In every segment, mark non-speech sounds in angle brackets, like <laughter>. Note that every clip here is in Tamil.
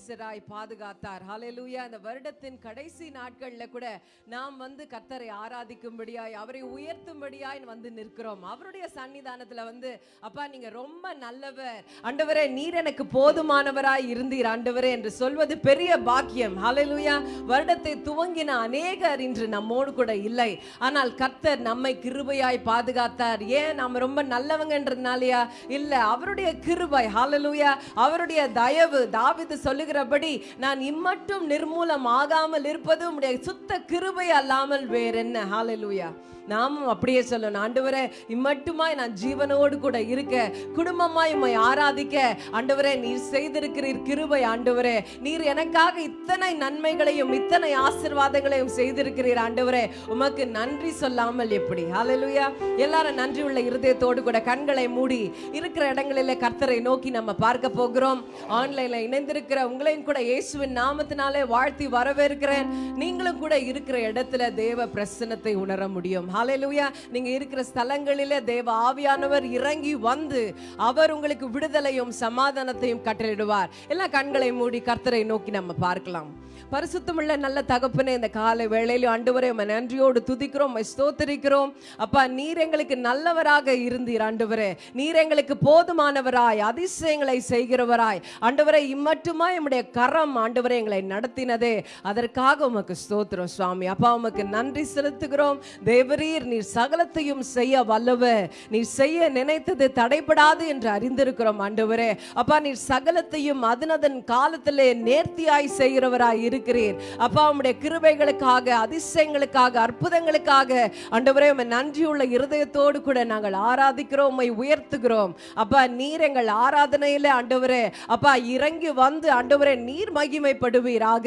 நேசராய் பாதுகாத்தார். ஹலெலூயா இந்த வருடத்தின் கடைசி நாட்களில் கூட நாம் வந்து கர்த்தரை ஆராதிக்கும்படியாய் அவரை உயர்த்தும்படியாய் வந்து நிற்கிறோம். அவருடைய சன்னிதானத்தில் வந்து அப்பா நீங்க ரொம்ப நல்லவர். ஆண்டவரே நீர் எனக்கு போதுமானவராய் இருந்தீர். ஆண்டவரே என்று சொல்வது பெரிய பாக்கியம். ஹலெலூயா வருடத்தை துவங்கின அநேகர் இன்று நம்மோடு கூட இல்லை. ஆனால் கர்த்தர் நம்மை கிருபையாய் பாதுகாத்தார். ஏன்? நாம் ரொம்ப நல்லவங்கன்றதுனாலயா? இல்லை அவருடைய கிருபை. ஹalleluya அவருடைய தயவு. தாவிது சொல்லுகிற சொல்லுகிறபடி நான் இம்மட்டும் நிர்மூலம் ஆகாமல் இருப்பது உம்முடைய சுத்த கிருபை அல்லாமல் வேறென்ன? ஹாலலூயா நாமும் அப்படியே சொல்லணும். ஆண்டவரே இம்மட்டுமாய் நான் ஜீவனோடு கூட இருக்க. குடும்பமாய் உம்மை ஆராதிக்க. ஆண்டவரே நீர் செய்திருக்கிறீர் கிருபை ஆண்டவரே. நீர் எனக்காக இத்தனை நன்மைகளையும் இத்தனை ஆசீர்வாதங்களையும் செய்திருக்கிறீர் ஆண்டவரே. உமக்கு நன்றி சொல்லாமல் எப்படி? ஹalleluya எல்லாரும் நன்றி உள்ள இருதயத்தோடு கூட கண்களை மூடி இருக்கிற இடங்களிலே கர்த்தரை நோக்கி நம்ம பார்க்க போகிறோம். ஆன்லைன்ல இணைந்திருக்கிற உங்களையும் கூட இயேசுவின் நாமத்தினாலே வாழ்த்தி வரவேற்கிறேன். நீங்களும் கூட இருக்கிற இடத்துல தேவ பிரசன்னத்தை உணர முடியும். ஹalleluya நீங்க இருக்கிற ஸ்தலங்களிலே தேவ ஆவியானவர் இறங்கி வந்து அவர் உங்களுக்கு விடுதலையும் சமாதானத்தையும் கட்டளிடுவார் எல்லா கண்களை மூடி கர்த்தரை நோக்கி நம்ம பார்க்கலாம். பரிசுத்தமுள்ள நல்ல தகப்பனே இந்த காலை வேளையிலும் ஆண்டவரே நம்ம நன்றியோடு துதிக்கிறோம் ஸ்தோத்தரிக்கிறோம். அப்பா நீர் எங்களுக்கு நல்லவராக இருந்தீர் ஆண்டவரே. நீர் எங்களுக்கு போதுமானவராய் அதிசயங்களை செய்கிறவராய். ஆண்டவரே இம்மட்டுமா உம்முடைய கரம் ஆண்டவரை எங்களை நடத்தினதே. அதற்காக உமக்கு ஸ்தோத்திரம் சுவாமி. அப்பா உமக்கு நன்றி செலுத்துகிறோம். தேவரீர் நீர் சகலத்தையும் செய்ய வல்லவ நீர் செய்ய நினைத்தது தடைபடாது என்று அறிந்திருக்கிறோம் ஆண்டவரே. அப்பா நீர் சகலத்தையும் அதனதன் காலத்திலே நேர்த்தியாய் செய்கிறவராய் இருக்கிறீர். அப்பா உம்முடைய கிருபைகளுக்காக அதிசயங்களுக்காக அற்புதங்களுக்காக ஆண்டவரே உம்மை நன்றியுள்ள இருதயத்தோடு கூட நாங்கள் ஆராதிக்கிறோம் உம்மை உயர்த்துகிறோம். அப்பா நீர் எங்கள் ஆராதனையில ஆண்டவரே அப்பா இறங்கி வந்து ஆண்டவரே நீர் மகிமைப்படுவீராக.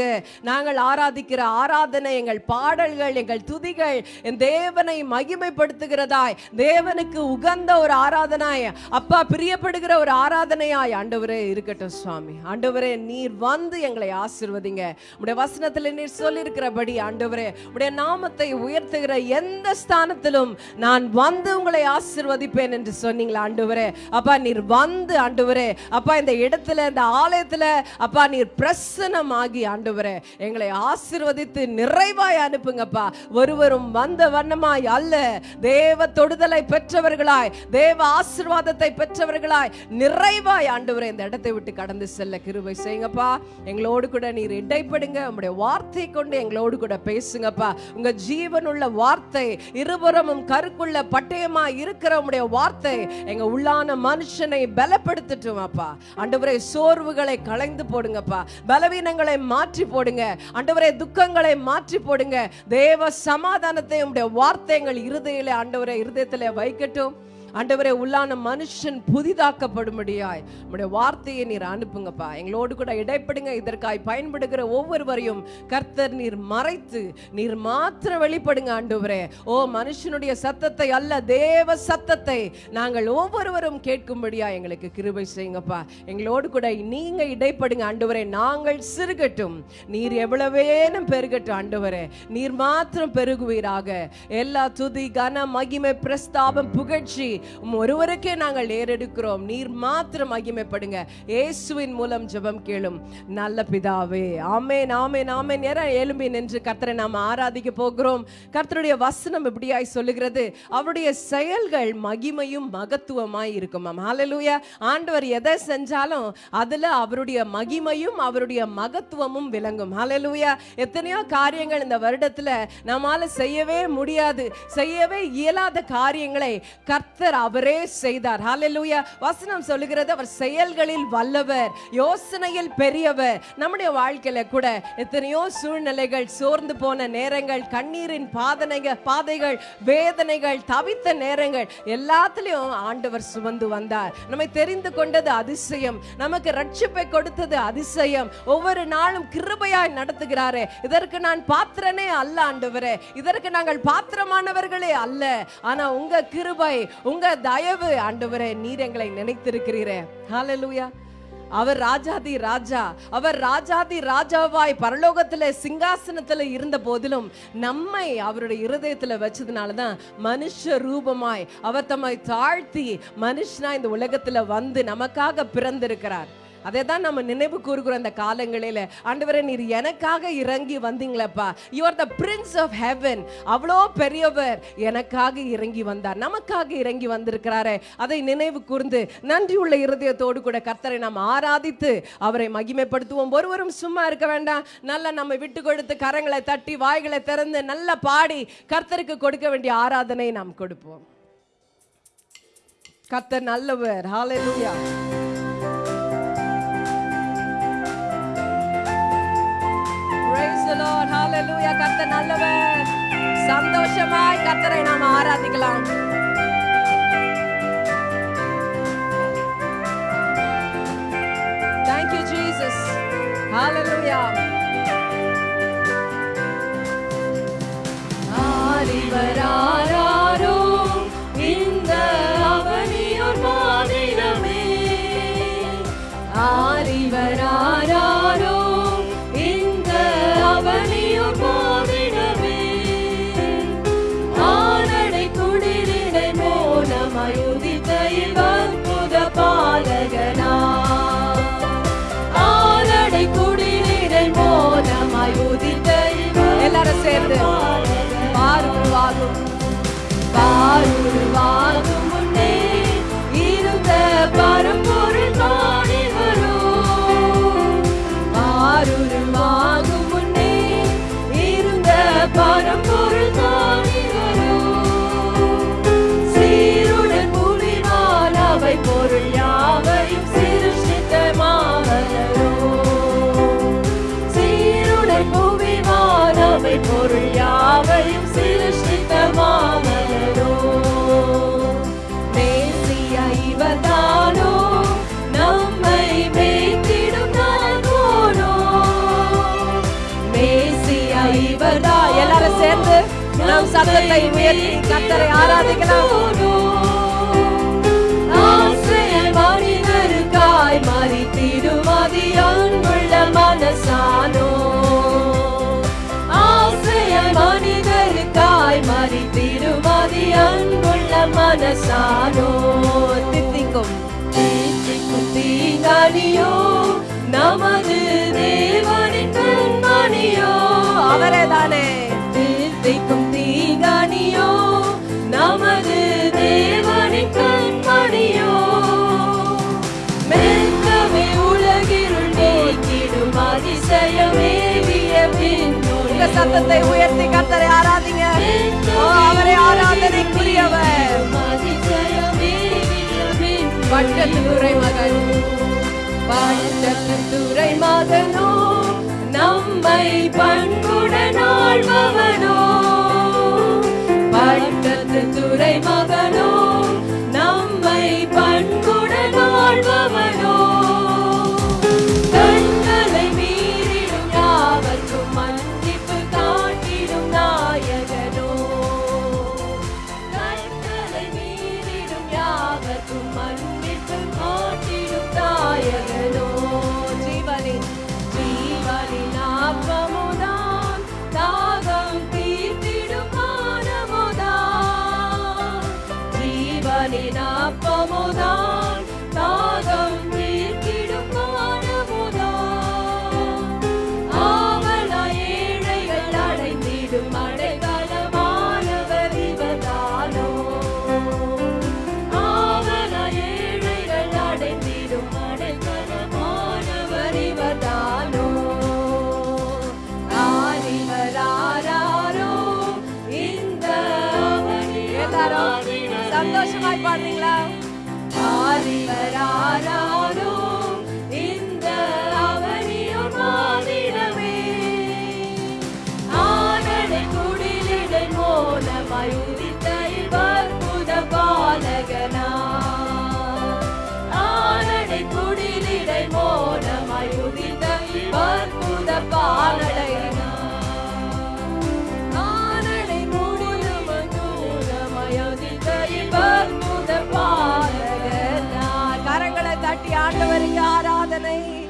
நாங்கள் ஆராதிக்கிற ஆராதனை எங்கள் பாடல்கள் எங்கள் துதிகள் என் தேவனை மகிமைப்படுத்துகிறதாய் தேவனுக்கு உகந்த ஒரு ஆராதனாய் அப்பா பிரியப்படுகிற ஒரு ஆராதனையாய் ஆண்டவரே இருக்கட்டும் சுவாமி. ஆண்டவரே நீர் வந்து எங்களை ஆசிர்வதிங்க. உடைய வசனத்தில் நீர் சொல்லியிருக்கிறபடி ஆண்டவரே உடைய நாமத்தை உயர்த்துகிற எந்த ஸ்தானத்திலும் நான் வந்து உங்களை ஆசிர்வதிப்பேன் என்று சொன்னீங்களா ஆண்டவரே? அப்பா நீர் வந்து ஆண்டவரே அப்பா இந்த இடத்துல இந்த ஆலயத்துல அப்பா நீர் பிரசனமாகி ஆண்டவரே எங்களை ஆசிர்வதித்து நிறைவாய் அனுப்புங்கப்பா. ஒருவரும் வந்த வண்ணமாய் அல்ல. தேவ தொடுதலை பெற்றவர்களாய் தேவ ஆசீர்வாதத்தை பெற்றவர்களாய் நிறைவாய் ஆண்டவரே இந்த இடத்தை விட்டு கடந்து செல்ல கிருபை செய்யுங்கப்பா. எங்களோடு கூட நீர் பயப்படுங்க உங்களுடைய வார்த்தை கொண்டு எங்களோடு கூட பேசுங்கப்பா. உங்க ஜீவனுள்ள வார்த்தை இருபுறமும் கருக்குள்ள பட்டயமா இருக்கிற உங்களுடைய வார்த்தை எங்க உள்ளான மனுஷனை பலப்படுத்தட்டும் அப்பா சோர்வுகளை களைந்து போடுங்கப்பா. பலவீனங்களை மாற்றி போடுங்க. அண்டவரே துக்கங்களை மாற்றி போடுங்க. தேவ சமாதானத்தை உங்களுடைய வார்த்தைகள் இருதயில ஆண்டவரே இருதயத்திலே வைக்கட்டும். ஆண்டவரே உள்ளான மனுஷன் புதிதாக்கப்படும்படியாய் நம்முடைய வார்த்தையை நீர் அனுப்புங்கப்பா. எங்களோடு கூட இடைப்படுங்க. இதற்காய் பயன்படுகிற ஒவ்வொருவரையும் கர்த்தர் நீர் மறைத்து நீர் மாத்திர வெளிப்படுங்க ஆண்டவரே. ஓ மனுஷனுடைய சத்தத்தை அல்ல தேவ சத்தத்தை நாங்கள் ஒவ்வொருவரும் கேட்கும்படியா எங்களுக்கு கிருபை செய்யுங்கப்பா. எங்களோடு கூட நீங்க இடைப்படுங்க ஆண்டவரே. நாங்கள் சிறுகட்டும். நீர் எவ்வளவேனும் பெருகட்டும் ஆண்டவரே. நீர் மாத்திரம் பெருகுவீராக. எல்லா துதி கன மகிமை பிரஸ்தாபம் புகழ்ச்சி உம் ஒருவருக்கே நாங்கள் ஏறெடுக்கிறோம் நீர் மாத்திரம் மகிமைப்படுங்க. இயேசுவின் மூலம் ஜெபம் கேளும். நல்ல பிதாவே ஆமேன் ஆமேன் ஆமேன். நேரம் எழும்பி நின்று கர்த்தரை நாம் ஆராதிக்க போகிறோம். கர்த்தருடைய வசனம் இப்படியாய் சொல்லுகிறது. அவருடைய செயல்கள் மகிமையும் மகத்துவமாய் இருக்கும். ஹalleluya ஆண்டவர் எதை செஞ்சாலும் அதுல அவருடைய மகிமையும் அவருடைய மகத்துவமும் விளங்கும். ஹalleluya எத்தனையோ காரியங்கள் இந்த வருடத்துல நம்மால செய்யவே முடியாது. செய்யவே இயலாத காரியங்களை கர்த்தர் அவரே செய்தார். ஹalleluya வசனம் சொல்லுகிறது அவர் செயல்களில் வல்லவர் யோசனையில் பெரியவர். நம்முடைய வாழ்க்கையில கூட எத்தனையோ சூழ்நிலைகள் சோர்ந்து போன நேரங்கள் கண்ணீரின் பாதனைகள் பாதைகள் வேதனைகள் தவித்த நேரங்கள் எல்லாத்துலயும் ஆண்டவர் சுமந்து வந்தார். நம்மை தெரிந்து கொண்டது அதிசயம். நமக்கு ரட்சிப்பை கொடுத்தது அதிசயம். ஒவ்வொரு நாளும் கிருபையாய் நடத்துகிறாரே. இதற்கு நான் பாத்திரனே அல்ல ஆண்டவரே. இதற்கு நாங்கள் பாத்திரமானவர்களே அல்ல. ஆனா உங்க கிருபை உங்க தயவு ஆண்டவரே நீர் எங்களை நினைத்திருக்கிறீரே. ஹalleluya அவர் ராஜாதி ராஜா அவர் ராஜாதி ராஜாவாய் பரலோகத்துல சிங்காசனத்துல இருந்த போதிலும் நம்மை அவருடைய இருதயத்துல வச்சதுனால தான் மனுஷ ரூபமாய் அவர் தம்மை தாழ்த்தி மனுஷனா இந்த உலகத்துல வந்து நமக்காக பிறந்திருக்கிறார். அதை தான் நம்ம நினைவு கூறுகிறோம் அந்த காலங்களில ஆண்டவரே நீர் எனக்காக இறங்கி வந்தீங்களப்பா. Your the prince of heaven அவ்வளோ பெரியவர் எனக்காக இறங்கி வந்தார். நமக்காக இறங்கி வந்திருக்கிறாரே. அதை நினைவு கூர்ந்து நன்றியுள்ள இருதயத்தோடு கூட கர்த்தரை நாம் ஆராதித்து அவரை மகிமைப்படுத்துவோம். ஒருவரும் சும்மா இருக்க வேண்டாம். நல்லா நம்ம விட்டு கொடுத்து கரங்களை தட்டி வாய்களை திறந்து நல்லா பாடி கர்த்தருக்கு கொடுக்க வேண்டிய ஆராதனை நாம் கொடுப்போம். கர்த்தர் நல்லவர். Hallelujah the Lord. Hallelujah. கர்த்தர் நல்லவர் சந்தோஷமாய் கர்த்தரை நாம் ஆராதிக்கலாம் Thank you Jesus. Hallelujah. நம் சத்தத்தை உயர்த்தி கத்தரை ஆராதிக்கலாம். மனிதருக்காய் மறித்திடும் அதி அன்புள்ள மனசானோ. ஆசிரியர் மனிதருக்காய் மறித்திடும் அதி அன்புள்ள மனசானோ. தித்திக்கும். தீச்சிக்கும் தீங்கானியோ நமது தேவனின் கண்மணியோ. அவரே தானே. சத்தத்தை உயர்த்தி கத்தரை ஆராதிங்க. ஓ, அவரை ஆராதனைக்குரியவர். பட்டத்து துறை மகன். பட்டத்து துறை மகனோ நம்மை பண்புடன் ஆள்பவனோ. பட்டத்து துறை மகனோ நம்மை பண்புடன் ஆள்பவனோ. சிந்தனை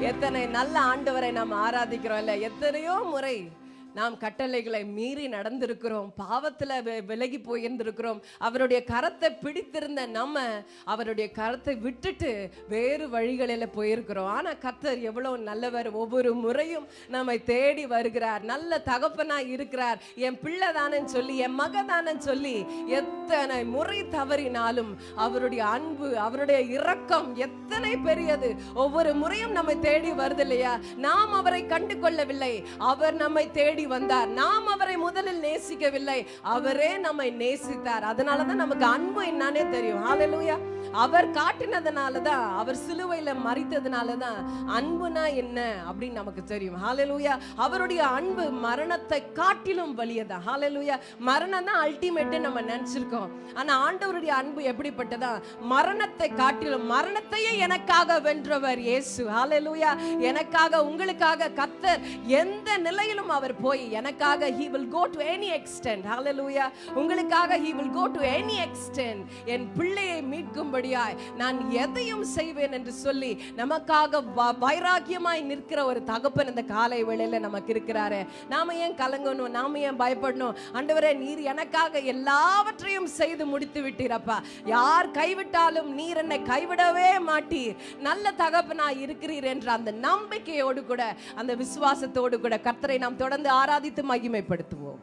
எத்தனை நல்ல ஆண்டவரை நாம் ஆராதிக்கிறோம் இல்ல? எத்தனையோ முறை. நாம் கட்டளைகளை மீறி நடந்திருக்கிறோம் பாவத்துல விலகி போயிருந்திருக்கிறோம். அவருடைய கரத்தை பிடித்திருந்த நம்ம அவருடைய கரத்தை விட்டுட்டு வேறு வழிகளில போயிருக்கிறோம். ஆனா கர்த்தர் எவ்வளவு நல்லவர். ஒவ்வொரு முறையும் நம்மை தேடி வருகிறார். நல்ல தகப்பனா இருக்கிறார். என் பிள்ளை தானன்னு சொல்லி என் மக தானன்னு சொல்லி எத்தனை முறை தவறினாலும் அவருடைய அன்பு அவருடைய இரக்கம் எத்தனை பெரியது. ஒவ்வொரு முறையும் நம்மை தேடி வருது இல்லையா? நாம் அவரை கண்டு கொள்ளவில்லை அவர் நம்மை தேடி தேடி வந்தார். நாம் அவரை முதலில் நேசிக்கவில்லை. அவரே நம்மை நேசித்தார். அதனாலதான் நமக்கு அன்பு என்னன்னே தெரியும். ஹalleluya அவர் காட்டினதுனால தான் அவர் சிலுவையில மறித்ததுனால தான் அன்புனா என்ன அப்படின்னு நமக்கு தெரியும். ஹalleluya அவருடைய அன்பு மரணத்தை காட்டிலும் வலியதா? ஹalleluya மரணம் தான் அல்டிமேட் நம்ம நினைச்சிருக்கோம். ஆனா ஆண்டவருடைய அன்பு எப்படிப்பட்டதா? மரணத்தை காட்டிலும் மரணத்தையே எனக்காக வென்றவர் இயேசு. ஹalleluya எனக்காக உங்களுக்காக கத்தர் எந்த நிலையிலும் அவர் போய் எனக்காக he will go to any extent. Hallelujah உங்களுக்காக he will go to any extent. என் பிள்ளையை மீட்கும்படியாய் நான் எதையும் செய்வேன் என்று சொல்லி நமக்காக வைராக்கியமாய் நிற்கிற ஒரு தகப்பன் இந்த காலை வேளையில நமக்கு இருக்கிறாரு. நாம ஏன் கலங்கணும்? நாம ஏன் பயப்படணும்? ஆண்டவரே நீர் எனக்காக எல்லாவற்றையும் செய்து முடித்து விட்டீரப்பா. யார் கைவிட்டாலும் நீர் என்னை கைவிடவே மாட்டீர். நல்ல தகப்பனாய் இருக்கிறீர் என்ற அந்த நம்பிக்கையோடு கூட அந்த விசுவாசத்தோடு கூட கர்த்தரை நாம் தொடர்ந்து ஆராதித்து மகிமைப்படுத்துவோம்.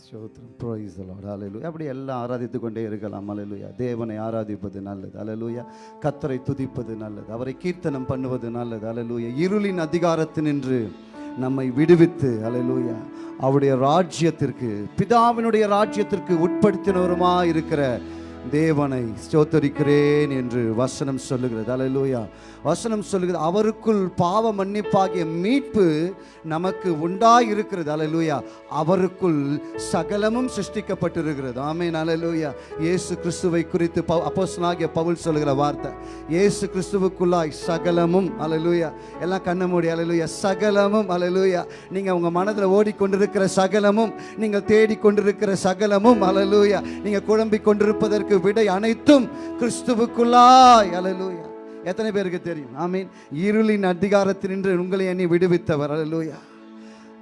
ஸ்தோத்திரம். Praise the Lord. அப்படி எல்லாம் ஆராதித்து கொண்டே இருக்கலாம். Hallelujah. தேவனை ஆராதிப்பது நல்லது. Hallelujah. கத்தரை துதிப்பது நல்லது. அவரை கீர்த்தனம் பண்ணுவது நல்லது. Hallelujah. இருளின் அதிகாரத்தினின்று நம்மை விடுவித்து hallelujah. அவருடைய ராஜ்யத்திற்கு பிதாவினுடைய ராஜ்யத்திற்கு உட்படுத்தினவருமா இருக்கிற தேவனை ஸ்தோத்தரிக்கிறேன் என்று வசனம் சொல்லுகிறது. அலலூயா வசனம் சொல்லுகிறது அவருக்குள் பாவ மன்னிப்பாகிய மீட்பு நமக்கு உண்டாயிருக்கிறது. அலலூயா அவருக்குள் சகலமும் சிருஷ்டிக்கப்பட்டிருக்கிறது. ஆமென் அல்லேலூயா இயேசு கிறிஸ்துவை குறித்து ப அப்போசனாகிய பவுல் சொல்லுகிற வார்த்தை இயேசு கிறிஸ்துவுக்குள்ளாய் சகலமும் அலலூயா எல்லாம் கண்ண மூடி அலலூயா சகலமும் அலலூயா நீங்கள் உங்கள் மனதில் ஓடிக்கொண்டிருக்கிற சகலமும் நீங்கள் தேடிக்கொண்டிருக்கிற சகலமும் அலலூயா நீங்கள் குழம்பிக் கொண்டிருப்பதற்கு விடை அனைத்தும் கிறிஸ்துவுக்குள்ளாய். அலலூயா எத்தனை பேருக்கு தெரியும்? ஆமீன் இருளின் அதிகாரத்தினின்று உங்களை எண்ணி விடுவித்தவர். அலலூயா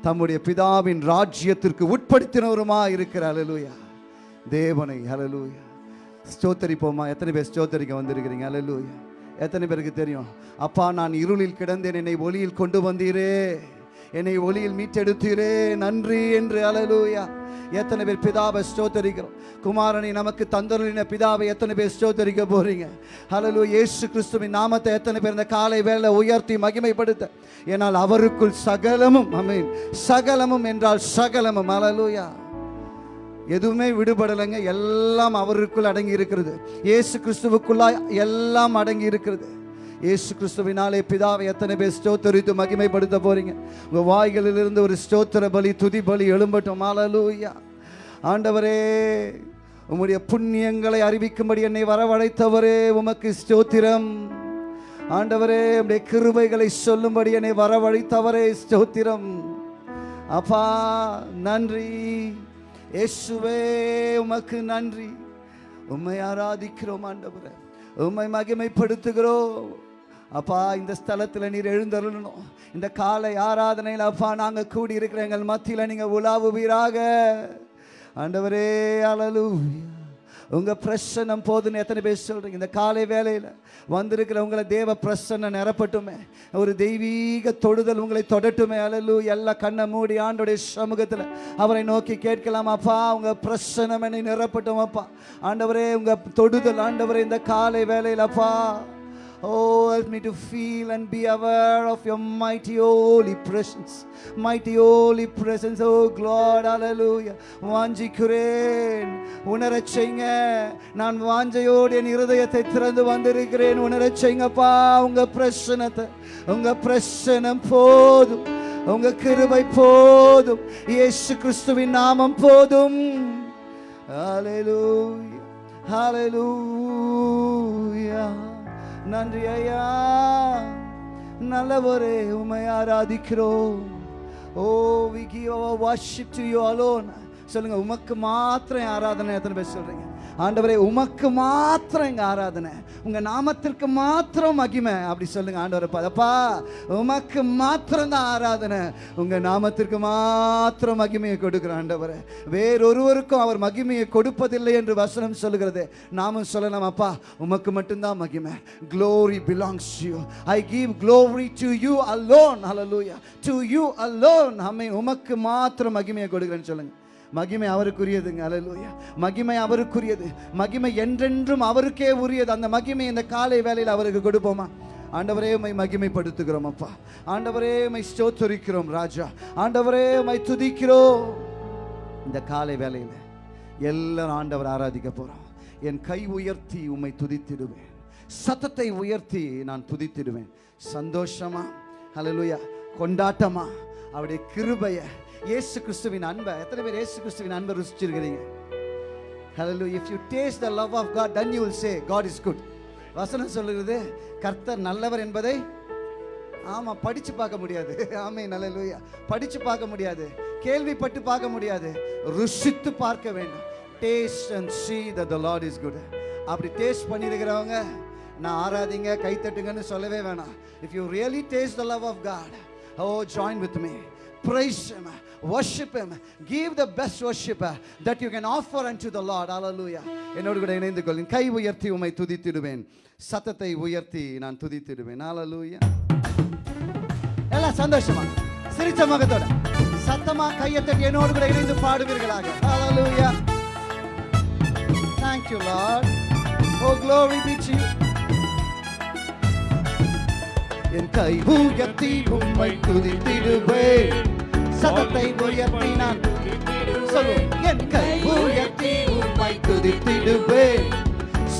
தம்முடைய பிதாவின் ராஜ்யத்திற்கு உட்படுத்தினவருமா இருக்கிற? அலலூயா தேவனை. அலலூயா ஸ்தோத்தரிப்போமா எத்தனை பேர் ஸ்தோத்தரிக்க வந்திருக்கிறீங்க? அலலூயா எத்தனை பேருக்கு தெரியும்? அப்பா நான் இருளில் கிடந்தேன். என்னை ஒளியில் கொண்டு வந்தீரே. என்னை ஒளியில் மீட்டெடுத்தீரே. நன்றி என்று அலலூயா. எத்தனை பேர் பிதாவை ஸ்தோத்தரிக்கிறோம். குமாரனை நமக்கு தந்தருளின பிதாவை எத்தனை பேர் ஸ்தோத்தரிக்க போறீங்க? ஹலலு ஏசு கிறிஸ்துவின் நாமத்தை எத்தனை பேர் இந்த காலை வேளை உயர்த்தி மகிமைப்படுத்த. ஏனால் அவருக்குள் சகலமும் அமீன் சகலமும் என்றால் சகலமும் ஹalleluya எதுவுமே விடுபடலைங்க எல்லாம் அவருக்குள் அடங்கி இருக்கிறது. ஏசு கிறிஸ்துவுக்குள்ளாய் எல்லாம் அடங்கி இருக்கிறது. இயேசு கிறிஸ்துவினாலே பிதாவை எத்தனை பேர் ஸ்தோத்தரித்து மகிமைப்படுத்த போறீங்க? உங்க வாய்களிலிருந்து ஒரு ஸ்தோத்திர பலி துதி பலி எழும்பட்டும். ஹalleluya ஆண்டவரே உம்முடைய புண்ணியங்களை அறிவிக்கும்படி என்னை வரவழைத்தவரே உமக்கு ஸ்தோத்திரம். ஆண்டவரே உடைய கிருபைகளை சொல்லும்படி என்னை வரவழைத்தவரே ஸ்தோத்திரம். அப்பா நன்றி. இயேசுவே உமக்கு நன்றி. உம்மை ஆராதிக்கிறோம் ஆண்டவரே. உம்மை மகிமைப்படுத்துகிறோம். அப்பா இந்த ஸ்தலத்தில் நீர் எழுந்தருளணும். இந்த காலை ஆராதனையில் அப்பா நாங்கள் கூடி இருக்கிற எங்கள் மத்தியில் நீங்கள் உலாவுவீராக. ஆண்டவரே அழலு உங்கள் பிரசன்னம் போதுன்னு எத்தனை பேர் சொல்கிறீங்க இந்த காலை வேலையில் வந்திருக்கிற உங்களை தேவ பிரசன்னம் நிரப்பட்டுமே. ஒரு தெய்வீக தொடுதல் உங்களை தொடட்டுமே. அலலு எல்லா கண்ணை மூடி ஆண்டோடைய சமூகத்தில் அவரை நோக்கி கேட்கலாம். அப்பா உங்கள் பிரசன்னம் என்னை நிரப்பட்டும் அப்பா. ஆண்டவரே உங்கள் தொடுதல் ஆண்டவரே இந்த காலை வேலையில் அப்பா. Oh, help me to feel and be aware of your mighty holy presence. Mighty holy presence, oh God, hallelujah. வாஞ்சிக்கிறேன் உணரச் செய்யுங்க நான் வாஞ்சையோடு என் இருதயத்தை திறந்து வந்திருக்கிறேன். உணரச் செய்யுங்கப்பா உங்க பிரசனத்தை உங்க பிரசனம் போதும். உங்க கிருபை போதும். இயேசு கிறிஸ்துவின் நாமம் போதும். ஹalleluya ஹalleluya நன்றி ஐயா நல்லவரே உமை ஆராதிக்கிறோம். ஓ we give our worship to you alone சொல்லுங்க உமக்கு மாத்திரம் ஆராதனை எத்தனை பேர் சொல்றீங்க? ஆண்டவரே உமக்கு மாத்திரம் எங்க ஆராதனை உங்க நாமத்திற்கு மாத்திரம் மகிமை. அப்படி சொல்லுங்க ஆண்டவரை பதப்பா. உமக்கு மாத்திரம் தான் ஆராதனை உங்க நாமத்திற்கு மாத்திரம் மகிமையை கொடுக்கிற ஆண்டவரை. வேறொருவருக்கும் அவர் மகிமையை கொடுப்பதில்லை என்று வசனம் சொல்லுகிறது. நாமும் சொல்லலாம் அப்பா உமக்கு மட்டும்தான் மகிமை. Glory belongs you I give glory to you alone alone. To you alone அம்மை உமக்கு மாத்திரம் மகிமையை கொடுக்குறேன்னு சொல்லுங்கள் மகிமை அவருக்குரியதுங்க. அலலூயா மகிமை அவருக்குரியது. மகிமை என்றென்றும் அவருக்கே உரியது. அந்த மகிமை இந்த காலை வேலையில் அவருக்கு கொடுப்போமா? ஆண்டவரே உமை மகிமைப்படுத்துகிறோம் அப்பா. ஆண்டவரே உமை ஸ்டோத்தரிக்கிறோம் ராஜா. ஆண்டவரே உமை துதிக்கிறோம். இந்த காலை வேலையில் எல்லாரும் ஆண்டவர் ஆராதிக்க போகிறோம் என் கை உயர்த்தி உம்மை துதித்திடுவேன். சத்தத்தை உயர்த்தி நான் துதித்திடுவேன். சந்தோஷமா? ஹalleluya. கொண்டாட்டமா? அவருடைய கிருபையை இயேசு கிறிஸ்துவின் அன்பை. எத்தனை பேர் இயேசு கிறிஸ்துவின் அன்பை ருசிச்சிருக்கிறீங்க? Hello if you taste the love of God then you will say God is good வசனம் சொல்லுகிறது கர்த்தர் நல்லவர் என்பதை ஆமாம் படித்து பார்க்க முடியாது. ஆமே நல்ல படித்து பார்க்க முடியாது கேள்விப்பட்டு பார்க்க முடியாது ருசித்து பார்க்க வேண்டும். Taste and see the the Lord is good அப்படி டேஸ்ட் பண்ணியிருக்கிறவங்க நான் ஆராதிங்க கைத்தட்டுங்கன்னு சொல்லவே வேணாம். If you really taste the love of God oh join with me praise worship him. Give the best worship you that you can offer unto the lord. Hallelujah. என்னோடு கூட இணைந்து கொள்ளும் கை உயர்த்தி உமை துதித்திடுவேன். சத்தத்தை உயர்த்தி நான் துதித்திடுவேன். Hallelujah. எல்லாம் சந்தோஷமா? சிரிச்ச முகத்தோட. சத்தமா கையை தட்டி என்னோடு கூட இணைந்து பாடுவீர்களாக. Hallelujah. Thank you lord. Oh glory be to you. என் கை உயர்த்தி உம்மை துதித்திடுவேன். சதத்தை உயர்த்தினான். சொல்லு என் கை உயர்த்தி உண்மை துதித்திடுவேன்.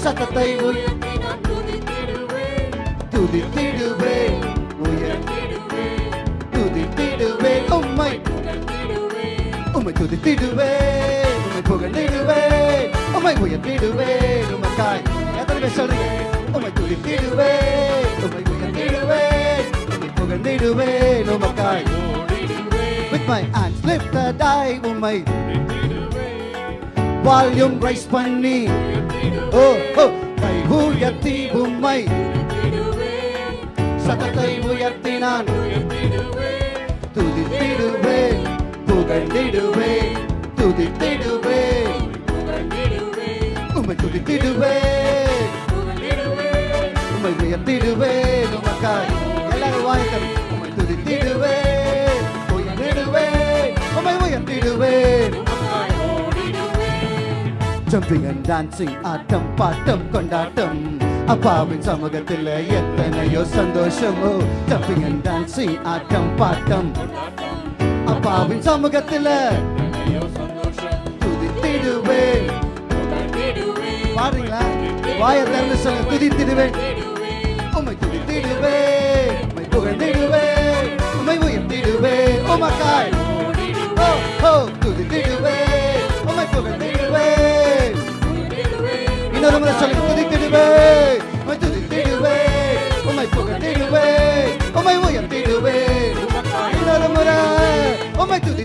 சதத்தை துதித்திடுவேன். உயர்த்தி துதித்திடுவேன். உம்மை உம்மை துதித்திடுவேன். உம்மை புகழ்ந்திடுவேன். உம்மை உயர்த்திடுவேன். உமக்காய் எத்தனை பேர் சொல்றீங்க? உம்மை துதித்திடுவேன். உம்மை உயர்த்திடுவேன். உம்மை புகழ்ந்திடுவேன். உமக்காய் With my. Hands lifted high உம்மை வால்யூம் ரைஸ் பண்ணி ஓ ஓ கை உயர்த்தி உம்மை சத்தத்தை உயர்த்தி டான்சிங் ஆட்டம் பாட்டம் கொண்டாட்டம். அப்பாவின் சமூகத்தில் எத்தனையோ சந்தோஷமோ. ஜம்பிங் அண்ட் டான்சிங் ஆட்டம் பாட்டம். அப்பாவின் சமூகத்தில் துதித்திடுவேன். பாடுறீங்களா வாயை திறந்து சொல்ல துதித்திடுவேன். உம்மை துதித்திடுவேன் உம்மை புகழ்ந்திடுவேன் உம்மை உயர்த்திடுவேன். உமக்காய்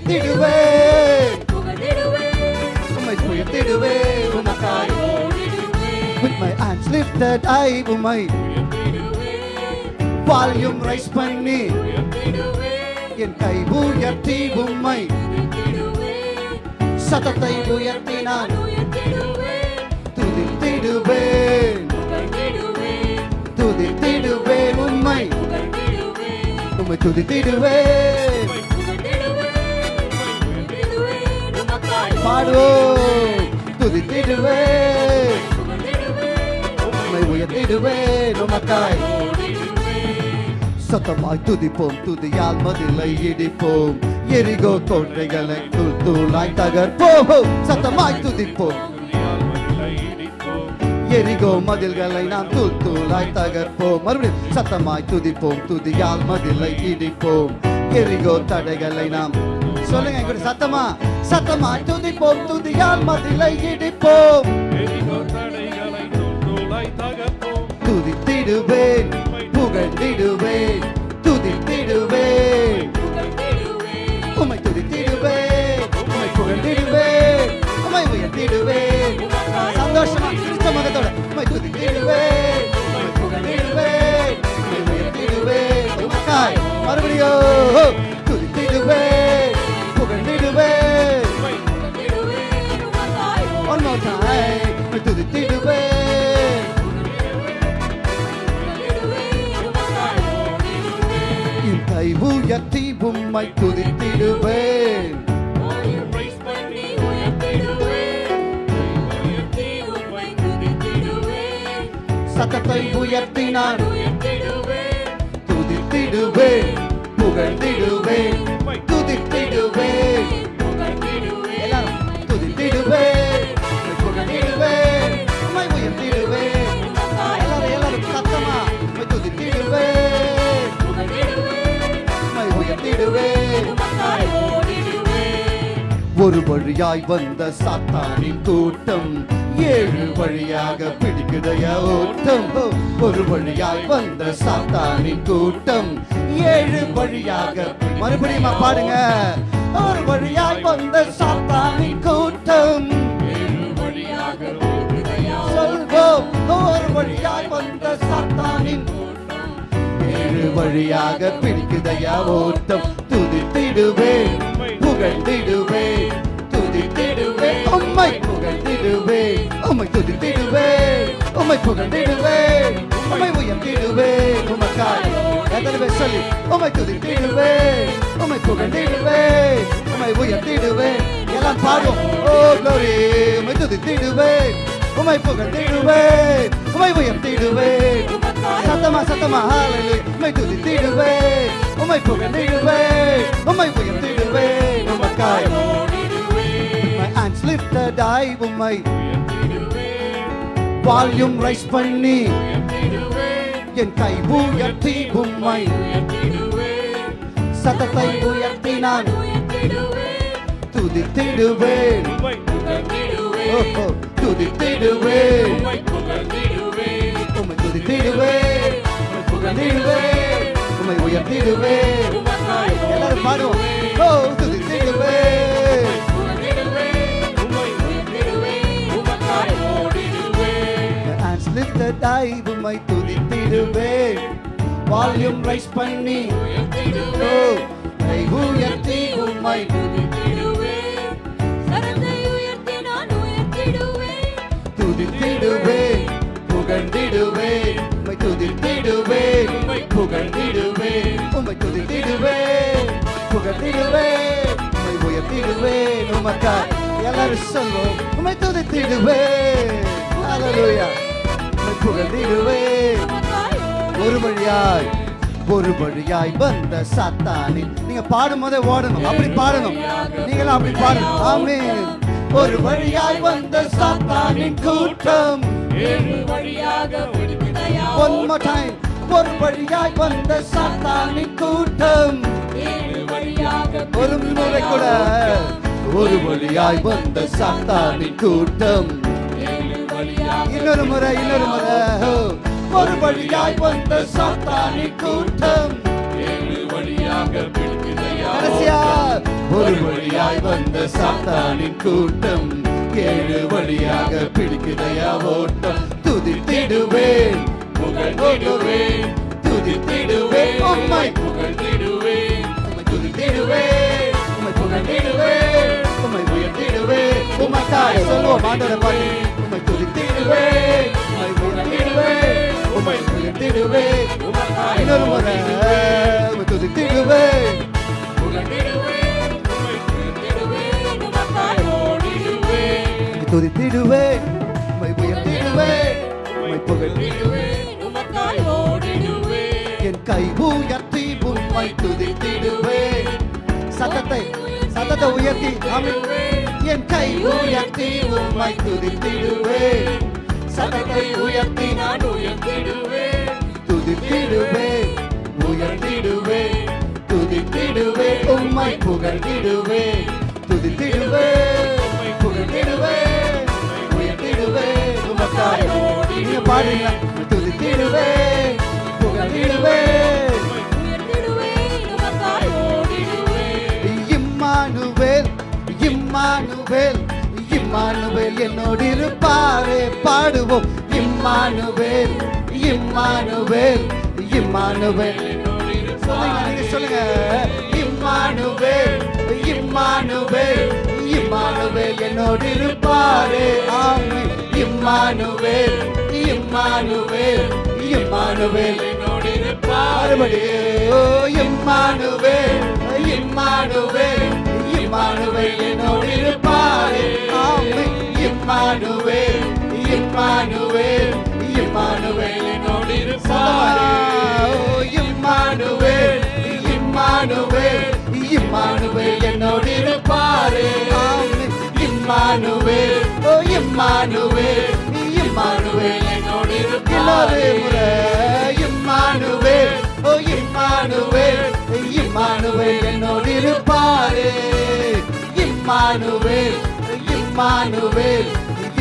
துதித்திடுவேன் உம்மை உயர்த்திடுவேன் உமக்காய் With my hands lifted high உம்மை வால்யூம் ரைஸ் பண்ணி என் கை உயர்த்தி உம்மை சத்தத்தை உயர்த்தி நான் துதித்திடுவேன். துதித்திடுவேன் உம்மை. உம்மை துதித்திடுவேன். பாடுவோம் துதித்திடுவேன் உம்மை உயர்த்திடுவேன் உமக்காய். சத்தமாய் துதிப்போம் துதியால் மதிலை இடிப்போம். எரிகோ கோட்டைகளை தூள் தூளாய் தகர்ப்போம். சத்தமாய் துதிப்போம். எரிகோ மதில்களை நாம் தூள் தூளாய் தகர்ப்போம். மறுபடியும் சத்தமாய் துதிப்போம் துதியால் மதிலை இடிப்போம். எரிகோ தடைகளை நாம் சொல்லுங்க என் சத்தமா? சத்தமா? துதிப்போம் துதியால் மதிலை இடிப்போம். துதித்திடுவேன் புகழ்ந்திடுவேன் துதித்திடுவேன். உம்மை துதித்திடுவேன் உம்மை புகழ்ந்திடுவேன் உம்மை உயர்த்திடுவேன். சந்தோஷமா? உம்மை துதித்திடுவேன். சத்தத்தை உயர்த்தி நான். துதித்திடுவேன் புகழ்ந்திடுவேன் துதித்திடுவேன் ஒரு வழியாய் வந்த சாத்தானின் கூட்டம் ஏழு வழியாக பிடிக்குதைய ஓட்டம். ஒரு வழியாய் வந்த சாத்தானின் கூட்டம் ஏழு வழியாக மறுபடியும் பாடுங்க ஒரு வழியாய் வந்த சாத்தானின் கூட்டம் ஏழு வழியாக சொல்வோம். ஒரு வழியாய் வந்த சாத்தானின் ஏழு வழியாக பிடிக்குதையா ஓட்டம். துதித்திடுவேன் புகழ்ந்திடுவேன் துதித்திடுவேன். உம்மை புகழ்ந்திடுவேன் உம்மை துதித்திடுவேன் உம்மை புகழ்ந்திடுவேன் உம்மை உயர்ந்திடுவேன் உமக்காய் எத்தனை சொல்லி உம்மை துதித்திடுவேன் உம்மை புகழ்ந்திடுவேன் உம்மை உயர்த்திடுவேன். எல்லாம் பாடும் ஓ glory. உம்மை துதித்திடுவேன் உம்மை புகழ்ந்திடுவேன் உம்மை உயர்த்திடுவேன். சத்தமா சத்தமா ஹalleluya உம்மை துதித்திடுவேன் உம்மை புகழ்ந்திடுவேன் உம்மை உயர்த்திடுவேன் உமக்காய் my hands lifted I உம்மை வால்யூம் ரைஸ் பண்ணி என் கை உயர்த்தி உம்மை சத்தத்தை உயர்த்தி நான் துதித்திடுவேன் ஓஹோ, துதித்திடுவேன் உம்மை துதித்திடுவேன் உம்மை புகழ்ந்திடுவேன் எல்லாரும் பாடுவோம் ஓ துதித்திடுவேன் lifted I உம்மை துதித்திடுவேன் வால்யூம் ரைஸ் பண்ணி. ஓ கை உயர்த்தி உம்மை துதித்திடுவேன் துதித்திடுவேன் புகழ்ந்திடுவேன். உம்மை துதித்திடுவேன். புகழ்ந்திடுவேன். உம்மை உயர்த்திடுவேன். உமக்காய் எல்லாரும் சொல்வோம். உம்மை துதித்திடுவேன். ஹalleluya உம்மை புகழ்ந்திடுவேன். ஒரு வழியாய் ஒரு வழியாய் வந்த சாத்தானின் நீங்க பாடும் போதே ஓடணும். அப்படி பாடணும். நீங்களும் அப்படி பாடணும். ஆமென். ஒரு வழியாய் வந்த சாத்தானின் கூட்டம். One more time. ஒரு வழியாய் வந்த சாத்தானின் கூட்டம். ஒரு முறை கூட ஒரு வழியாய் வந்த சாத்தானின் கூட்டம். இன்னொரு முறை இன்னொரு முறை. ஒரு வழியாய் வந்த சாத்தானின் கூட்டம். ஒரு வழியாய் வந்த சாத்தானின் கூட்டம். ஏழு வழியாக பிடிக்குதையா ஓட்டம். துதித்திடுவேன். புகழ்ந்திடுவேன் துதித்திடுவேன் உம்மை புகழ்ந்திடுவேன் உம்மை துதித்திடுவேன் உம்மை புகழ்ந்திடுவேன் உம்மை உயர்த்திடுவேன் உமக்காய் சொல்லுவோம் ஆண்டவரை பாடி உம்மை துதித்திடுவேன் உம்மை உயர்த்திடுவேன் உம்மை உயர்த்திடுவேன் இன்னொரு முறை உம்மை துதித்திடுவேன் உம்மை துதித்திடுவேன் உம்மை உயர்த்திடுவேன் உம்மை புகழ்ந்திடுவேன் என் கை உயர்த்தி உண்மை துதித்திடுவேன் சத்தத்தை சத்தத்தை உயர்த்தி என் கை உயர்த்தி உண்மை துதித்திடுவேன் சத்தத்தை உயர்த்தி நான் உயர்த்திடுவேன் துதித்திடுவேன் உயர்த்திடுவேன் துதித்திடுவேன் உண்மை புகழ்ந்திடுவேன் துதித்திடுவேன் புகழ்ந்திடுவேன் உயர்த்திடுவேன் உமக்காய் நீங்க பாடுங்க துதித்திடுவேன் புகழ்ந்திடுவேன் இம்மானுவேல் இம்மானுவேல் இம்மானுவேல் என்னோடு இருப்பாரே. பாடுவோம். Emmanuel Emmanuel Emmanuel. சொல்லுங்க இம்மானுவேல் இம்மானுவேல் இம்மானுவேல் என்னோடு இருப்பாரே. Amen Emmanuel Emmanuel Emmanuel. Emmanuel Emmanuel Emmanuel என்னோடு இருப்பாரே. ஆமென் இம்மானுவேல் இம்மானுவேல் இம்மானுவேல் என்னோடு இருப்பாரே. ஓ, இம்மானுவேல் இம்மானுவேல் இம்மானுவேல் என்னோடு இருப்பாரே. ஓ இம்மானுவேல் இம்மானுவேல் என்னோடு இருப்பாரே. இம்மானுவேல் ஓ இம்மானுவேல் இம்மானுவேல் என்னோடு இருப்பாரே. இம்மானுவேல் இம்மானுவேல்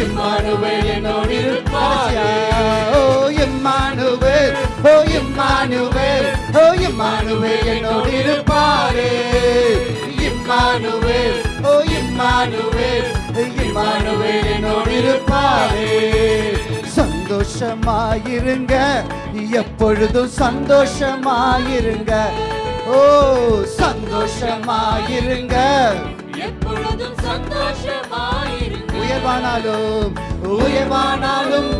இம்மானுவேல் என்னோடு இருப்பாரே. ஓ இம்மானுவேல் ஓ இம்மானுவேல் ஓ இம்மானுவேல் என்னோடு இருப்பாரே. இம்மானுவேல் ஓ இம்மானுவேல் இம்மானுவேல் என்னோடு இருப்பாரே. சந்தோஷமாயிருங்க. எப்பொழுதும் சந்தோஷமாயிருங்க. ஓ சந்தோஷமாயிருங்க. எப்பொழுதும் சந்தோஷமாயிருங்க. உயர்வானாலும் உயர்வானாலும்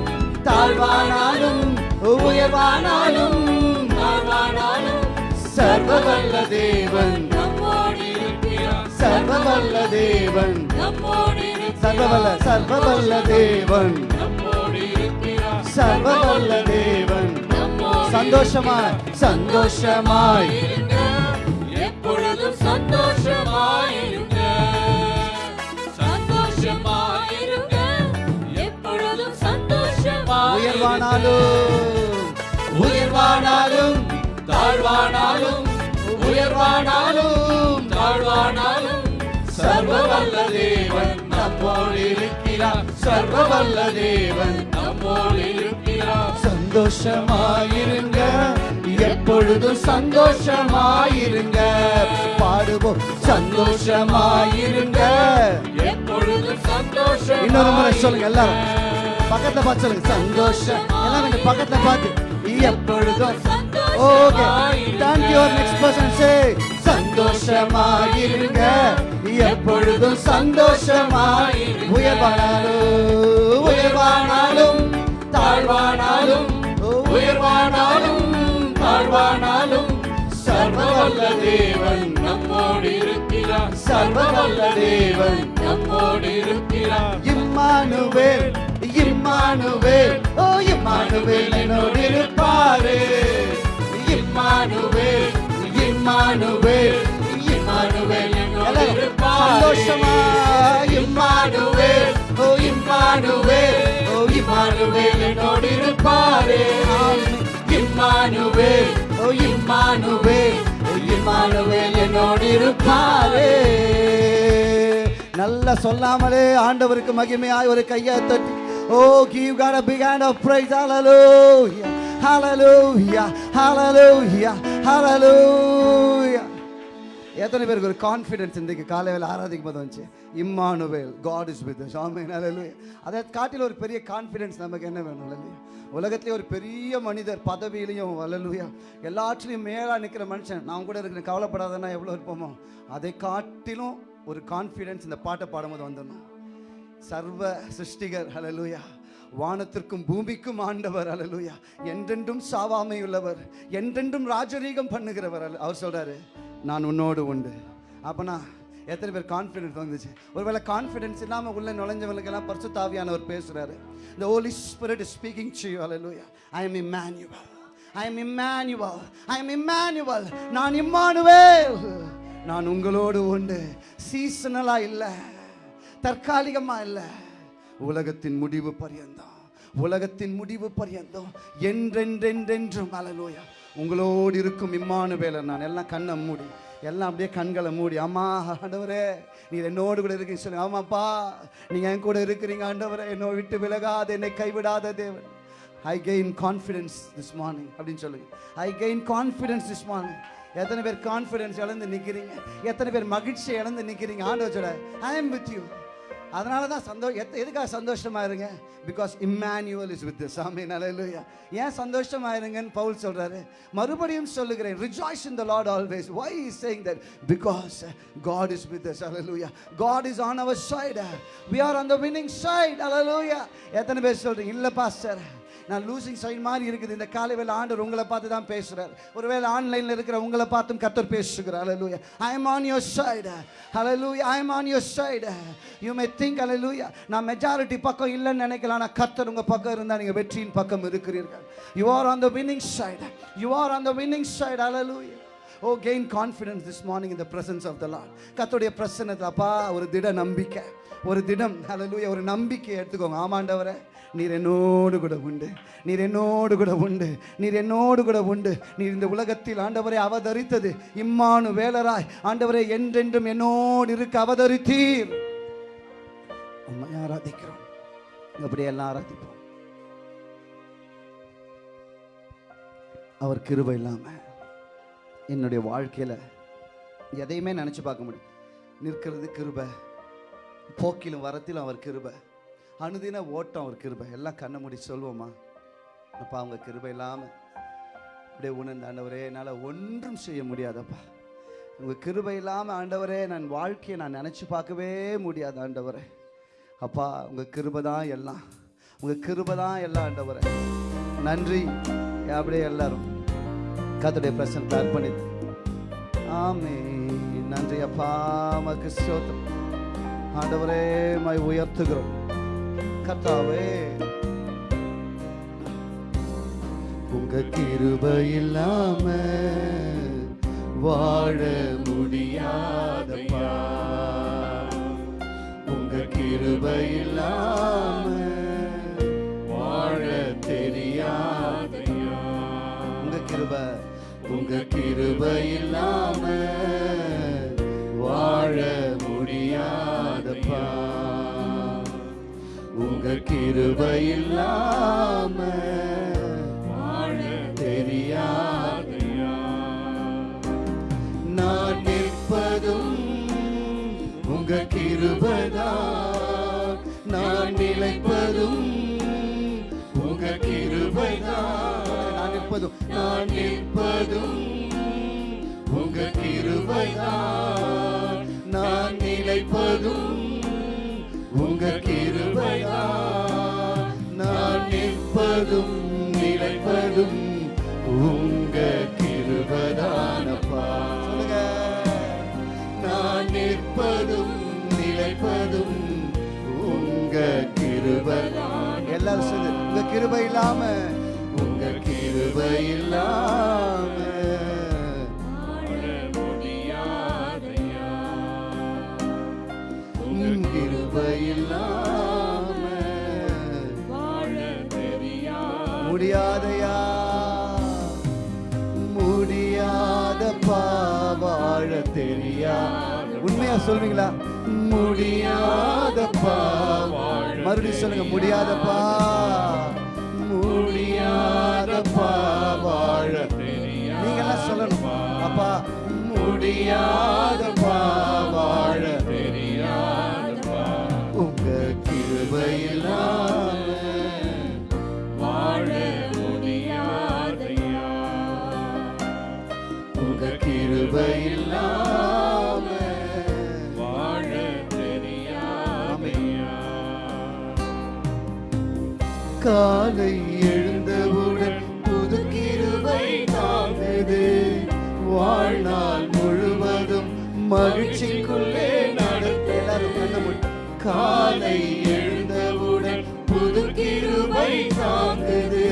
தாழ்வானாலும் உயர்வானாலும் தாழ்வானாலும் சர்வவல்ல தேவன். சர்வவல்ல தேவன். சர்வவல்ல சர்வவல்ல தேவன். இருக்கிறார் சர்வவல்ல தேவன் சந்தோஷமாய். சந்தோஷமாய் எப்பொழுதும் சந்தோஷமாயிருங்க உயர்வானாலும் உயர்வானாலும் தாழ்வானாலும் உயர்வானாலும் தாழ்வானாலும். சர்வவல்ல தேவன் நம்மோடு இருக்கிறார். சர்வவல்ல தேவன் சந்தோஷமாயிருங்க. எப்பொழுதும் சந்தோஷமாயிருங்க. பாடுவோம். சந்தோஷமாயிருங்க. எப்பொழுதும் சந்தோஷம் இன்னொரு முறை சொல்லுங்க எல்லாரும். பக்கத்துல பார்த்து சொல்லுங்க. சந்தோஷம் எல்லாம் கொஞ்சம் பக்கத்துல பார்த்து. எப்பொழுதும் okay. Thank you next person say சந்தோஷமாயிருங்க. எப்பொழுதும் சந்தோஷமாய் உயர்வானாலும் உயர்வானாலும் தாழ்வானாலும் உயர்வானாலும் தாழ்வானாலும் சர்வவல்ல தேவன் நம்மோடு இருக்கிறார் சர்வவல்ல தேவன் நம்மோடு இருக்கிறார் இம்மானுவேல் இம்மானுவேல் ஓ இம்மானுவேல் என்னோடு இருப்பாரே இம்மானுவேல் இம்மானுவேல் இம்மானுவேல் என்னோடு இருப்பாரே சந்தோஷமா இம்மானுவேல் ஓ இம்மானுவேல். இம்மானுவேல் என்னோடு இருப்பாரே இம்மானுவேல் ஓ இம்மானுவேல் இம்மானுவேல் என்னோடு இருப்பாரே நல்லா சொல்லாமலே ஆண்டவருக்கு மகிமையாய் ஒரு கையை தட்டி ஓ give God a big hand of praise. Hallelujah. Hallelujah. Hallelujah. Hallelujah. எத்தனை பேருக்கு ஒரு கான்ஃபிடென்ஸ் இன்றைக்கு காலையில் ஆராதிக்கும் போது வந்துச்சு? Emmanuel God is with amen. அதை காட்டில் ஒரு பெரிய கான்ஃபிடென்ஸ் நமக்கு என்ன வேணும்? இல்லையா உலகத்திலே ஒரு பெரிய மனிதர் பதவியிலையும் வளலுயா எல்லாற்றிலையும் மேலாக நிற்கிற மனுஷன். நான் கூட இருக்கிற கவலைப்படாதன்னா எவ்வளோ இருப்போமோ? அதை காட்டிலும் ஒரு கான்ஃபிடென்ஸ் இந்த பாட்டை பாடும்போது வந்துடணும். சர்வ சிருஷ்டிகர் ஹalleluya வானத்திற்கும் பூமிக்கும் ஆண்டவர் அலலுயா என்றென்றும் சாவாமை உள்ளவர் என்றென்றும் ராஜரீகம் பண்ணுகிறவர் அல்ல- அவர் சொல்கிறாரு நான் உன்னோடு உண்டு. அப்போனா எத்தனை பேர் கான்ஃபிடென்ஸ் வந்துச்சு? ஒருவேளை கான்ஃபிடென்ஸ் இல்லாமல் உள்ளே நுழைஞ்சவங்களுக்கெல்லாம் பரிசுத்தாவியானவர் தாவியானவர் பேசுகிறாரு இந்த holy is speaking to you hallelujah I am emmanuel. I am emmanuel. I am emmanuel. நான் இம்மானுவேல். நான் உங்களோடு உண்டு. சீசனலாக இல்லை. தற்காலிகமாக இல்லை. உலகத்தின் முடிவு பரியந்தம். உலகத்தின் முடிவு பரியந்தம். என்றென்றென்றென்றும் அலலோயா உங்களோடு இருக்கும் இம்மானு வேலை நான். எல்லாம் கண்ணை மூடி எல்லாம் அப்படியே கண்களை மூடி அம்மா ஆண்டவரே நீர் என்னோடு கூட இருக்கீங்க சொல்லுங்க. ஆமாப்பா நீங்க என் கூட இருக்கிறீங்க ஆண்டவரே. என்னோ விட்டு விலகாத என்னை கைவிடாத தேவன். I gain confidence this morning அப்படின்னு சொல்லுங்க. I gain confidence this morning எத்தனை பேர் கான்ஃபிடென்ஸ் இழந்து நிற்கிறீங்க எத்தனை பேர் மகிழ்ச்சியை இழந்து நிற்கிறீங்க ஆண்டவர் சொல்ல ஐ எம் வித் யூ அதனால தான் சந்தோஷம் எத் எதுக்காக சந்தோஷமாக இருங்க பிகாஸ் இம்மானுவல் இஸ் வித் சாமி நல்ல ஏன் சந்தோஷமாக இருங்கன்னு பவுல் சொல்கிறாரு மறுபடியும் சொல்லுகிறேன். Rejoice in the Lord always why is saying that because God is with hallelujah God is on our side we are on the winning side hallelujah எத்தனை பேர் சொல்கிறீங்க இல்லை பாஸ்டர் நான் லூசிங் சைன் மாதிரி இருக்குது. இந்த காலை வேலை ஆண்டவர் உங்களை பார்த்து தான் பேசுகிறார் ஒருவேளை ஆன்லைனில் இருக்கிற உங்களை பார்த்தும் கத்தர் பேசுகிறார். Hallelujah I am on your side hallelujah I am on your side you may think hallelujah நான் மெஜாரிட்டி பக்கம் இல்லைன்னு நினைக்கலாம் ஆனால் கத்தர் உங்கள் பக்கம் இருந்தால் நீங்கள் வெற்றியின் பக்கம் இருக்கிறீர்கள். You are on the winning side you are on the winning side hallelujah oh gain confidence this morning இந்த பிரசன்ஸ் ஆஃப் த லார்ட் கத்தோடைய பிரசன்னத்தில் அப்பா ஒரு திட நம்பிக்கை. ஒரு திடம் அலலூயா ஒரு நம்பிக்கை எடுத்துக்கோங்க. ஆமாண்டவரை. நீர் என்னோடு கூட உண்டு. நீர் என்னோடு கூட உண்டு. நீர் என்னோடு கூட உண்டு. நீர் இந்த உலகத்தில் ஆண்டவரை அவதரித்தது. இம்மானு வேலராய் ஆண்டவரை என்றென்றும் என்னோடு இருக்க அவதரித்தீர். உண்மை ஆராதிக்கிறோம். அப்படியே எல்லாம் ஆராதிப்போம். அவர் கிருபை இல்லாமல் என்னுடைய வாழ்க்கையில் எதையுமே நினச்சி பார்க்க முடியும். நிற்கிறது கிருபை போக்கிலும் வரத்திலும் அவர் கிருபை. அனுதின ஓட்டம் ஒரு கிருபை. எல்லாம் கண்ணை மூடி சொல்வோமா அப்பா அவங்க கிருபை இல்லாமல் அப்படியே உணர்ந்த ஆண்டவரே என்னால் ஒன்றும் செய்ய முடியாதப்பா. உங்கள் கிருபை இல்லாமல் ஆண்டவரே நான் வாழ்க்கையை நான் நினச்சி பார்க்கவே முடியாது ஆண்டவரே. அப்பா உங்கள் கிருபை தான் எல்லாம். உங்கள் கிருபை தான் எல்லாம் ஆண்டவரே. நன்றி. அப்படியே எல்லாரும் கத்துடைய பிரசன் பண்ணி ஆமே நன்றி அப்பா. மக்கு சோத்திரம் ஆண்டவரே மை உயர்த்துகிறோம். கத்தாவே. உங்க கிருப இல்லாம வாழ முடியாதப்பா. உங்க கிருப இல்லாம வாழ தெரியாதையா. உங்க கிருப உங்க கிருப இல்லாம வாழ முடியாதப்பா. உங்க கிருபை இல்லாம வாழ தெரியாதையா. நான் நிற்பதும் உங்க கிருபைதான். நான் நிலைப்பதும் உங்க கிருபைதான். நான் நிற்பதும் நான் நிற்பதும் உங்க கிருபைதான். நான் நிலைப்பதும் நிற்பதும் நிலைப்பதும் உங்க கிருபதானப்பா. நான் நிற்பதும் நிலைப்பதும் உங்க கிருபதான் எல்லாரும் சொல்லு உங்க கிருபை இல்லாம. உங்க கிருபை இல்லாம. கிருபை இல்லாம. முடியாதையா? முடியாத வாழ தெரியா? உண்மையா சொல்வீங்களா? முடியாதப்பா மறுபடியும் சொல்லுங்க முடியாதப்பா. முடியாதப்பா வாழ நீங்க எல்லாம் சொல்லணும். அப்பா முடியாதப்பா வாழ காலை எழுந்தவுடன் புது கிருவை தாங்குது. வாழ்நாள் முழுவதும் மகிழ்ச்சிக்குள்ளே நடத்த எல்லாரும் கண்ண காலை எழுந்தவுடன் புது கிருவை தாங்குது.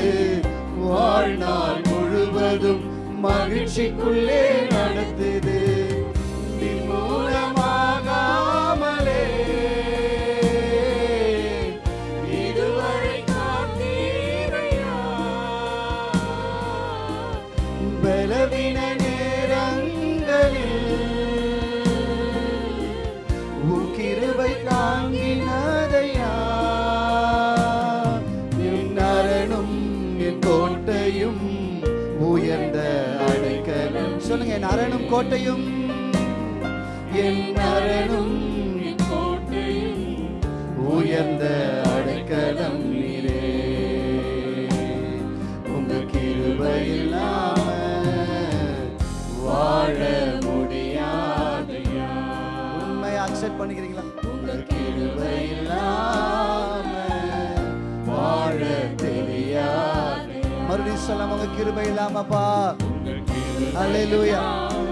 வாழ்நாள் முழுவதும் மகிழ்ச்சிக்குள்ளே நடத்துது கோட்டையும் என் அரணும் என் கோட்டையும் உயர்ந்த அடைக்கலம் நீரே. உங்க கிருபை இல்லாம வாழ முடியாதையா. உண்மையை அக்செப்ட் பண்ணிக்கிறீங்களா? உங்க கிருபை இல்லாம வாழ தெரியாது சொல்லாம உங்க கிருபை இல்லாமப்பா அல்லேலூயா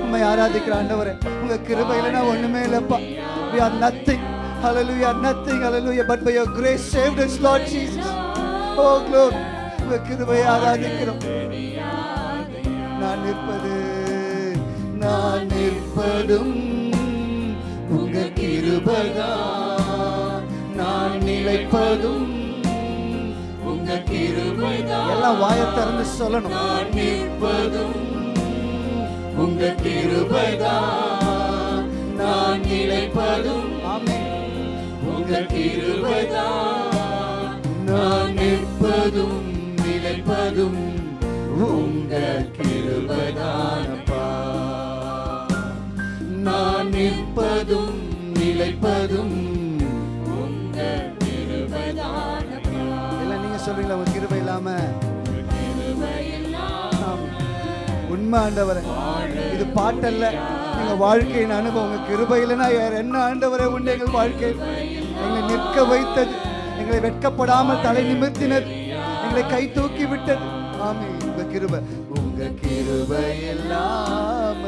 உண்மை ஆராதிக்கிற ஆண்டவரே உங்க கிருபை இல்லைன்னா ஒண்ணுமே இல்லப்பா. We are nothing. Hallelujah nothing. Hallelujah. But by your grace saved us lord jesus. Oh glory. உங்க கிருபை ஆராதிக்கிறோம். நான் நிற்பது நான் நிற்பதும் உங்க கிருபைதான் நான் நிலைப்பதும் உங்க கிருபைதான் எல்லாம் வாயை திறந்து சொல்லணும். நான் நிற்பதும் உங்க கிருபைதான் நான் நிலைப்பதும். உங்க கிருபைதான் நான் நிற்பதும் நிலைப்பதும். உங்க கிருபைதானப்பா நான் நிற்பதும் நிலைப்பதும். உங்க கிருபைதானப்பா எல்லாம் நீங்க சொல்றீங்களா உங்க கிருபை இல்லாம? உண்மை ஆண்டவரே. இது பாட்டல்ல. எங்க வாழ்க்கையின் அனுபவம் உங்க கிருபை இல்லைன்னா வேற என்ன ஆண்டவரே உண்டு எங்கள் வாழ்க்கை. எங்களை நிற்க வைத்தது எங்களை வெட்கப்படாமல் தலை நிமிர்த்தினது எங்களை கை தூக்கி விட்டது. ஆமே உங்க கிருபை உங்க கிருபை இல்லாம.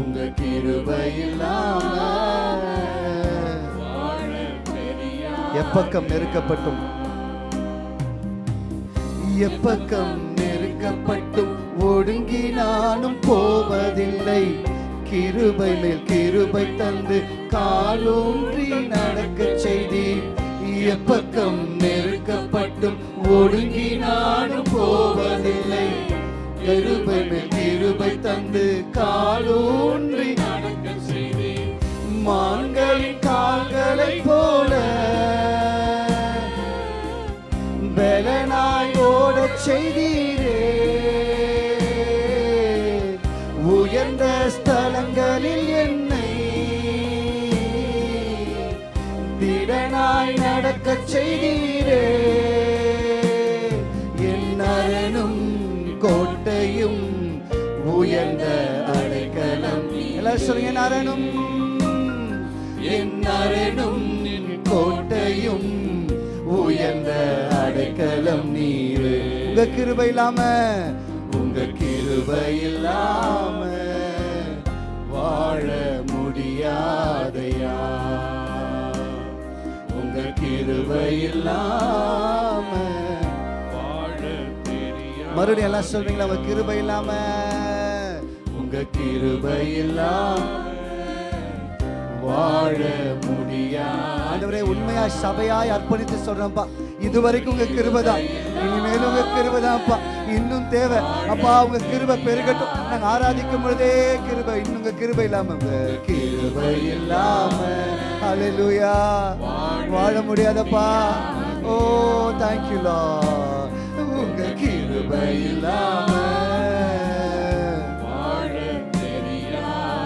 உங்க கிருபை இல்லாம. எப்பக்கம் நெருக்கப்பட்டும். எப்பக்கம் நெருக்கப்பட்டும் ஒடுங்கி நானும் போவதில்லை. கிருபை மேல் கிருபை தந்து காலூன்றி நடக்கச் செய்தி எப்பக்கம் நெருக்கப்பட்டும் ஒடுங்கி நானும் போவதில்லை. கிருபை மேல் கிருபை தந்து காலூன்றி நடக்க செய்தி மான்களின் கால்களை போல் ஓடச் செய்தீரே. உயர்ந்த ஸ்தலங்களில் என்னை திடனாய் நடக்கச் செய்தீரே. என் அரணும் கோட்டையும் உயர்ந்த அடைக்கலம். எல்லாம் சொல்லுங்க அரணும் என் அரணும் கோட்டையும் உயர்ந்த அடைக்கலம். நீ உங்க கிருபை இல்லாம. உங்க கிருபை இல்லாம வாழ முடியாதையா? உங்க கிருபை இல்லாம வாழ தெரியா மறுபடியும் எல்லாம் சொல்றீங்களா உங்க கிருபை இல்லாம உங்க கிருபை இல்லாம வாழ முடியா? உண்மையா சபையாய் அர்ப்பணித்து சொல்றேன்ப்பா இதுவரைக்கும் உங்க கிருபைதான் இனிமேல் உங்க கிருபைதான்ப்பா இன்னும் தேவை. அப்பா உங்க கிருபை பெருகட்டும். நாங்க ஆராதிக்கும் பொழுதே கிருபை. இன்னும் உங்க கிருபை இல்லாம உங்க கிருபை இல்லாம. அலலுயா வாழ முடியாதப்பா. ஓ தேங்க்யூலா உங்க கிருபை இல்லாம.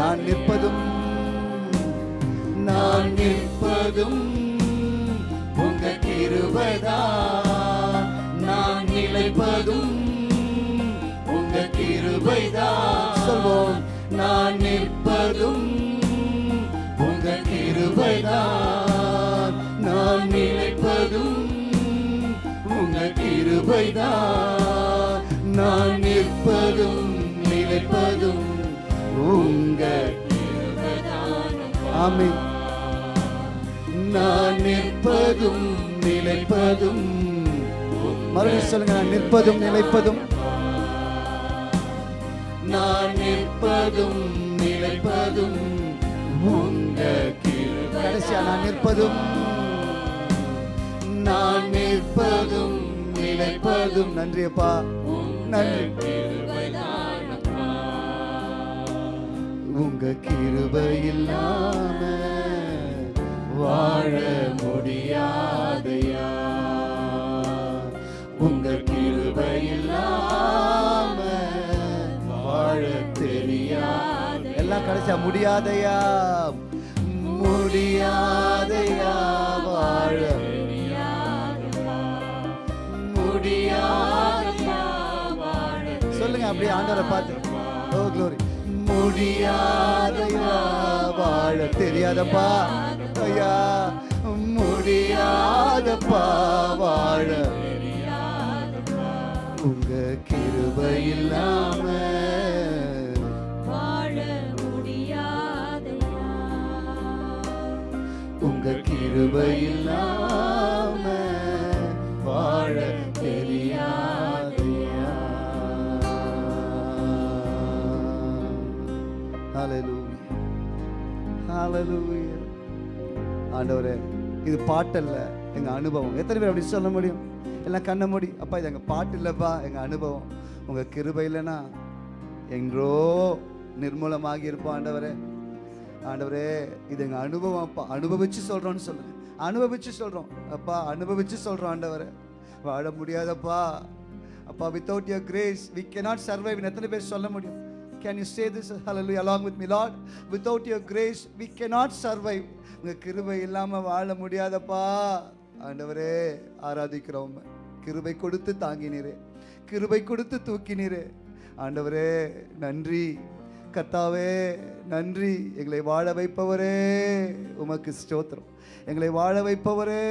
நான் நிற்பதும் நான் நிற்பதும் உங்க கிருபைதான் நான் நிலைப்பதும் உங்க கிருபைதான் சொல்வோம். நான் நிற்பதும் உங்க கிருபைதான் நான் நிலைப்பதும் உங்க கிருபைதான் நான் நிற்பதும் நிலைப்பதும் உங்க ஆமென். நான் நிற்பதும் நிலைப்பதும் மறுபடியும் சொல்லுங்க நான் நிற்பதும் நிலைப்பதும். நான் நிற்பதும் நிலைப்பதும் உங்க கடைசியா நான் நிற்பதும். நான் நிற்பதும் நிலைப்பதும். நன்றியப்பா நன்றி. உங்க கிருபையில்லாமல் வாழ முடியாதையா. உங்க கிருபை இல்லாம வாழ தெரியாது எல்லாம் கடைசியா முடியாதையா. முடியாதையா வாழ முடியாதையா சொல்லுங்க அப்படியே ஆண்டவரை பார்த்து. ஓ க்ளோரி முடியாதையா வாழ தெரியாதப்பா. ஐயா முடி முடியாதப்பா வாழ உங்க கிருபை இல்லாம உங்க கிருபை இல்லாம Hallelujah. Hallelujah. ஆண்டவரே இது பாட்டல்ல. எங்க அனுபவம். எத்தனை பேர் அப்படி சொல்ல முடியும்? எல்லாம் கண்ண முடி அப்பா இது எங்கள் பாட்டு இல்லைப்பா. எங்கள் அனுபவம். உங்கள் கிருபை இல்லைன்னா எங்கோ நிர்மூலமாகி இருப்போம் ஆண்டவரே. ஆண்டவரே இது எங்கள் அனுபவம் அப்பா. அனுபவிச்சு சொல்கிறோன்னு சொல்லுங்கள் அனுபவிச்சு சொல்கிறோம் அப்பா அனுபவிச்சு சொல்கிறோம் ஆண்டவரே. வாழ முடியாதப்பா. அப்பா without your grace we can not survive எத்தனை பேர் சொல்ல முடியும்? Can you say this hallelujah along with me Lord without your grace we cannot survive உங்கள் கிருபை இல்லாமல் வாழ முடியாதப்பா. ஆண்டவரே ஆராதிக்கிறோம் கிருபை கொடுத்து தாங்கினீரே. கிருபை கொடுத்து தூக்கினீரே. ஆண்டவரே நன்றி. கத்தாவே நன்றி. எங்களை வாழ வைப்பவரே உமக்கு ஸ்தோத்திரம். எங்களை வாழ வைப்பவரே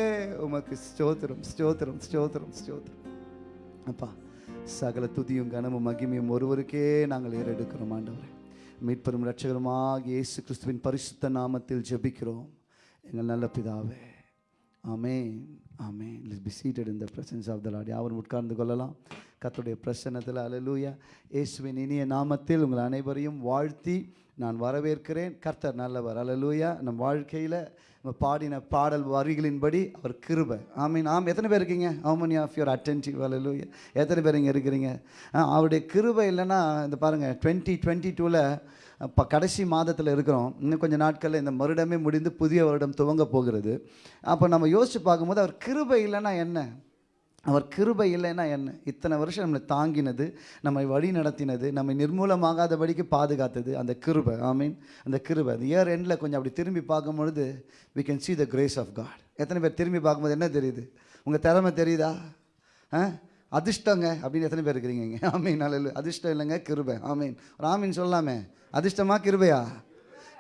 உமக்கு ஸ்தோத்திரம் ஸ்தோத்திரம் ஸ்தோத்திரம் ஸ்தோத்திரம். அப்பா சகல துதியும் கனமும் மகிமையும் ஒருவருக்கே நாங்கள் ஏறெடுக்கிறோம் ஆண்டவரே. மீட்பெரும் ரட்சகருமாக இயேசு கிறிஸ்துவின் பரிசுத்த நாமத்தில் ஜெபிக்கிறோம். எங்கள் நல்ல பிதாவே. Amen amen is be seated இந்த பிரசன்ஸ் ஆஃப் த லாட் யாவரும் உட்கார்ந்து கொள்ளலாம். கத்துடைய பிரசன்னத்தில் அலலூயா இயேசுவின் இனிய நாமத்தில் உங்கள் அனைவரையும் வாழ்த்தி நான் வரவேற்கிறேன். கர்த்தர் நல்லவர். அலலூயா நம் வாழ்க்கையில் நம்ம பாடின பாடல் வரிகளின்படி அவர் கிருபை. ஐ மீன் ஆம் எத்தனை பேர் இருக்கீங்க? How of your attentive hallelujah எத்தனை பேர் இங்கே இருக்கிறீங்க? அவருடைய கிருபை இல்லைன்னா இந்த பாருங்கள் டுவெண்ட்டி டுவெண்ட்டி டூவில் இப்போ கடைசி மாதத்தில் இருக்கிறோம். இன்னும் கொஞ்சம் நாட்களில் இந்த வருடமே முடிந்து புதிய வருடம் துவங்க போகிறது. அப்போ நம்ம யோசித்து பார்க்கும்போது அவர் கிருபை இல்லைன்னா என்ன? அவர் கிருபை இல்லைன்னா என்ன? இத்தனை வருஷம் நம்மளை தாங்கினது நம்மை வழி நடத்தினது நம்மை நிர்மூலமாகாதபடிக்கு பாதுகாத்தது அந்த கிருபை. ஆமீன். அந்த கிருபை. அந்த இயர் எண்டில் கொஞ்சம் அப்படி திரும்பி பார்க்கும்பொழுது we can see the grace of God எத்தனை பேர் திரும்பி பார்க்கும்போது என்ன தெரியுது? உங்கள் திறமை தெரியுதா? ஆ? அதிர்ஷ்டங்க அப்படின்னு எத்தனை பேர் இருக்கிறீங்க ஆமீன். நல்ல அதிர்ஷ்டம் இல்லைங்க கிருபை. ஆமீன். ஒரு ஆமீன் சொல்லலாமே அதிர்ஷ்டமா கிருபையா?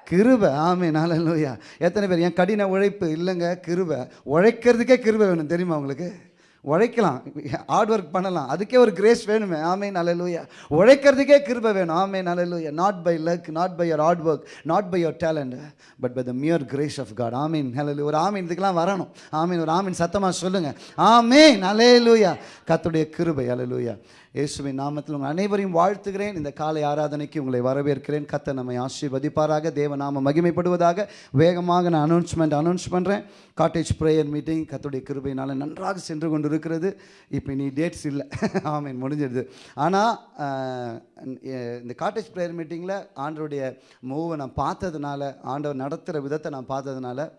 கிருபை. ஆமே நாளூயா எத்தனை பேர்? என் கடின உழைப்பு இல்லைங்க கிருபை. உழைக்கிறதுக்கே கிருபை வேணும் தெரியுமா உங்களுக்கு? உழைக்கலாம். ஹார்ட் ஒர்க் பண்ணலாம். அதுக்கே ஒரு கிரேஸ் வேணுமே. ஆமே நல்லலூயா உழைக்கிறதுக்கே கிருபை வேணும். ஆமே நல்லலூயா not by luck not by your hard work not by your talent but by the mere grace of God ஆமீன் ஹலலு ஒரு ஆமீன் இதுக்கெல்லாம் வரணும். ஆமீன் ஒரு ஆமீன் சத்தமாக சொல்லுங்கள் ஆமீன் அலேலூயா கத்துடைய கிருபை அலலூயா இயேசுவின் நாமத்தில் உங்கள் அனைவரையும் வாழ்த்துகிறேன். இந்த காலை ஆராதனைக்கு உங்களை வரவேற்கிறேன். கத்த நம்மை ஆசீர்வதிப்பாராக. தேவ நாம மகிமைப்படுவதாக வேகமாக நான் அனௌன்ஸ்மெண்ட் அனௌன்ஸ் பண்ணுறேன் காட்டேஜ் ப்ரேயர் மீட்டிங் கத்துடைய கிருபையினால் நன்றாக சென்று கொண்டு இருக்கிறது இப்போ நீ டேட்ஸ் இல்லை. ஆமீன். முடிஞ்சிடுது. ஆனால் இந்த காட்டேஜ் ப்ரேயர் மீட்டிங்கில் ஆண்டருடைய மூவை நான் பார்த்ததுனால ஆண்டவர் நடத்துகிற விதத்தை நான் பார்த்ததுனால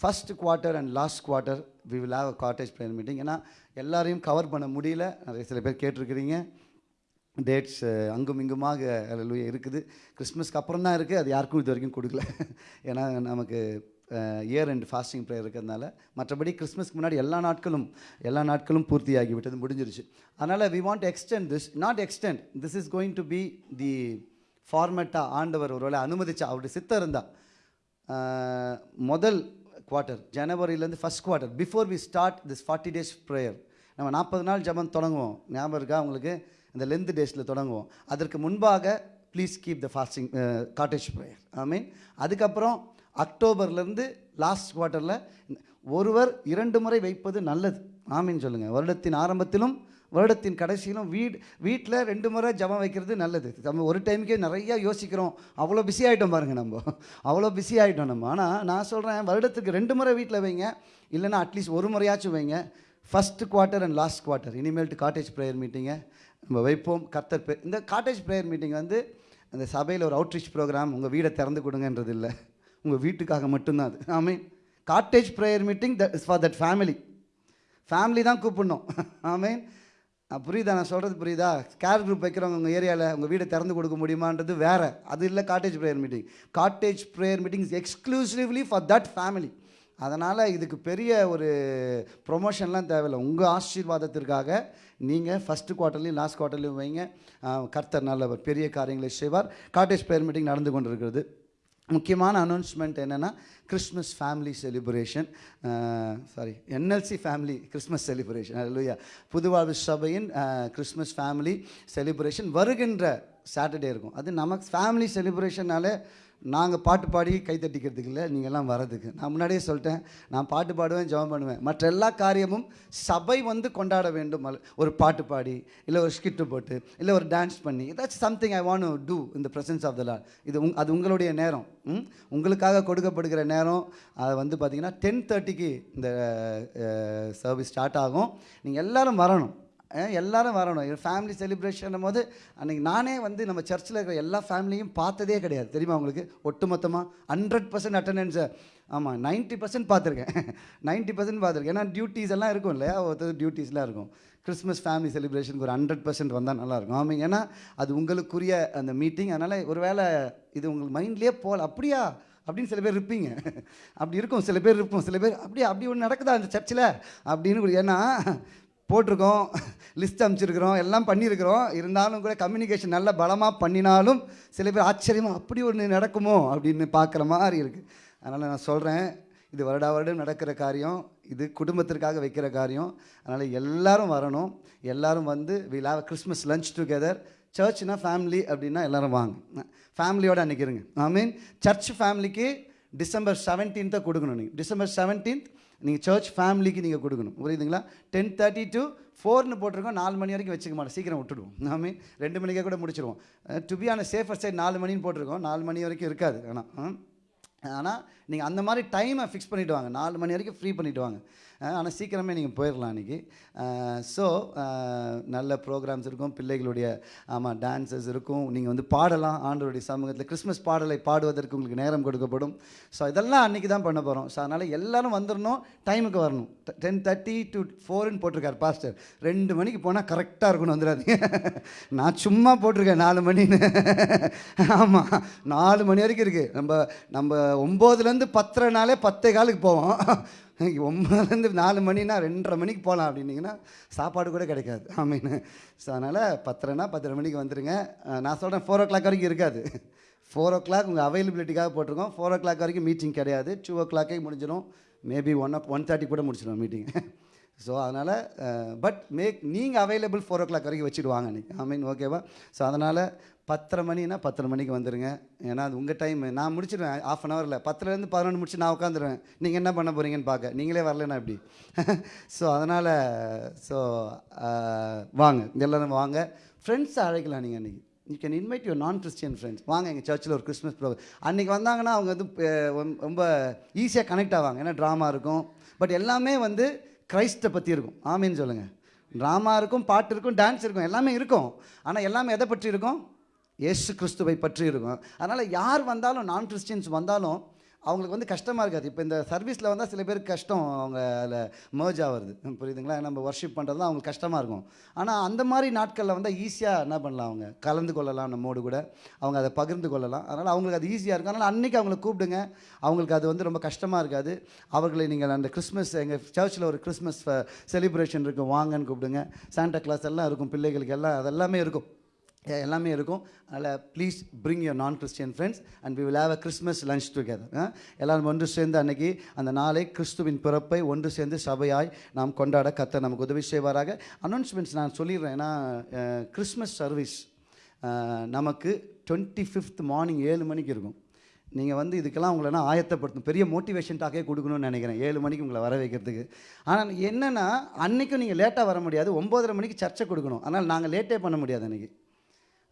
first quarter and last quarter we will have cottage prayer meeting ஏன்னா எல்லாரையும் கவர் பண்ண முடியல. நிறைய சில பேர் கேட்டிருக்கிறீங்க. டேட்ஸ் அங்கும் இங்குமாக அல்லேலூயா இருக்குது. கிறிஸ்மஸ்க்கு அப்புறம் தான் இருக்குது அது யாருக்கும் இது வரைக்கும் கொடுக்கல. <laughs> ஏன்னா நமக்கு இயர் அண்ட் ஃபாஸ்டிங் ப்ரேயர் இருக்கிறதுனால மற்றபடி கிறிஸ்மஸ்க்கு முன்னாடி எல்லா நாட்களும் எல்லா நாட்களும் பூர்த்தியாகி விட்டது முடிஞ்சிருச்சு. அதனால் we want extend this not extend this is going to be the ஃபார்மேட்டாக ஆண்டவர் ஒருவேளை அனுமதிச்சா அவருடைய சித்தம் இருந்தால் முதல் quarter ஜனவரியிலேருந்து first quarter before we start this forty days prayer நம்ம நாற்பது நாள் ஜெபம் தொடங்குவோம். ஞாபகம் இருக்கா உங்களுக்கு? இந்த லென்த் டேஸில் தொடங்குவோம். அதற்கு முன்பாக please keep the fasting cottage prayer I mean அதுக்கப்புறம் அக்டோபர்லேருந்து லாஸ்ட் குவார்ட்டரில் ஒருவர் இரண்டு முறை வைப்பது நல்லது. ஆமீன் சொல்லுங்கள் வருடத்தின் ஆரம்பத்திலும் வருடத்தின் கடைசியிலும் வீட் வீட்டில் ரெண்டு முறை ஜபம் வைக்கிறது நல்லது. நம்ம ஒரு டைமுக்கே நிறையா யோசிக்கிறோம். அவ்வளோ பிஸி ஆகிட்டோம் பாருங்கள் நம்ம. அவ்வளோ பிஸி ஆகிட்டோம் நம்ம. ஆனால் நான் சொல்கிறேன் வருடத்துக்கு ரெண்டு முறை வீட்டில் வைங்க. இல்லைன்னா அட்லீஸ்ட் ஒரு முறையாச்சும் வைங்க. First quarter and last quarter இனிமேல்ட்டு cottage prayer மீட்டிங்கை நம்ம வைப்போம். கர்த்தர் பே இந்த காட்டேஜ் ப்ரேயர் மீட்டிங் வந்து அந்த சபையில் ஒரு அவுட்ரீச் ப்ரோக்ராம் உங்கள் வீடை திறந்து கொடுங்கன்றது இல்லை. உங்கள் வீட்டுக்காக மட்டும்தான் அது. I mean cottage prayer meeting that is for that family family தான் கூப்பிடணும். ஆமீன் மீன் புரியுதா? நான் சொல்கிறது புரியுதா? கேர் குரூப் வைக்கிறவங்க உங்கள் ஏரியாவில் உங்கள் வீடை திறந்து கொடுக்க முடியுமான்றது வேறு. அது இல்லை cottage prayer meeting cottage prayer meeting is exclusively for that family அதனால் இதுக்கு பெரிய ஒரு ப்ரொமோஷன்லாம் தேவையில்லை. உங்கள் ஆசீர்வாதத்திற்காக நீங்கள் ஃபஸ்ட்டு குவார்ட்டர்லையும் லாஸ்ட் குவார்ட்டர்லையும் வைங்க. கர்த்தர் நல்லவர் பெரிய காரியங்களை செய்வார். காட்டேஜ் ப்ரேயர் மீட்டிங் நடந்து கொண்டிருக்கிறது. முக்கியமான அனௌன்ஸ்மெண்ட் என்னென்னா Christmas family celebration sorry NLC family Christmas celebration அல்லையா புதுவாழ்வு சபையின் கிறிஸ்மஸ் ஃபேமிலி செலிப்ரேஷன் வருகின்ற சாட்டர்டே இருக்கும். அது நமக்கு ஃபேமிலி செலிப்ரேஷனாலே நாங்கள் பாட்டு பாடி கை தட்டிக்கிறதுக்கு இல்லை நீங்கள்லாம் வரதுக்கு நான் முன்னாடியே சொல்லிட்டேன் நான் பாட்டு பாடுவேன் ஜெபம் பண்ணுவேன். மற்ற எல்லா காரியமும் சபை வந்து கொண்டாட வேண்டும். ஒரு பாட்டு பாடி இல்லை ஒரு ஸ்கிட்டு போட்டு இல்லை ஒரு டான்ஸ் பண்ணி ஏதாச்சும் சம்திங் ஐ வாண்ட் டூ இந்த ப்ரெசன்ஸ் ஆஃப் த லார்ட் இது உங் அது உங்களுடைய நேரம். ம்? உங்களுக்காக கொடுக்கப்படுகிற நேரம் அது வந்து பார்த்தீங்கன்னா டென் தேர்ட்டிக்கு இந்த சர்வீஸ் ஸ்டார்ட் ஆகும். நீங்கள் எல்லாரும் வரணும். எல்லாரும் வரணும். ஃபேமிலி செலிப்ரேஷன் போது அன்றைக்கி நானே வந்து நம்ம சர்ச்சில் இருக்கிற எல்லா ஃபேமிலியும் பார்த்ததே கிடையாது. தெரியுமா உங்களுக்கு? ஒட்டுமொத்தமாக ஹண்ட்ரட் பர்சன்ட் அட்டண்டன்ஸை ஆமாம் நைன்ட்டி பர்சன்ட் பார்த்துருக்கேன். நைன்ட்டி <laughs> பர்சன்ட் பார்த்துருக்கேன். ஏன்னா டியூட்டிஸ் எல்லாம் இருக்கும் இல்லையா? ஒருத்தர் டியூட்டிஸ்லாம் இருக்கும். கிறிஸ்மஸ் ஃபேமிலி செலிப்ரேஷனுக்கு ஒரு ஹண்ட்ரட் பர்சன்ட் வந்தால் நல்லாயிருக்கும் ஆமாம் ஏன்னா அது உங்களுக்குரிய அந்த மீட்டிங் அதனால் ஒரு வேளை இது உங்களுக்கு மைண்ட்லேயே போகல அப்படியா? அப்படின்னு சில பேர் இருப்பீங்க. <laughs> அப்படி இருக்கும். சில பேர் இருப்போம். சில பேர் அப்படியே? அப்படி ஒன்று நடக்குதா அந்த சர்ச்சில் அப்படின்னு ஏன்னா போட்டிருக்கோம் லிஸ்ட் அமைச்சிருக்கிறோம் எல்லாம் பண்ணியிருக்கிறோம். இருந்தாலும் கூட கம்யூனிகேஷன் நல்ல பலமாக பண்ணினாலும் சில பேர் ஆச்சரியமாக அப்படி ஒன்று நடக்குமோ அப்படின்னு பார்க்குற மாதிரி இருக்குது அதனால் நான் சொல்கிறேன் இது வருடா வருடம் நடக்கிற காரியம் இது குடும்பத்திற்காக வைக்கிற காரியம். அதனால் எல்லோரும் வரணும். எல்லோரும் வந்து we love Christmas lunch together சர்ச்னா family அப்படின்னா எல்லாரும் வாங்க. ஃபேமிலியோடு அன்றைக்கி இருங்க. ஐ மீன் சர்ச் ஃபேமிலிக்கு டிசம்பர் செவன்டீன்த்தை கொடுக்கணும் நீங்கள் டிசம்பர் செவன்டீன்த் நீங்கள் சர்ச் ஃபேமிலிக்கு நீங்கள் கொடுக்கணும். புரியுதுங்களா? டென் தேர்ட்டி டு ஃபோர்னு போட்டிருக்கோம். நாலு மணி வரைக்கும் வச்சுக்க மாட்டோம். சீக்கிரம் விட்டுடுவோம். நாமே ரெண்டு மணிக்கே கூட முடிச்சிடுவோம் to be on safer side நாலு மணின்னு போட்டிருக்கோம். நாலு மணி வரைக்கும் இருக்காது. ஆனால் ஆனால் நீங்கள் அந்த மாதிரி டைமை ஃபிக்ஸ் பண்ணிவிட்டு வாங்க. நாலு மணி வரைக்கும் ஃப்ரீ பண்ணிவிட்டு வாங்க. ஆனால் சீக்கிரமே நீங்கள் போயிடலாம் அன்றைக்கி ஸோ நல்ல ப்ரோக்ராம்ஸ் இருக்கும். பிள்ளைகளுடைய ஆமாம் டான்சஸ் இருக்கும். நீங்கள் வந்து பாடலாம். ஆண்டவருடைய சமூகத்தில் கிறிஸ்மஸ் பாடலை பாடுவதற்கு உங்களுக்கு நேரம் கொடுக்கப்படும். ஸோ இதெல்லாம் அன்றைக்கி தான் பண்ண போகிறோம் ஸோ அதனால் எல்லோரும் வந்துடணும் டைமுக்கு வரணும். டென் தேர்ட்டி டு ஃபோர்னு போட்டிருக்காரு பாஸ்டர் ரெண்டு மணிக்கு போனால் கரெக்டாக இருக்கணும் வந்துடாதீங்க. <laughs> நான் சும்மா போட்டிருக்கேன் நாலு மணின்னு. <laughs> ஆமாம் நாலு மணி வரைக்கும் இருக்குது நம்ம நம்ம ஒம்போதுலேருந்து பத்தரை நாளே பத்தே காலுக்கு போவோம். <laughs> <laughs> ஒம்பதுலேருந்து நாலு மணினா ரெண்டரை மணிக்கு போகலாம் அப்படின்னீங்கன்னா சாப்பாடு கூட கிடைக்காது. <laughs> ஆமீன் ஸோ அதனால் பத்தரைனா பத்தரை மணிக்கு வந்துடுங்க நான் சொல்கிறேன் ஃபோர் ஓ கிளாக் வரைக்கும் இருக்காது. ஃபோர் ஓ கிளாக் உங்கள் அவைலபிலிட்டிக்காக போட்டிருக்கோம். ஃபோர் ஓ கிளாக் வரைக்கும் மீட்டிங் கிடையாது. டூ ஓ கிளாக்கே முடிஞ்சிடும் மேபி ஒன் ஒன் தேர்ட்டி கூட முடிச்சிடும் மீட்டிங் ஸோ அதனால் பட் மேக் நீங்கள் அவைலபிள் ஃபோர் ஓ கிளாக் வரைக்கும் வச்சுடுவாங்க நீங்கள் ஐ மீன் ஓகேவா ஸோ அதனால் பத்தரை மணினா பத்தரை மணிக்கு வந்துடுங்க ஏன்னா அது உங்கள் டைம் நான் முடிச்சிடுவேன் ஆஃப் அன் ஹவரில் பத்துலேருந்து பதினொன்று முடிச்சு நான் உட்காந்துருவேன். நீங்கள் என்ன பண்ண போகிறீங்கன்னு பார்க்க நீங்களே வரலனா எப்படி? ஸோ அதனால் ஸோ வாங்க. எல்லோரும் வாங்க. ஃப்ரெண்ட்ஸை அழைக்கலாம் நீங்கள் அன்றைக்கி you can invite your non Christian friends வாங்க எங்கள் சர்ச்சில் ஒரு கிறிஸ்மஸ் ப்ரோக்ராம் அன்றைக்கி வந்தாங்கன்னா அவங்க வந்து ரொம்ப- ரொம்ப ஈஸியாக கனெக்ட் ஆவாங்க. ஏன்னா ட்ராமா இருக்கும். பட் எல்லாமே வந்து கிரைஸ்ட்டை பற்றி இருக்கும். ஆமீன்னு சொல்லுங்கள் ட்ராமா இருக்கும் பாட்டு இருக்கும் டான்ஸ் இருக்கும். எல்லாமே இருக்கும். ஆனால் எல்லாமே எதை பற்றி இருக்கும்? இயேசு கிறிஸ்துவை பற்றி இருக்கும். அதனால் யார் வந்தாலும் நான் கிறிஸ்டியன்ஸ் வந்தாலும் அவங்களுக்கு வந்து கஷ்டமாக இருக்காது. இப்போ இந்த சர்வீஸில் வந்தால் சில பேருக்கு கஷ்டம் அவங்க அதில் மேர்ஜ் ஆகிறது. புரியுதுங்களா? நம்ம ஒர்ஷிப் பண்ணுறது அவங்களுக்கு கஷ்டமாக இருக்கும். ஆனால் அந்த மாதிரி நாட்களில் வந்தால் ஈஸியாக என்ன பண்ணலாம் அவங்க? கலந்து கொள்ளலாம் நம்மோடு கூட. அவங்க அதை பகிர்ந்து கொள்ளலாம். அதனால் அவங்களுக்கு அது ஈஸியாக இருக்கும். அதனால் அன்றைக்கி அவங்களை கூப்பிடுங்க. அவங்களுக்கு அது வந்து ரொம்ப கஷ்டமாக இருக்காது. அவர்களை நீங்கள் அந்த கிறிஸ்மஸ் எங்கள் சர்ச்சில் ஒரு கிறிஸ்மஸ் செலிப்ரேஷன் இருக்கும். வாங்கன்னு கூப்பிடுங்க. சாண்டா கிளாஸ் எல்லாம் இருக்கும். பிள்ளைகளுக்கு எல்லாம் அதெல்லாமே இருக்கும். எல்லாமே இருக்கும். அதில் please bring your non Christian friends and we will have a Christmas lunch together எல்லாரும் ஒன்று சேர்ந்து அன்னைக்கு அந்த நாளை கிறிஸ்துவின் பிறப்பை ஒன்று சேர்ந்து சபையாய் நாம் கொண்டாட கத்த நமக்கு உதவி செய்வாராக. அனௌன்ஸ்மெண்ட்ஸ் நான் சொல்லிடுறேன். ஏன்னா கிறிஸ்மஸ் சர்வீஸ் நமக்கு டுவெண்ட்டி ஃபிஃப்த் மார்னிங் ஏழு மணிக்கு இருக்கும். நீங்கள் வந்து இதுக்கெல்லாம் உங்களை நான் ஆயத்தப்படுத்தும் பெரிய மோட்டிவேஷன் டாக்கே கொடுக்கணும்னு நினைக்கிறேன். ஏழு மணிக்கு உங்களை வர வைக்கிறதுக்கு. ஆனால் என்னென்னா அன்றைக்கும் நீங்கள் லேட்டாக வர முடியாது. ஒம்போதரை மணிக்கு சர்ச்சை கொடுக்கணும். ஆனால் நாங்கள் லேட்டே பண்ண முடியாது அன்றைக்கி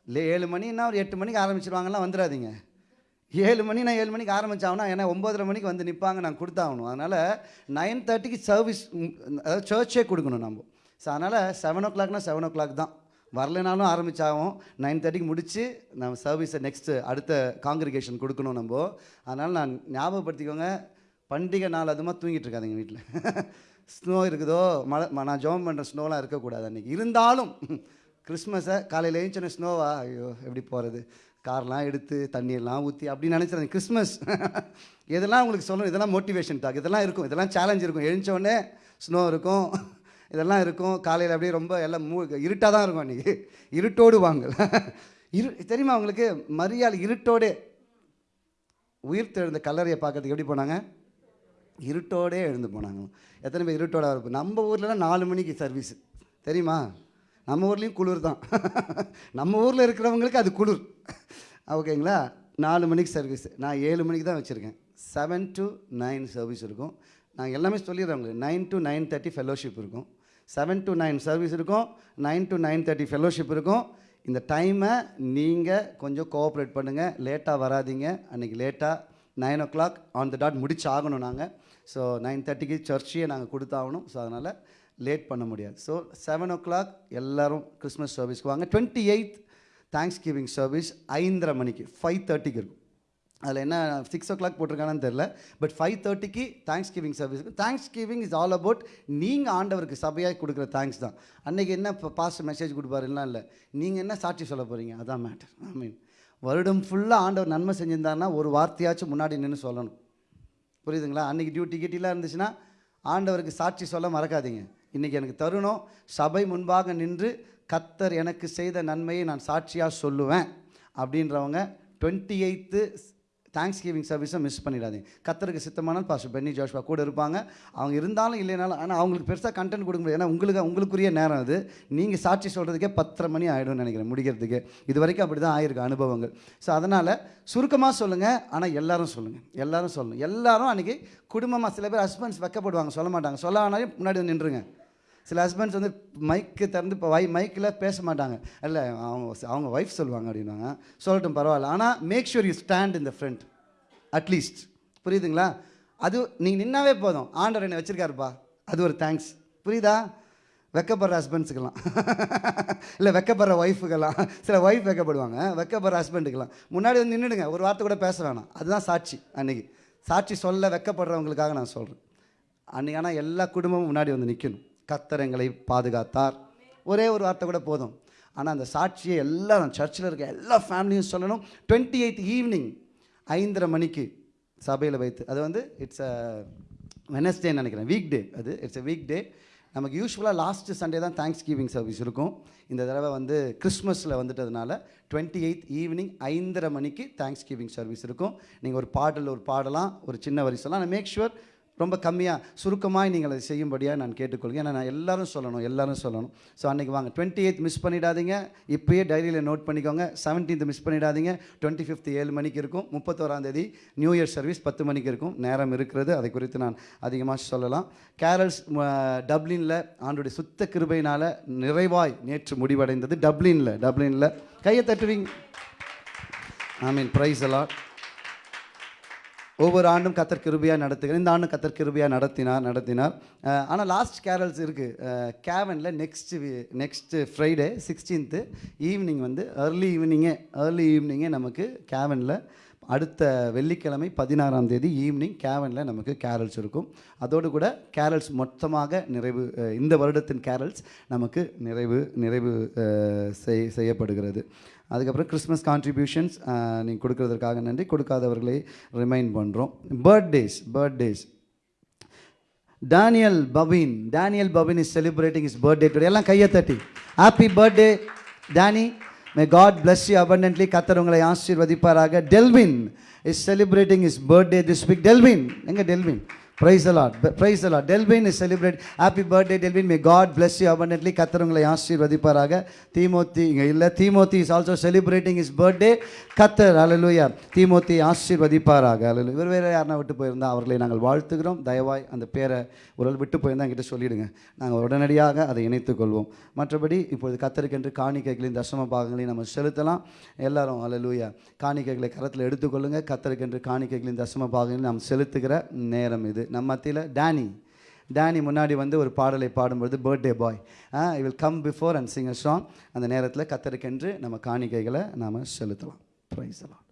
இல்லை ஏழு மணின்னா ஒரு எட்டு மணிக்கு ஆரம்பிச்சிருவாங்கலாம் வந்துடாதீங்க ஏழு மணி நான் ஏழு மணிக்கு ஆரம்பித்தாங்கன்னா ஏன்னா ஒம்பதரை மணிக்கு வந்து நிற்பாங்க நான் கொடுத்தாகணும். அதனால் நைன் தேர்ட்டிக்கு சர்வீஸ் அதாவது சர்ச்சே கொடுக்கணும் நம்ம. ஸோ அதனால் செவன் ஓ கிளாக்னால் செவன் ஓ கிளாக் தான். வரலைனாலும் ஆரம்பித்தாகும் நைன் தேர்ட்டிக்கு முடித்து நம்ம சர்வீஸை நெக்ஸ்ட்டு அடுத்த காங்கிரிகேஷன் கொடுக்கணும் நம்ம. அதனால் நான் ஞாபகப்படுத்திக்கோங்க பண்டிகை நாள் அதுமா தூங்கிட்டு இருக்காதுங்க வீட்டில் ஸ்னோ <laughs> இருக்குதோ மழை நான் ஜோம் பண்ணுற ஸ்னோலாம் இருக்கக்கூடாது அன்றைக்கி இருந்தாலும் கிறிஸ்மஸை காலையில் எழுந்தின ஸ்னோவா? ஐயோ எப்படி போகிறது கார்லாம் எடுத்து தண்ணியெல்லாம் ஊற்றி அப்படின்னு நினச்சிருந்தேன் கிறிஸ்மஸ். <laughs> இதெல்லாம் உங்களுக்கு சொல்லணும். இதெல்லாம் மோட்டிவேஷன் டாக் இதெல்லாம் இருக்கும். இதெல்லாம் சேலஞ்ச் இருக்கும். எழுந்தோடனே ஸ்னோ இருக்கும். <laughs> இதெல்லாம் இருக்கும். காலையில் அப்படியே ரொம்ப எல்லாம் மூ இருட்டாக தான் இருக்கும் அன்றைக்கி இருட்டோடு வாங்க. <laughs> இரு தெரியுமா உங்களுக்கு? மரியாதை இருட்டோடே. உயிர் தெழுந்த கல்லறையை பார்க்கறதுக்கு எப்படி போனாங்க? இருட்டோடே எழுந்து போனாங்க. எத்தனை பேர் இருட்டோட இருப்போம்? நம்ம ஊர்லலாம் நாலு மணிக்கு சர்வீஸ் தெரியுமா? நம்ம ஊர்லேயும் குளிர் தான். நம்ம ஊரில் இருக்கிறவங்களுக்கு அது குளிர். ஓகேங்களா? நாலு மணிக்கு சர்வீஸ் நான் ஏழு மணிக்கு தான் வச்சுருக்கேன். செவன் டு நைன் சர்வீஸ் இருக்கும். நான் எல்லாமே சொல்லிடுறேன் உங்களுக்கு. Nine to nine thirty fellowship இருக்கும். செவன் டு நைன் சர்வீஸ் இருக்கும். Nine to nine thirty fellowship இருக்கும். இந்த டைமை நீங்கள் கொஞ்சம் கோஆப்ரேட் பண்ணுங்கள் லேட்டாக வராதீங்க. அன்றைக்கி லேட்டாக nine o'clock on the dot முடிச்சு ஆகணும் நாங்கள் ஸோ நைன் தேர்ட்டிக்கு சர்ச்சையே நாங்கள் கொடுத்தாகணும். ஸோ அதனால் லேட் பண்ண முடியாது. ஸோ செவன் ஓ கிளாக் எல்லோரும் கிறிஸ்மஸ் சர்வீஸ்க்கு வாங்க. Twenty eighth thanksgiving service ஐந்தரை மணிக்கு ஃபைவ் தேர்ட்டிக்கு இருக்கும். அதில் என்ன சிக்ஸ் ஓ கிளாக் போட்டிருக்கானு தெரில பட் ஃபைவ் தேர்ட்டிக்கு thanksgiving service thanksgiving is all about நீங்கள் ஆண்டவருக்கு சபையாக கொடுக்குற தேங்க்ஸ் தான். அன்றைக்கி என்ன இப்போ பாஸ்ட் மெசேஜ் கொடுப்பாருலாம் இல்லை. நீங்கள் என்ன சாட்சி சொல்ல போகிறீங்க அதான் மேட்டர் ஐ மீன் வருடம் ஃபுல்லாக ஆண்டவர் நன்மை செஞ்சிருந்தாருன்னா ஒரு வார்த்தையாச்சும் முன்னாடி நின்று சொல்லணும். புரியுதுங்களா? அன்றைக்கி டியூட்டி கிட்டிலாம் இருந்துச்சுன்னா ஆண்டவருக்கு சாட்சி சொல்ல மறக்காதீங்க. இன்றைக்கி எனக்கு தருணம். சபை முன்பாக நின்று கத்தர் எனக்கு செய்த நன்மையை நான் சாட்சியாக சொல்லுவேன். அப்படின்றவங்க டுவெண்ட்டி எயித்து தேங்க்ஸ் கிவிங் சர்வீஸை மிஸ் பண்ணிடாதீங்க. கத்தருக்கு சித்தமானால் பாஸ்டர் பென்னி ஜோஷ்வா கூட இருப்பாங்க. அவங்க இருந்தாலும் இல்லைனாலும் ஆனால் அவங்களுக்கு பெருசாக கண்டென்ட் கொடுக்க முடியாது. ஏன்னா உங்களுக்கு உங்களுக்குரிய நேரம் அது. நீங்கள் சாட்சி சொல்கிறதுக்கே பத்தரை மணி ஆகிடும்னு நினைக்கிறேன் முடிக்கிறதுக்கு. இது வரைக்கும் அப்படி தான் ஆயிருக்கு அனுபவங்கள். ஸோ அதனால் சுருக்கமாக சொல்லுங்கள் ஆனால் எல்லாரும் சொல்லுங்கள் எல்லாரும் சொல்லணும் எல்லாரும் அன்றைக்கி குடும்பமாக சில பேர் ஹஸ்பண்ட்ஸ் வெக்கப்படுவாங்க. சொல்ல மாட்டாங்க. சொல்ல ஆனாலும் முன்னாடி வந்து நின்றுங்க சில ஹஸ்பண்ட்ஸ் வந்து மைக்கு திறந்து இப்போ வை மைக்கில் பேச மாட்டாங்க. இல்லை அவங்க அவங்க ஒய்ஃப் சொல்லுவாங்க அப்படின்னாங்க சொல்லட்டும் பரவாயில்ல. ஆனால் make sure you stand in the front at least புரியுதுங்களா? அது நீங்கள் நின்னாவே போதும். ஆண்டவர் என்னை வச்சுருக்காருப்பா. அது ஒரு தேங்க்ஸ் புரியுதா? வெக்கப்படுற ஹஸ்பண்ட்ஸுக்கெல்லாம் <laughs> இல்லை வெக்கப்படுற ஒய்ஃபுக்கெல்லாம் சில ஒய்ஃப் வெக்கப்படுவாங்க. வெக்கப்படுற ஹஸ்பண்டுக்கெல்லாம் முன்னாடி வந்து நின்றுடுங்க ஒரு வார்த்தை கூட பேச வேணாம். அதுதான் சாட்சி அன்றைக்கி சாட்சி சொல்ல வெக்கப்படுறவங்களுக்காக நான் சொல்கிறேன் அன்றைக்கி ஆனால் எல்லா குடும்பமும் முன்னாடி வந்து நிற்கணும் கத்தர் எங்களை பாதுகாத்தார். ஒரே ஒரு வார்த்தை கூட போதும். ஆனால் அந்த சாட்சியை எல்லாரும் சர்ச்சில் இருக்க எல்லா ஃபேமிலியும் சொல்லணும். டுவெண்ட்டி எயித் ஈவினிங் ஐந்தரை மணிக்கு சபையில் வைத்து அது வந்து இட்ஸ் அ வெனஸ்டேன்னு நினைக்கிறேன். வீக் டே அது. இட்ஸ் அ வீக் டே நமக்கு யூஸ்வலாக லாஸ்ட் சண்டே தான் தேங்க்ஸ் கிவிங் சர்வீஸ் இருக்கும். இந்த தடவை வந்து கிறிஸ்மஸில் வந்துட்டதுனால டுவெண்ட்டி எயித் ஈவினிங் ஐந்தரை மணிக்கு தேங்க்ஸ் கிவிங் சர்வீஸ் இருக்கும். நீங்கள் ஒரு பாடல் ஒரு பாடலாம் ஒரு சின்ன வரி சொல்லலாம் ஆனால் மேக் ஷுவர் ரொம்ப கம்மியாக சுருக்கமாக நீங்கள் அதை செய்யும்படியாக நான் கேட்டுக்கொள்கிறேன். ஏன்னா நான் எல்லோரும் சொல்லணும் எல்லோரும் சொல்லணும். ஸோ அன்றைக்கி வாங்க டுவெண்ட்டி எயித் மிஸ் பண்ணிடாதீங்க. இப்போயே டைரியில் நோட் பண்ணிக்கோங்க. செவன்டீன்த் மிஸ் பண்ணிடாதீங்க. டுவெண்ட்டி ஃபிஃப்த் ஏழு மணிக்கு இருக்கும். முப்பத்தோராந்தேதி நியூ இயர் சர்வீஸ் பத்து மணிக்கு இருக்கும். நேரம் இருக்கிறது. அதை குறித்து நான் அதிகமாக சொல்லலாம். கேரல்ஸ் டப்ளினில் ஆண்டுடைய சுத்த கிருபையினால் நிறைவாய் நேற்று முடிவடைந்தது. டப்ளினில் டப்ளினில் கையை தட்டுவீங்க. ஐ மீன் ப்ரைஸ் எல்லாம் ஒவ்வொரு ஆண்டும் கத்தர் கிருபியாக நடத்துகிறேன் இந்த ஆண்டும் கத்தர் கிருபியாக நடத்தினார் நடத்தினார். ஆனால் லாஸ்ட் கேரல்ஸ் இருக்குது கேவனில் next next Friday sixteenth evening வந்து ஏர்லி ஈவினிங்கே ஏர்லி ஈவினிங்கே நமக்கு கேவனில் அடுத்த வெள்ளிக்கிழமை பதினாறாம் தேதி ஈவினிங் கேவனில் நமக்கு கேரல்ஸ் இருக்கும். அதோடு கூட கேரல்ஸ் மொத்தமாக நிறைவு இந்த வருடத்தின் கேரல்ஸ் நமக்கு நிறைவு நிறைவு செய் செய்யப்படுகிறது. அதுக்கப்புறம் கிறிஸ்மஸ் கான்ட்ரிபியூஷன்ஸ் நீங்கள் கொடுக்குறதுக்காக நன்றி. கொடுக்காதவர்களை ரிமைண்ட் பண்ணுறோம் birthdays birthdays Daniel பபின் Daniel Pavin is celebrating his birthday today எல்லாம் கையை தட்டி. Happy birthday Danny may God bless you abundantly கத்தர் உங்களை ஆசீர்வதிப்பாராக. Delvin is celebrating his birthday this week Delvin எங்க Delvin praise a lot praise a lot Delvin is celebrate happy birthday Delvin may God bless you abundantly கத்தர் உங்களை ஆசீர்வதிப்பாராக. தீமோத்தி இங்கே இல்லை. Timothy is also celebrating his birthday கத்தர் அலலுயா தீமோத்தி ஆசீர்வதிப்பாராக. அலலு இவர் வேறு யாருனா விட்டு போயிருந்தால் அவர்களை நாங்கள் வாழ்த்துக்கிறோம் தயவாய் அந்த பேரை ஒரு விட்டு போயிருந்தால் என்கிட்ட சொல்லிவிடுங்க நாங்கள் உடனடியாக அதை இணைத்துக்கொள்வோம் மற்றபடி இப்பொழுது கத்தருக்கென்று காணிக்கைகளின் தசம பாகங்களையும் நம்ம செலுத்தலாம். எல்லாரும் அலலுயா காணிக்கைகளை கரத்தில் எடுத்துக்கொள்ளுங்கள் கத்தருக்கென்று காணிக்கைகளின் தசம பாகங்களையும் நாம் செலுத்துகிற நேரம் இது. நம்ம மத்தியில் டேனி டேனி முன்னாடி வந்து ஒரு பாடலை பாடும்பொழுது birthday boy I will come before and sing a song அந்த நேரத்தில் கத்தருக்கென்று நம்ம காணிக்கைகளை நாம் செலுத்தலாம். ப்ரைஸ் எல்லாம்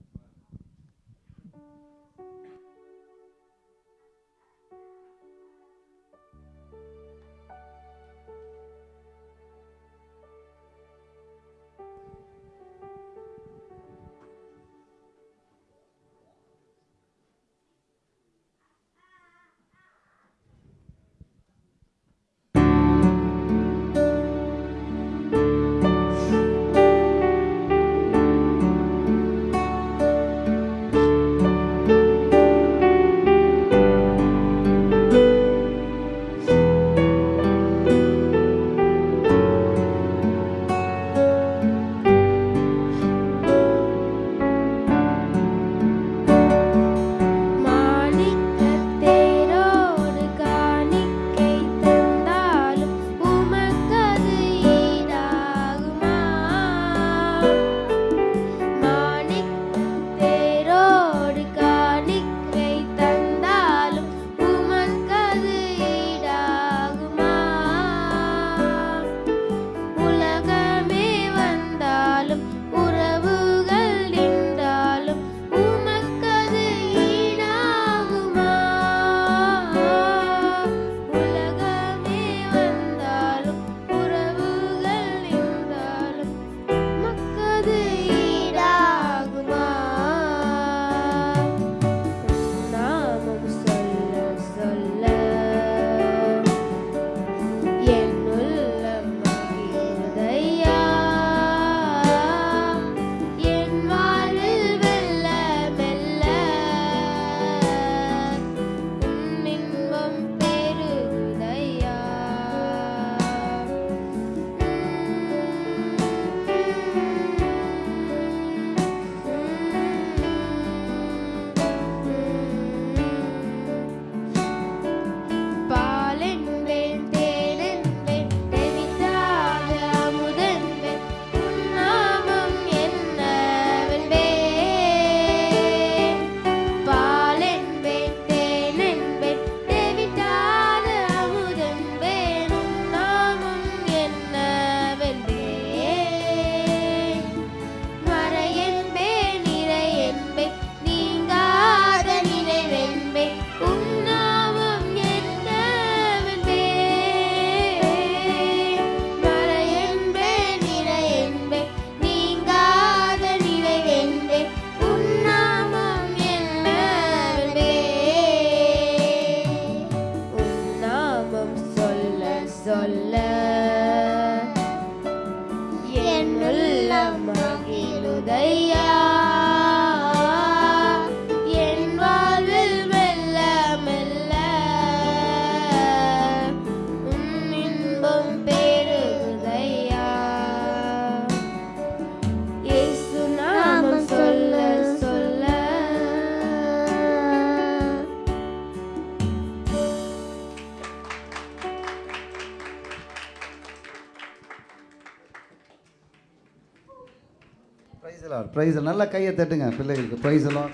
ப்ரைஸ் எல்லாம் ப்ரைஸ் நல்லா கையை தட்டுங்க பிள்ளைகளுக்கு. ப்ரைஸ் எல்லாம்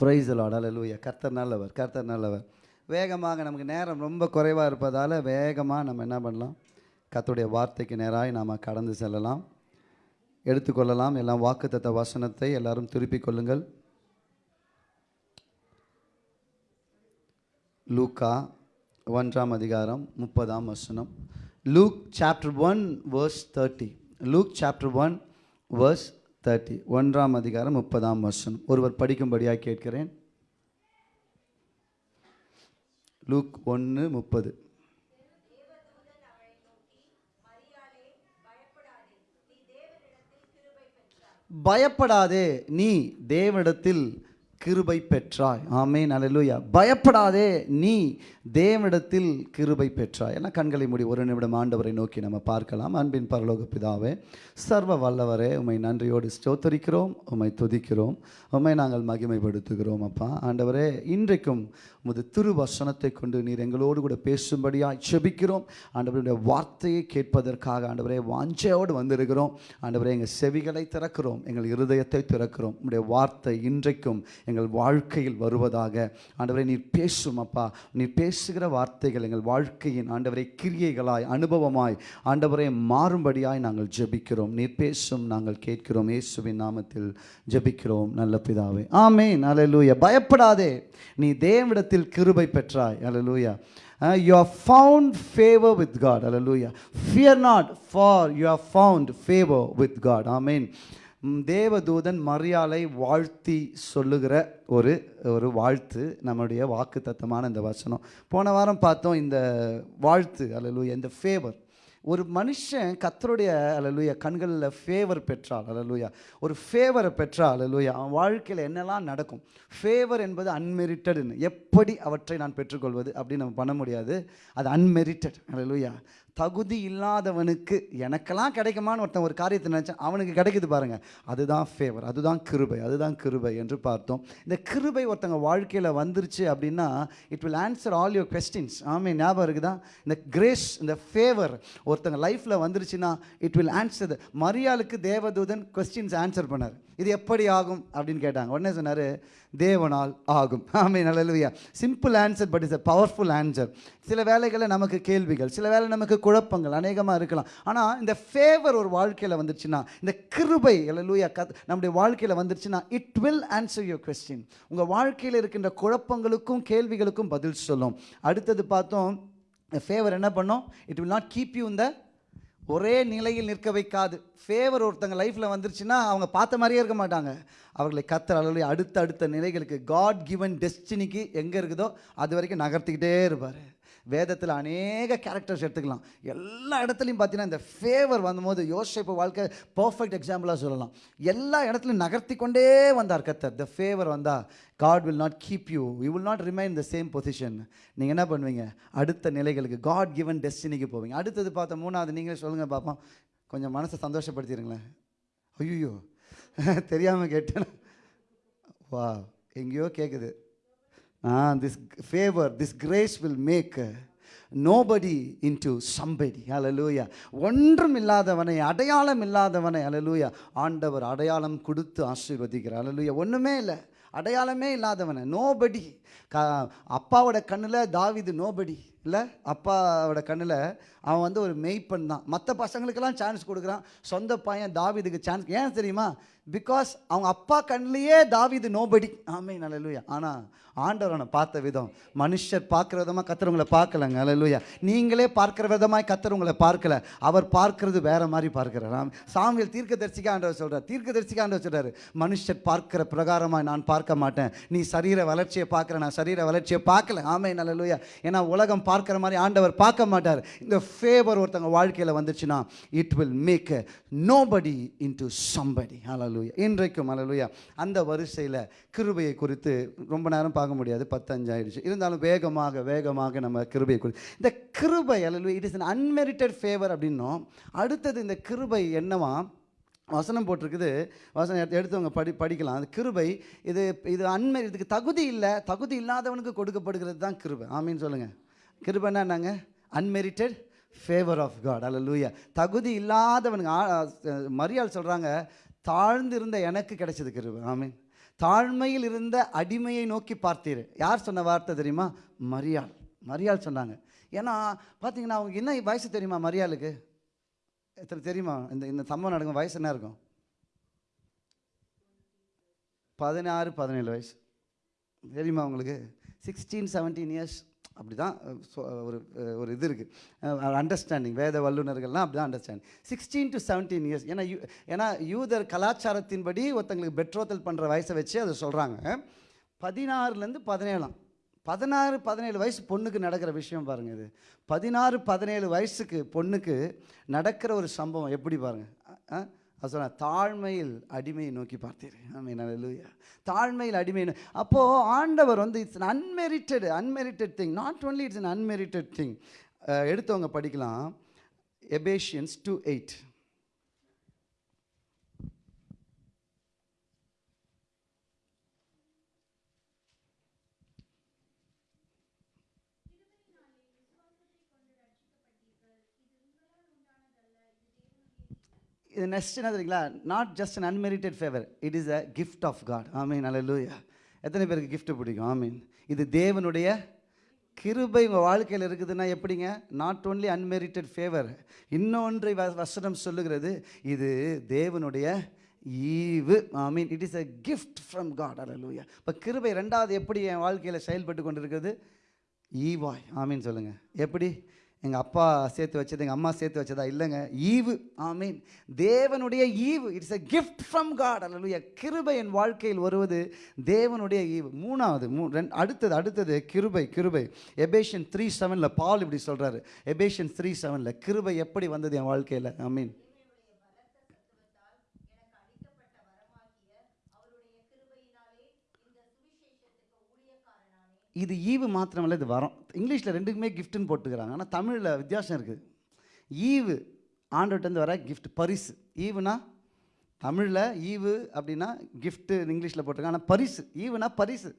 ப்ரைஸ் லார்ட் அல்லேலூயா கர்த்தர் நல்லவர் கர்த்தர் நல்லவர். வேகமாக நமக்கு நேரம் ரொம்ப குறைவாக இருப்பதால் வேகமாக நம்ம என்ன பண்ணலாம்? கத்துடைய வார்த்தைக்கு நேராக நாம் கடந்து செல்லலாம். எடுத்துக்கொள்ளலாம். எல்லாம் வாக்குத்தத்த வசனத்தை எல்லாரும் திருப்பிக் கொள்ளுங்கள். லூக்கா ஒன்றாம் அதிகாரம் முப்பதாம் வசனம். Luke chapter one verse thirty Luke chapter one verse thirty ஒன்றாம் அதிகாரம் முப்பதாம் வசனம். ஒருவர் படிக்கும்படியாக கேட்கிறேன். லூக் ஒன்று முப்பது. பயப்படாதே நீ தேவனிடத்தில் கிருபை பெற்றாய். ஆமே அல்லேலூயா. பயப்படாதே நீ தேவனிடத்தில் கிருபை பெற்றாய். எல்லாம் கண்களை மூடி ஒரு நிமிடம் ஆண்டவரை நோக்கி நம்ம பார்க்கலாம். அன்பின் பரலோக பிதாவே சர்வ வல்லவரே உம்மை நன்றியோடு ஸ்தோத்தரிக்கிறோம் உம்மை துதிக்கிறோம் உம்மை நாங்கள் மகிமைப்படுத்துகிறோம் அப்பா. ஆண்டவரே இன்றைக்கும் உமது திருவசனத்தை கொண்டு நீர் எங்களோடு கூட பேசும்படியாய் செபிக்கிறோம். ஆண்டவருடைய வார்த்தையை கேட்பதற்காக ஆண்டவரே வாஞ்சையோடு வந்திருக்கிறோம். ஆண்டவரே எங்கள் செவிகளை திறக்கிறோம் எங்கள் இருதயத்தை திறக்கிறோம். உடைய வார்த்தை இன்றைக்கும் எங்கள் வாழ்க்கையில் வருவதாக. ஆண்டவரை நீர் பேசும் அப்பா. நீர் பேசுகிற வார்த்தைகள் எங்கள் வாழ்க்கையின் ஆண்டவரை கிரியைகளாய் அனுபவமாய் ஆண்டவரை மாறும்படியாய் நாங்கள் ஜெபிக்கிறோம். நீர் பேசும் நாங்கள் கேட்கிறோம். இயேசுவின் நாமத்தில் ஜெபிக்கிறோம். நல்ல பிதாவே. ஆமே அல்லேலூயா பயப்படாதே. நீ தேவனிடத்தில் கிருபை பெற்றாய். Hallelujah you are found favour with God hallelujah fear not for you are found favour with God amen. தேவதூதன் மரியாளை வாழ்த்தி சொல்லுகிற ஒரு ஒரு வாழ்த்து நம்முடைய வாக்கு தத்தமான இந்த வசனம். போன வாரம் பார்த்தோம் இந்த வாழ்த்து அல்லேலூயா இந்த ஃபேவர் ஒரு மனுஷன் கத்தருடைய அலலுயா கண்களில் ஃபேவர் பெற்றால் அலலுயா ஒரு ஃபேவரை பெற்றால் அலலுயா அவன் வாழ்க்கையில் என்னெல்லாம் நடக்கும்? ஃபேவர் என்பது அன்மெரிட்டடுன்னு எப்படி அவற்றை நான் பெற்றுக்கொள்வது? அப்படின்னு நம்ம பண்ண முடியாது. அது அன்மெரிட்டட் அலலுயா தகுதி இல்லாதவனுக்கு எனக்கெல்லாம் கிடைக்குமான்னு ஒருத்தன் ஒரு காரியத்தை நினச்சேன் அவனுக்கு கிடைக்குது பாருங்கள் அதுதான் ஃபேவர் அதுதான் கிருபை அதுதான் கிருபை என்று பார்த்தோம். இந்த கிருபை ஒருத்தங்க வாழ்க்கையில் வந்துருச்சு அப்படின்னா it will answer all your questions amen ஞாபகம் இருக்குதா? இந்த கிரேஸ் இந்த ஃபேவர் ஒருத்தங்க லைஃப்பில் வந்துருச்சுன்னா இட் வில் ஆன்சர் மரியாளுக்கு தேவதூதன் கொஸ்டின்ஸ் ஆன்சர் பண்ணார். இது எப்படி ஆகும் அப்படின்னு கேட்டாங்க. உடனே சொன்னார் தேவனால் ஆகும். Amen நல்லலுயா simple answer but is a powerful answer சில வேலைகளில் நமக்கு கேள்விகள் சில வேலை நமக்கு குழப்பங்கள் அநேகமாக இருக்கலாம். ஆனால் இந்த ஃபேவர் ஒரு வாழ்க்கையில் வந்துருச்சுன்னா இந்த கிருபை அல்லலுயா கத் நம்முடைய வாழ்க்கையில் வந்துருச்சுன்னா it will answer your question உங்கள் வாழ்க்கையில் இருக்கின்ற குழப்பங்களுக்கும் கேள்விகளுக்கும் பதில் சொல்லும். அடுத்தது பார்த்தோம் ஃபேவர் என்ன பண்ணோம்? It will not keep you இந்த ஒரே நிலையில் நிற்க வைக்காது. ஃபேவர் ஒருத்தங்க லைஃப்பில் வந்துருச்சுன்னா அவங்க பார்த்த மாதிரியே இருக்க மாட்டாங்க. அவர்களை கத்தர் அளவு அடுத்த அடுத்த நிலைகளுக்கு காட் கிவன் டெஸ்டினிக்கு எங்கே இருக்குதோ அது வரைக்கும் நகர்த்திக்கிட்டே இருப்பார். வேதத்தில் அநேக கேரக்டர்ஸ் எடுத்துக்கலாம். எல்லா இடத்துலையும் பார்த்தீங்கன்னா இந்த ஃபேவர் வந்தபோது யோசிப்பு வாழ்க்கை பர்ஃபெக்ட் எக்ஸாம்பிளாக சொல்லலாம். எல்லா இடத்துலையும் நகர்த்தி கொண்டே வந்தார் கத்தர் த ஃபேவர் வந்தால் God will not keep you you will not remain the same position நீங்கள் என்ன பண்ணுவீங்க? அடுத்த நிலைகளுக்கு காட் கிவன் டெஸ்டினிக்கு போவீங்க. அடுத்தது பார்த்த மூணாவது நீங்களே சொல்லுங்கள் பார்ப்போம் கொஞ்சம் மனசை சந்தோஷப்படுத்திடுங்களேன் ஐயோ <laughs> தெரியாமல் கேட்டேன். வா எங்கேயோ கேட்குது this favour this grace will make nobody into somebody hallelujah ஒன்றும் இல்லாதவனை அடையாளம் இல்லாதவனை அலலூயா ஆண்டவர் அடையாளம் கொடுத்து ஆசீர்வதிக்கிறார். அலலூயா ஒன்றுமே இல்லை. அடையாளமே இல்லாதவனை. நோபடி க அப்பாவோட கண்ணில் தாவிது நோபடி இல்லை? அப்பாவோட கண்ணில் அவன் வந்து ஒரு மெய்ப்பன் தான். மற்ற பசங்களுக்கெல்லாம் சான்ஸ் கொடுக்குறான். சொந்த பையன் தாவீதுக்கு சான்ஸ் ஏன் தெரியுமா? பிகாஸ் அவங்க அப்பா கண்ணிலேயே தாவிது நோபடி ஆமே நல்லலுயா ஆனால் ஆண்டவரனை பார்த்த விதம் மனுஷர் பார்க்குற விதமாக கத்துறவங்களை பார்க்கலங்க. அல்லலுயா நீங்களே பார்க்குற விதமாய் கத்துறவங்களை பார்க்கல. அவர் பார்க்கறது வேற மாதிரி பார்க்கிறார். ஆம். தீர்க்க தரிசிக்க ஆண்டவர் சொல்கிறார் தீர்க்க தரிசிக்க ஆண்டவர் சொல்கிறார் மனுஷர் பார்க்குற பிரகாரமாக நான் பார்க்க மாட்டேன். நீ சரீர வளர்ச்சியை பார்க்குற நான் சரீர வளர்ச்சியை பார்க்கல. ஆமே நல்லலுயா ஏன்னா உலகம் பார்க்குற மாதிரி ஆண்டவர் பார்க்க மாட்டார். இந்த ஃபேவர் ஒருத்தவங்க வாழ்க்கையில் வந்துச்சுன்னா it will make nobody into somebody hallelujah இன்றைக்கும் அலலுயா அந்த வரிசையில் கிருபையை குறித்து ரொம்ப நேரம் பார்க்க முடியாது. பத்தஞ்சு ஆயிடுச்சு இருந்தாலும் வேகமாக வேகமாக நம்ம கிருபையை குறித்து இந்த கிருபை ஹalleluya it is an unmerited favour அப்படின்னோம் அடுத்தது இந்த கிருபை என்னவா? வசனம் போட்டிருக்குது. வசனம் எடுத்தவங்க படி படிக்கலாம். அது கிருபை இது இது அன்மை இதுக்கு தகுதி இல்லை. தகுதி இல்லாதவனுக்கு கொடுக்கப்படுகிறது தான் கிருபை. ஆமீன்னு சொல்லுங்கள் கிருபைன்னா என்னங்க? அன்மெரிட்டட் ஃபேவர் ஆஃப் காட் அல்ல லூயா தகுதி இல்லாதவனுக்கு மரியாள் சொல்கிறாங்க தாழ்ந்திருந்த எனக்கு கிடைச்சது கிருபை. ஆமீன். தாழ்மையில் இருந்த அடிமையை நோக்கி பார்த்தீர். யார் சொன்ன வார்த்தை தெரியுமா? மரியாள். மரியாள் சொன்னாங்க. ஏன்னா பார்த்தீங்கன்னா அவங்க என்ன வயசு தெரியுமா மரியாளுக்கு? எத்தனை தெரியுமா? இந்த இந்த சம்பவம் நடக்கும் வயசு என்ன இருக்கும்? பதினாறு பதினேழு வயசு. தெரியுமா உங்களுக்கு? சிக்ஸ்டீன் செவன்டீன் இயர்ஸ் அப்படி தான் ஒரு ஒரு இது இருக்குது அண்டர்ஸ்டாண்டிங் வேத வல்லுநர்கள்லாம் அப்படி தான் understanding sixteen to seventeen years ஏன்னா யூ ஏன்னா யூதர் கலாச்சாரத்தின்படி ஒருத்தங்களுக்கு பெட்ரோத்தல் பண்ணுற வயசை வச்சு அதை சொல்கிறாங்க பதினாறுலேருந்து பதினேழாம். பதினாறு பதினேழு வயசு பொண்ணுக்கு நடக்கிற விஷயம் பாருங்கள் இது. பதினாறு பதினேழு வயசுக்கு பொண்ணுக்கு நடக்கிற ஒரு சம்பவம் எப்படி பாருங்கள் சொன்ன தாழ்மையில் அடிமையை நோக்கி பார்த்தீர். ஆமீன் அல்லேலூயா தாழ்மையில் அடிமை அப்போது ஆண்டவர் வந்து it's an unmerited unmerited thing not only it's an unmerited thing எடுத்தவங்க படிக்கலாம். எபேஷியன்ஸ் டூ எயிட் இது நெக்ஸ்ட் என்ன தெரியுங்களா? Not just an unmerited favour it is a gift of God amen hallelujah எத்தனை பேருக்கு கிஃப்ட் பிடிக்கும்? ஆமீன் இது தேவனுடைய கிருபை உங்கள் வாழ்க்கையில் இருக்குதுன்னா எப்படிங்க? நாட் ஓன்லி அன்மெரிட்டட் ஃபேவர் இன்னொன்றை வ- வசனம் சொல்லுகிறது இது தேவனுடைய ஈவு. I mean it is a gift from God hallelujah இப்போ கிருபை ரெண்டாவது எப்படி என் வாழ்க்கையில் செயல்பட்டு கொண்டிருக்கிறது? ஈவாய். ஆமீன் சொல்லுங்கள் எப்படி? எங்கள் அப்பா சேர்த்து வச்சது எங்கள் அம்மா சேர்த்து வச்சதா இல்லைங்க. ஈவு ஐ மீன் தேவனுடைய ஈவு it's a gift from God அல்ல கிருபை என் வாழ்க்கையில் வருவது தேவனுடைய ஈவு. மூணாவது மூ ரெண்டு அடுத்தது அடுத்தது கிருபை கிருபை. எபேஷன் த்ரீ செவனில் பால் இப்படி சொல்கிறாரு எபேஷன் த்ரீ செவனில் கிருபை எப்படி வந்தது என் வாழ்க்கையில்? ஐ மீன் இது ஈவு மாத்திரமல்ல இது வரம். இங்கிலீஷில் ரெண்டுக்குமே கிஃப்ட்னு போட்டுக்கிறாங்க. ஆனால் தமிழில் வித்தியாசம் இருக்குது ஈவு ஆண்டவர்கிட்டருந்து வர கிஃப்ட் பரிசு. ஈவுனா தமிழில் ஈவு அப்படின்னா கிஃப்ட்டு இங்கிலீஷில் போட்டிருக்காங்க. ஆனால் பரிசு ஈவுனா பரிசு.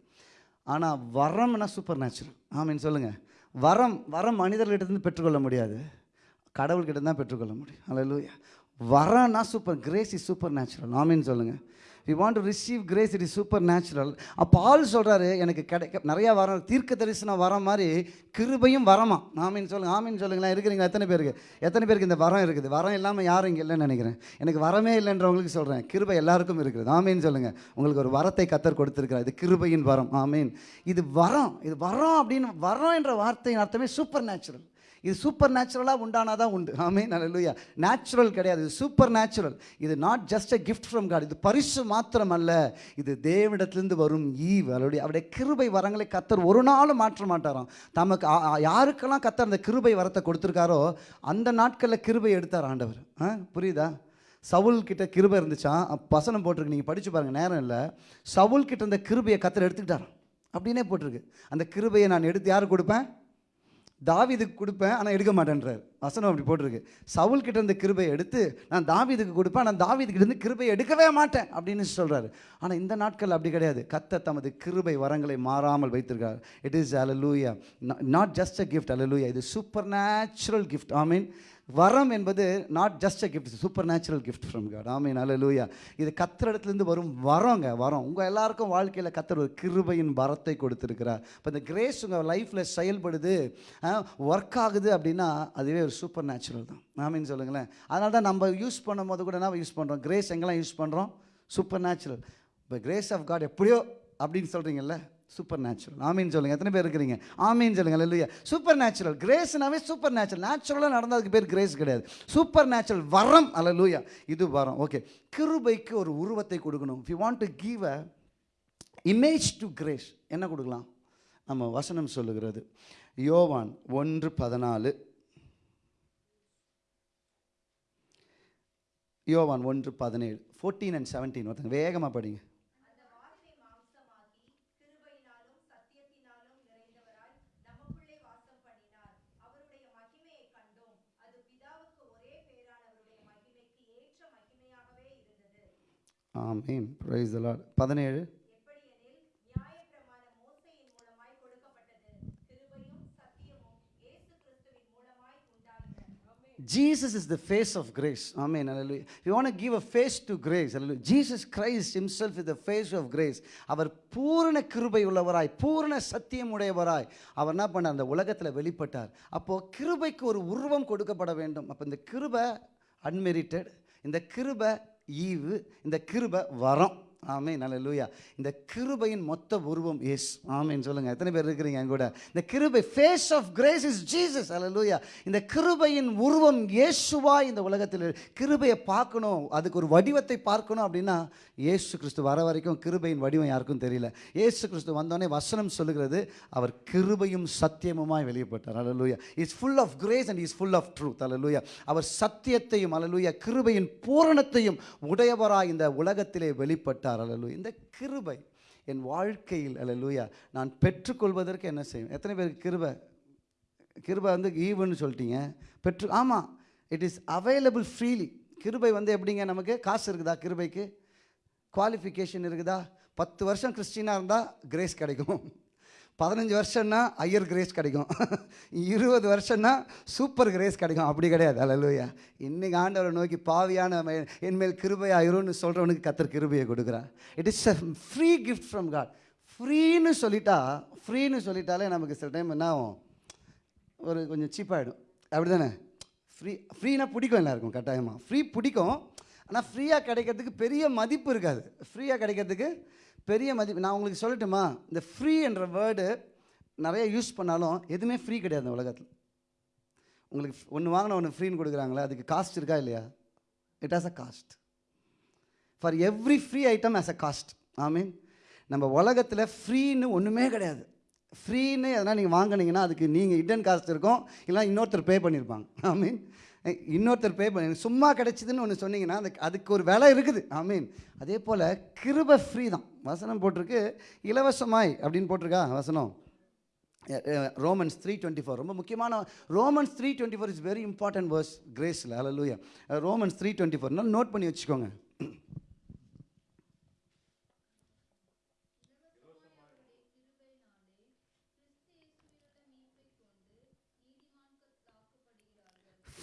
ஆனால் வரம்னா சூப்பர் நேச்சுரல் ஆமீன் சொல்லுங்கள் வரம் வரம் மனிதர்களிடத்துலேருந்து பெற்றுக்கொள்ள முடியாது. கடவுள்கிட்ட தான் பெற்றுக்கொள்ள முடியும். Hallelujah வரம்னா super grace is supernatural amen சொல்லுங்கள் we want to receive grace it is supernatural அப்போ ஆள் சொல்கிறாரு எனக்கு கிடைக்க நிறையா வரம் தீர்க்க தரிசனம் வர மாதிரி கிருபையும் வரமா? ஆமீன் சொல்லுங்கள் ஆமீன் சொல்லுங்களேன். இருக்கிறீங்களா? எத்தனை பேருக்கு? எத்தனை பேருக்கு இந்த வரம் இருக்குது? வரம் இல்லாமல் யாரும் இங்கே இல்லைன்னு நினைக்கிறேன். எனக்கு வரமே இல்லைன்றவங்களுக்கு சொல்கிறேன் கிருபை எல்லாருக்கும் இருக்குது. ஆமீன் சொல்லுங்கள் உங்களுக்கு ஒரு வரத்தை கத்தர் கொடுத்துருக்கிறார். இது கிருபையின் வரம். ஆமீன். இது வரம். இது வரம் அப்படின்னு வரம் என்ற வார்த்தையின் அர்த்தமே சூப்பர் நேச்சுரல் இது சூப்பர் நேச்சுரலாக உண்டானாதான் உண்டு. ஆமே நல்ல நேச்சுரல் கிடையாது இது சூப்பர் நேச்சுரல் இது not just a gift from God இது பரிசு மாத்திரம் அல்ல இது தேவனிடத்திலிருந்து வரும் ஈவ் அவருடைய அவருடைய கிருபை வரங்களை கத்தர் ஒரு நாளும் மாற்ற மாட்டாராம். தமக்கு யாருக்கெல்லாம் கத்தர் அந்த கிருபை வரத்தை கொடுத்துருக்காரோ அந்த நாட்களில் கிருபை எடுத்தார் ஆண்டவர். ஆ புரியுதா? சவுல் கிட்ட கிருபை இருந்துச்சான் அப்ப வசனம் போட்டிருக்கு நீங்கள் படித்து பாருங்க நேரம் இல்லை. சவுல் கிட்ட இந்த கிருபையை கத்தர் எடுத்துக்கிட்டாராம். அப்படின்னே போட்டிருக்கு. அந்த கிருபையை நான் எடுத்து யாருக்கு கொடுப்பேன்? தாவீதுக்கு கொடுப்பேன் ஆனால் எடுக்க மாட்டேன்றார். வசனம் அப்படி போட்டிருக்கு. சவுல்கிட்ட கிட்ட இருந்த கிருபையை எடுத்து நான் தாவீதுக்கு கொடுப்பேன் ஆனால் தாவிதுக்கிட்ட இருந்து கிருபையை எடுக்கவே மாட்டேன் அப்படின்னு சொல்கிறாரு ஆனால் இந்த நாட்கள் அப்படி கிடையாது. கத்த தமது கிருபை வரங்களை மாறாமல் வைத்திருக்கார். இட் இஸ் அலலூயா நாட் ஜஸ்ட் அ கிஃப்ட் அலலூயா இது supernatural gift I mean வரம் என்பது not just a gift supernatural gift from God ஆமீன் லூயா இது கத்தர் இடத்துலேருந்து வரும் வரோங்க வரம். உங்கள் எல்லாருக்கும் வாழ்க்கையில் கத்தர் ஒரு கிருபையின் வரத்தை கொடுத்துருக்கிறார். இப்போ இந்த கிரேஸ் உங்கள் லைஃப்பில் செயல்படுது ஒர்க் ஆகுது அப்படின்னா அதுவே ஒரு சூப்பர் நேச்சுரல் தான். ஆமீன் சொல்லுங்களேன். அதனால தான் நம்ம யூஸ் பண்ணும் போது கூட என்ன யூஸ் பண்ணுறோம் கிரேஸ் எங்கெல்லாம் யூஸ் பண்ணுறோம் சூப்பர் நேச்சுரல் இப்போ கிரேஸ் ஆஃப் காட் எப்படியோ அப்படின்னு சொல்கிறீங்கல்ல சூப்பர் நேச்சுரல் ஆமீன் சொல்லுங்க. எத்தனை பேர் இருக்கிறீங்க? ஆமீன் சொல்லுங்க. இல்லையா சூப்பர் நேச்சுரல் கிரேஸ்னாவே சூப்பர் நேச்சுரல் நேச்சுரலாக நடந்ததுக்கு பேர் கிரேஸ் கிடையாது. சூப்பர் நேச்சுரல் வரம். அல்ல லூயா இது வரம். ஓகே கிருபைக்கு ஒரு உருவத்தை கொடுக்கணும். You want to give a image to grace என்ன கொடுக்கலாம்? நம்ம வசனம் சொல்லுகிறது. யோவான் ஒன்று பதினாலு. யோவான் ஒன்று பதினேழு. ஃபோர்டீன் அண்ட் செவன்டீன் ஒருத்தங்க வேகமாக படிங்க. ஆமீன் பிரைஸ் லார்ட் பதினேழு Jesus is the face of grace ஆமே Hallelujah. You you want face to grace face to Christ hallelujah. Jesus Christ Himself is the face அவர் பூரண கிருபை உள்ளவராய் பூரண சத்தியம் உடையவராய் அவர் என்ன பண்ண அந்த உலகத்தில் வெளிப்பட்டார் அப்போது கிருபைக்கு ஒரு உருவம் கொடுக்கப்பட வேண்டும் அப்போ இந்த கிருபை அன்மெரிட்டட் இந்த கிருபை ஈவு இந்த கிருபை வரம். ஆமென் அல்லேலூயா இந்த கிருபையின் மொத்த உருவம் எஸ் ஆமென் சொல்லுங்கள் எத்தனை பேர் இருக்கிறீங்க என் கூட? இந்த கிருபை face of grace is Jesus அல்ல லூயா இந்த கிருபையின் உருவம் இயேசுவா இந்த உலகத்தில் கிருபையை பார்க்கணும் அதுக்கு ஒரு வடிவத்தை பார்க்கணும் அப்படின்னா இயேசு கிறிஸ்து வர வரைக்கும் கிருபையின் வடிவம் யாருக்கும் தெரியல. இயேசு கிறிஸ்து வந்தோடனே வசனம் சொல்லுகிறது அவர் கிருபையும் சத்தியமுமாய் வெளியப்பட்டார் அல்லேலூயா is full of grace and is full of truth அல்லேலூயா அவர் சத்தியத்தையும் அல்லேலூயா கிருபையின் பூரணத்தையும் உடையவராய் இந்த உலகத்திலே வெளிப்பட்டார். அல்லேலூயா இந்த கிருபை என் வாழ்க்கையில் அல்லேலூயா நான் பெற்றுக்கொள்வதற்கு என்ன செய்யும் எத்தனை பேருக்கு கிருபை? கிருபை வந்து ஈவுன்னு சொல்லிட்டீங்க. பெற்று ஆமாம் இட் இஸ் அவைலபிள் ஃப்ரீலி கிருபை வந்து எப்படிங்க நமக்கு? காசு இருக்குதா கிருபைக்கு? குவாலிஃபிகேஷன் இருக்குதா? பத்து வருஷம் கிறிஸ்டினாக இருந்தால் கிரேஸ் கிடைக்கும். பதினஞ்சு வருஷம்னா ஐயர் கிரேஸ் கிடைக்கும். <laughs> இருபது வருஷம்னா சூப்பர் கிரேஸ் கிடைக்கும். அப்படி கிடையாது. அலலுயா இன்றைக்கி ஆண்டவரை நோக்கி பாவியான என்மேல் கிருபையாயிரும்னு சொல்கிறவனுக்கு கத்தர் கிருபையை கொடுக்குறான் it is a free gift from God ஃப்ரீன்னு சொல்லிட்டா ஃப்ரீன்னு சொல்லிட்டாலே நமக்கு சில டைம் என்ன ஆகும்? ஒரு கொஞ்சம் சீப்பாகிடும் அப்படி தானே ஃப்ரீ ஃப்ரீனா பிடிக்கும் எல்லாருக்கும் கட்டாயமாக ஃப்ரீ பிடிக்கும். ஆனால் ஃப்ரீயாக கிடைக்கிறதுக்கு பெரிய மதிப்பு இருக்காது. ஃப்ரீயாக கிடைக்கிறதுக்கு பெரிய மதிப்பு நான் உங்களுக்கு சொல்லட்டுமா? இந்த ஃப்ரீ என்ற வேர்டு நிறைய யூஸ் பண்ணாலும் எதுவுமே ஃப்ரீ கிடையாது இந்த உலகத்தில். உங்களுக்கு ஒன்று வாங்கின ஒன்று ஃப்ரீன்னு கொடுக்குறாங்களே அதுக்கு காஸ்ட் இருக்கா இல்லையா? It has a cost for every free item as a cost I mean நம்ம உலகத்தில் ஃப்ரீன்னு ஒன்றுமே கிடையாது. ஃப்ரீன்னு எதனா நீங்கள் வாங்கினீங்கன்னா அதுக்கு நீங்கள் இடன் காஸ்ட் இருக்கும். இல்லைனா இன்னொருத்தர் பே பண்ணியிருப்பாங்க ஐ மீன் இன்னொருத்தர் பே பண்ணி. சும்மா கிடச்சிதுன்னு ஒன்று சொன்னீங்கன்னா அதுக்கு அதுக்கு ஒரு விலை இருக்குது. ஐ மீன் அதே போல் கிருப ஃப்ரீ தான். வசனம் போட்டிருக்கு இலவசமாய் அப்படின்னு போட்டிருக்கா வசனம். ரோமன்ஸ் த்ரீ டுவெண்ட்டி ஃபோர் ரொம்ப முக்கியமான Romans three twenty four is very important verse கிரேஸில் அலலூயா ரோமன்ஸ் த்ரீ டுவெண்ட்டி ஃபோர்னால் நோட் பண்ணி வச்சுக்கோங்க.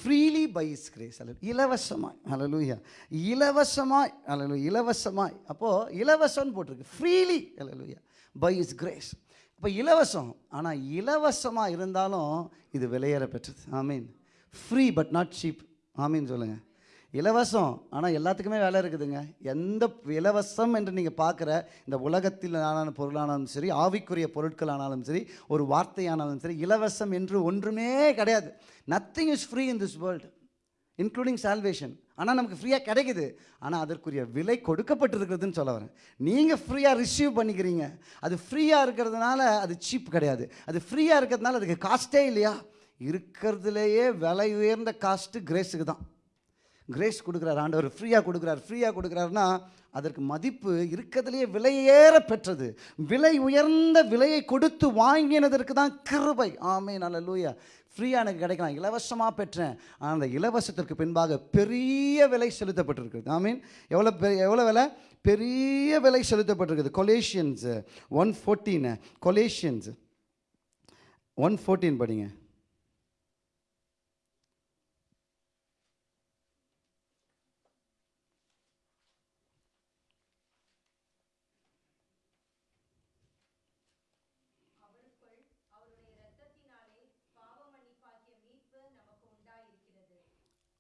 ஃப்ரீலி பை இஸ் கிரேஸ் அல்ல இலவசமாய். அலலூயா இலவசமாய். அலலு இலவசமாய். அப்போது இலவசம்னு போட்டிருக்கு. ஃப்ரீலி அல்லலூயா பை இஸ் கிரேஸ் இப்போ இலவசம். ஆனால் இலவசமாக இருந்தாலும் இது விலையேற பெற்றது. I mean free but not cheap ஆமீன் சொல்லுங்கள் இலவசம். ஆனால் எல்லாத்துக்குமே வேலை இருக்குதுங்க. எந்த இலவசம் என்று நீங்கள் பார்க்குற இந்த உலகத்தில் ஆனான பொருளானாலும் சரி ஆவிக்குரிய பொருட்கள் ஆனாலும் சரி ஒரு வார்த்தையானாலும் சரி இலவசம் என்று ஒன்றுமே கிடையாது. Nothing is free in this world including salvation ஆனால் நமக்கு ஃப்ரீயாக கிடைக்குது. ஆனால் அதற்குரிய விலை கொடுக்கப்பட்டிருக்கிறதுன்னு சொல்ல வரேன். நீங்கள் ஃப்ரீயாக ரிசீவ் பண்ணிக்கிறீங்க. அது ஃப்ரீயாக இருக்கிறதுனால அது சீப் கிடையாது. அது ஃப்ரீயாக இருக்கிறதுனால அதுக்கு காஸ்ட்டே இல்லையா? இருக்கிறதுலேயே விலை உயர்ந்த காஸ்ட்டு கிரேஸுக்கு தான். கிரேஸ் கொடுக்குறார் ஆண்டவர் ஃப்ரீயாக கொடுக்குறார் ஃப்ரீயாக கொடுக்குறாருன்னா அதற்கு மதிப்பு இருக்கிறதுலையே விலையேற பெற்றது. விலை உயர்ந்த விலையை கொடுத்து வாங்கினதற்கு தான் கிருபை. ஆமே நல்ல லூயா ஃப்ரீயாக எனக்கு கிடைக்கலாம். இலவசமாக பெற்றேன். ஆனால் அந்த இலவசத்திற்கு பின்பாக பெரிய விலை செலுத்தப்பட்டிருக்குது ஐ மீன் எவ்வளோ பெரிய எவ்வளோ விலை? பெரிய விலை செலுத்தப்பட்டிருக்குது. Colossians one fourteen Colossians one fourteen படிங்க.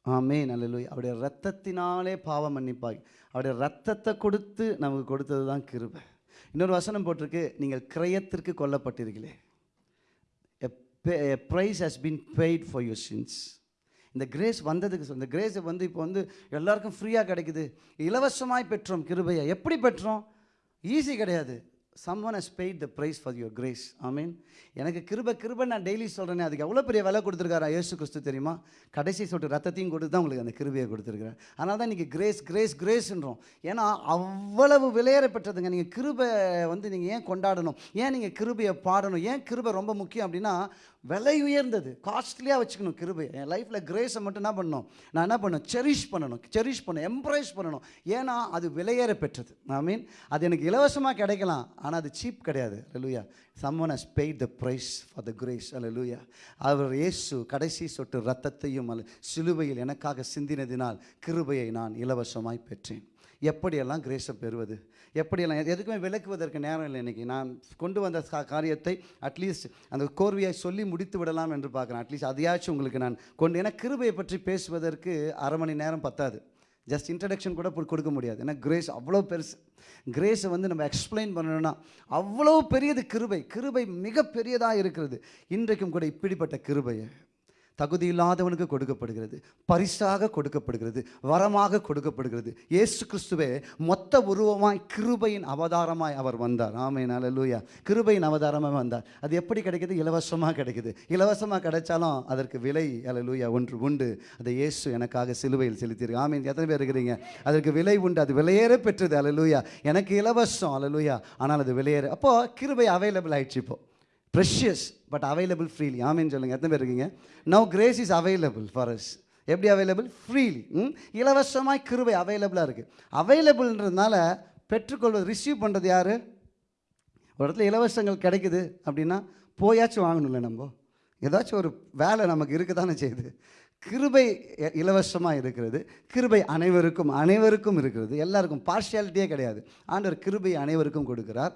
ஆமே நல்லலுய் அவருடைய ரத்தத்தினாலே பாவம் மன்னிப்பாய் அவருடைய ரத்தத்தை கொடுத்து நமக்கு கொடுத்தது தான் கிருபை. இன்னொரு வசனம் போட்டிருக்கு நீங்கள் கிரயத்திற்கு கொல்லப்பட்டிருக்கீங்களே price has been paid for for sins இந்த கிரேஸ் வந்ததுக்கு இந்த கிரேஸ் வந்து இப்போ வந்து எல்லாருக்கும் ஃப்ரீயாக கிடைக்குது. இலவசமாய் பெற்றோம் கிருபையை. எப்படி பெற்றோம்? ஈஸி கிடையாது. Someone has paid the price for your grace I mean எனக்கு கிருப கிருபை நான் டெய்லி சொல்கிறேனே அதுக்கு எவ்வளோ பெரிய விலை கொடுத்துருக்காரா இயேசு கிறிஸ்து தெரியுமா? கடைசி சொட்டு ரத்தத்தையும் கொடுத்து தான் உங்களுக்கு அந்த கிருபையை கொடுத்துருக்குறேன். அதனால தான் இன்றைக்கி கிரேஸ் கிரேஸ் கிரேஸ்ன்றோம் ஏன்னா அவ்வளவு விலையேற பெற்றதுங்க. நீங்கள் கிருபை வந்து நீங்கள் ஏன் கொண்டாடணும்? ஏன் நீங்கள் கிருபையை பாடணும்? ஏன் கிருபை ரொம்ப முக்கியம் அப்படின்னா விலை உயர்ந்தது. காஸ்ட்லியாக வச்சுக்கணும் கிருபை என் லைஃப்பில் கிரேஸை மட்டும் என்ன பண்ணணும்? நான் என்ன பண்ணணும்? செரிஷ் பண்ணணும். செரிஷ் பண்ணணும். எம்ப்ரைஸ் பண்ணணும். ஏன்னா அது விலையேற பெற்றது. ஐ மீன் அது எனக்கு இலவசமாக கிடைக்கலாம். ஆனால் அது சீப் கிடையாது. அல்லூயா someone has த the ஃபார் த the அல்ல லூயா அவர் இயேசு கடைசி சொட்டு ரத்தத்தையும் அல்ல சிலுவையில் எனக்காக சிந்தினதினால் கிருபையை நான் இலவசமாய் பெற்றேன். எப்படியெல்லாம் கிரேஸை பெறுவது? எப்படியெல்லாம் எதுக்குமே விளக்குவதற்கு நேரம் இல்லை இன்றைக்கி நான் கொண்டு வந்த காரியத்தை அட்லீஸ்ட் அந்த கோர்வையை சொல்லி முடித்து விடலாம் என்று பார்க்குறேன். அட்லீஸ்ட் அதையாச்சும் உங்களுக்கு நான் கொண்டு ஏன்னா கிருபையை பற்றி பேசுவதற்கு அரை மணி நேரம் பத்தாது. ஜஸ்ட் இன்ட்ரடக்ஷன் கூட கொடுக்க முடியாது. ஏன்னா கிரேஸ் அவ்வளோ பெருசு. கிரேஸை வந்து நம்ம எக்ஸ்பிளைன் பண்ணணும்னா அவ்வளோ பெரியது கிருபை. கிருபை மிகப்பெரியதாக இருக்கிறது. இன்றைக்கும் கூட இப்படிப்பட்ட கிருபையை தகுதி இல்லாதவனுக்கு கொடுக்கப்படுகிறது பரிசாக கொடுக்கப்படுகிறது வரமாக கொடுக்கப்படுகிறது. ஏசு கிறிஸ்துவே மொத்த உருவமாய் கிருபையின் அவதாரமாய் அவர் வந்தார். ஆமென் லூயா கிருபையின் அவதாரமாய் வந்தார். அது எப்படி கிடைக்குது? இலவசமாக கிடைக்குது. இலவசமாக கிடைச்சாலும் அதற்கு விலை லூயா ஒன்று உண்டு. அதை இயேசு எனக்காக சிலுவையில் செலுத்தியிருக்கு ஆமென் எத்தனை பேர் இருக்கிறீங்க? அதற்கு விலை உண்டு. அது விலையேற பெற்றது அல்லேலூயா எனக்கு இலவசம் லூயா ஆனால் அது விலையேற அப்போது கிருபை அவைலபிள் ஆயிடுச்சு இப்போ. ப்ரெஷியஸ் பட் அவைலபிள் ஃப்ரீலி ஆமீன் சொல்லுங்கள் எத்தனை பேர் இருக்கீங்க? Now grace is available for us எப்படி அவைலபிள் ஃப்ரீலி இலவசமாய் கிருபை அவைலபிளாக இருக்குது அவைலபிள்ன்றதுனால பெற்றுக்கொள்வது ரிசீவ் பண்ணுறது யார்? ஒரு இடத்துல இலவசங்கள் கிடைக்குது அப்படின்னா போயாச்சும் வாங்கணும்ல நம்ம. ஏதாச்சும் ஒரு வேலை நமக்கு இருக்க தானே செய்யுது. கிருபை இலவசமாக இருக்கிறது. கிருபை அனைவருக்கும் அனைவருக்கும் இருக்கிறது. எல்லாருக்கும் பார்ஷியாலிட்டியே கிடையாது. ஆண்டவர் கிருபை அனைவருக்கும் கொடுக்கிறார்.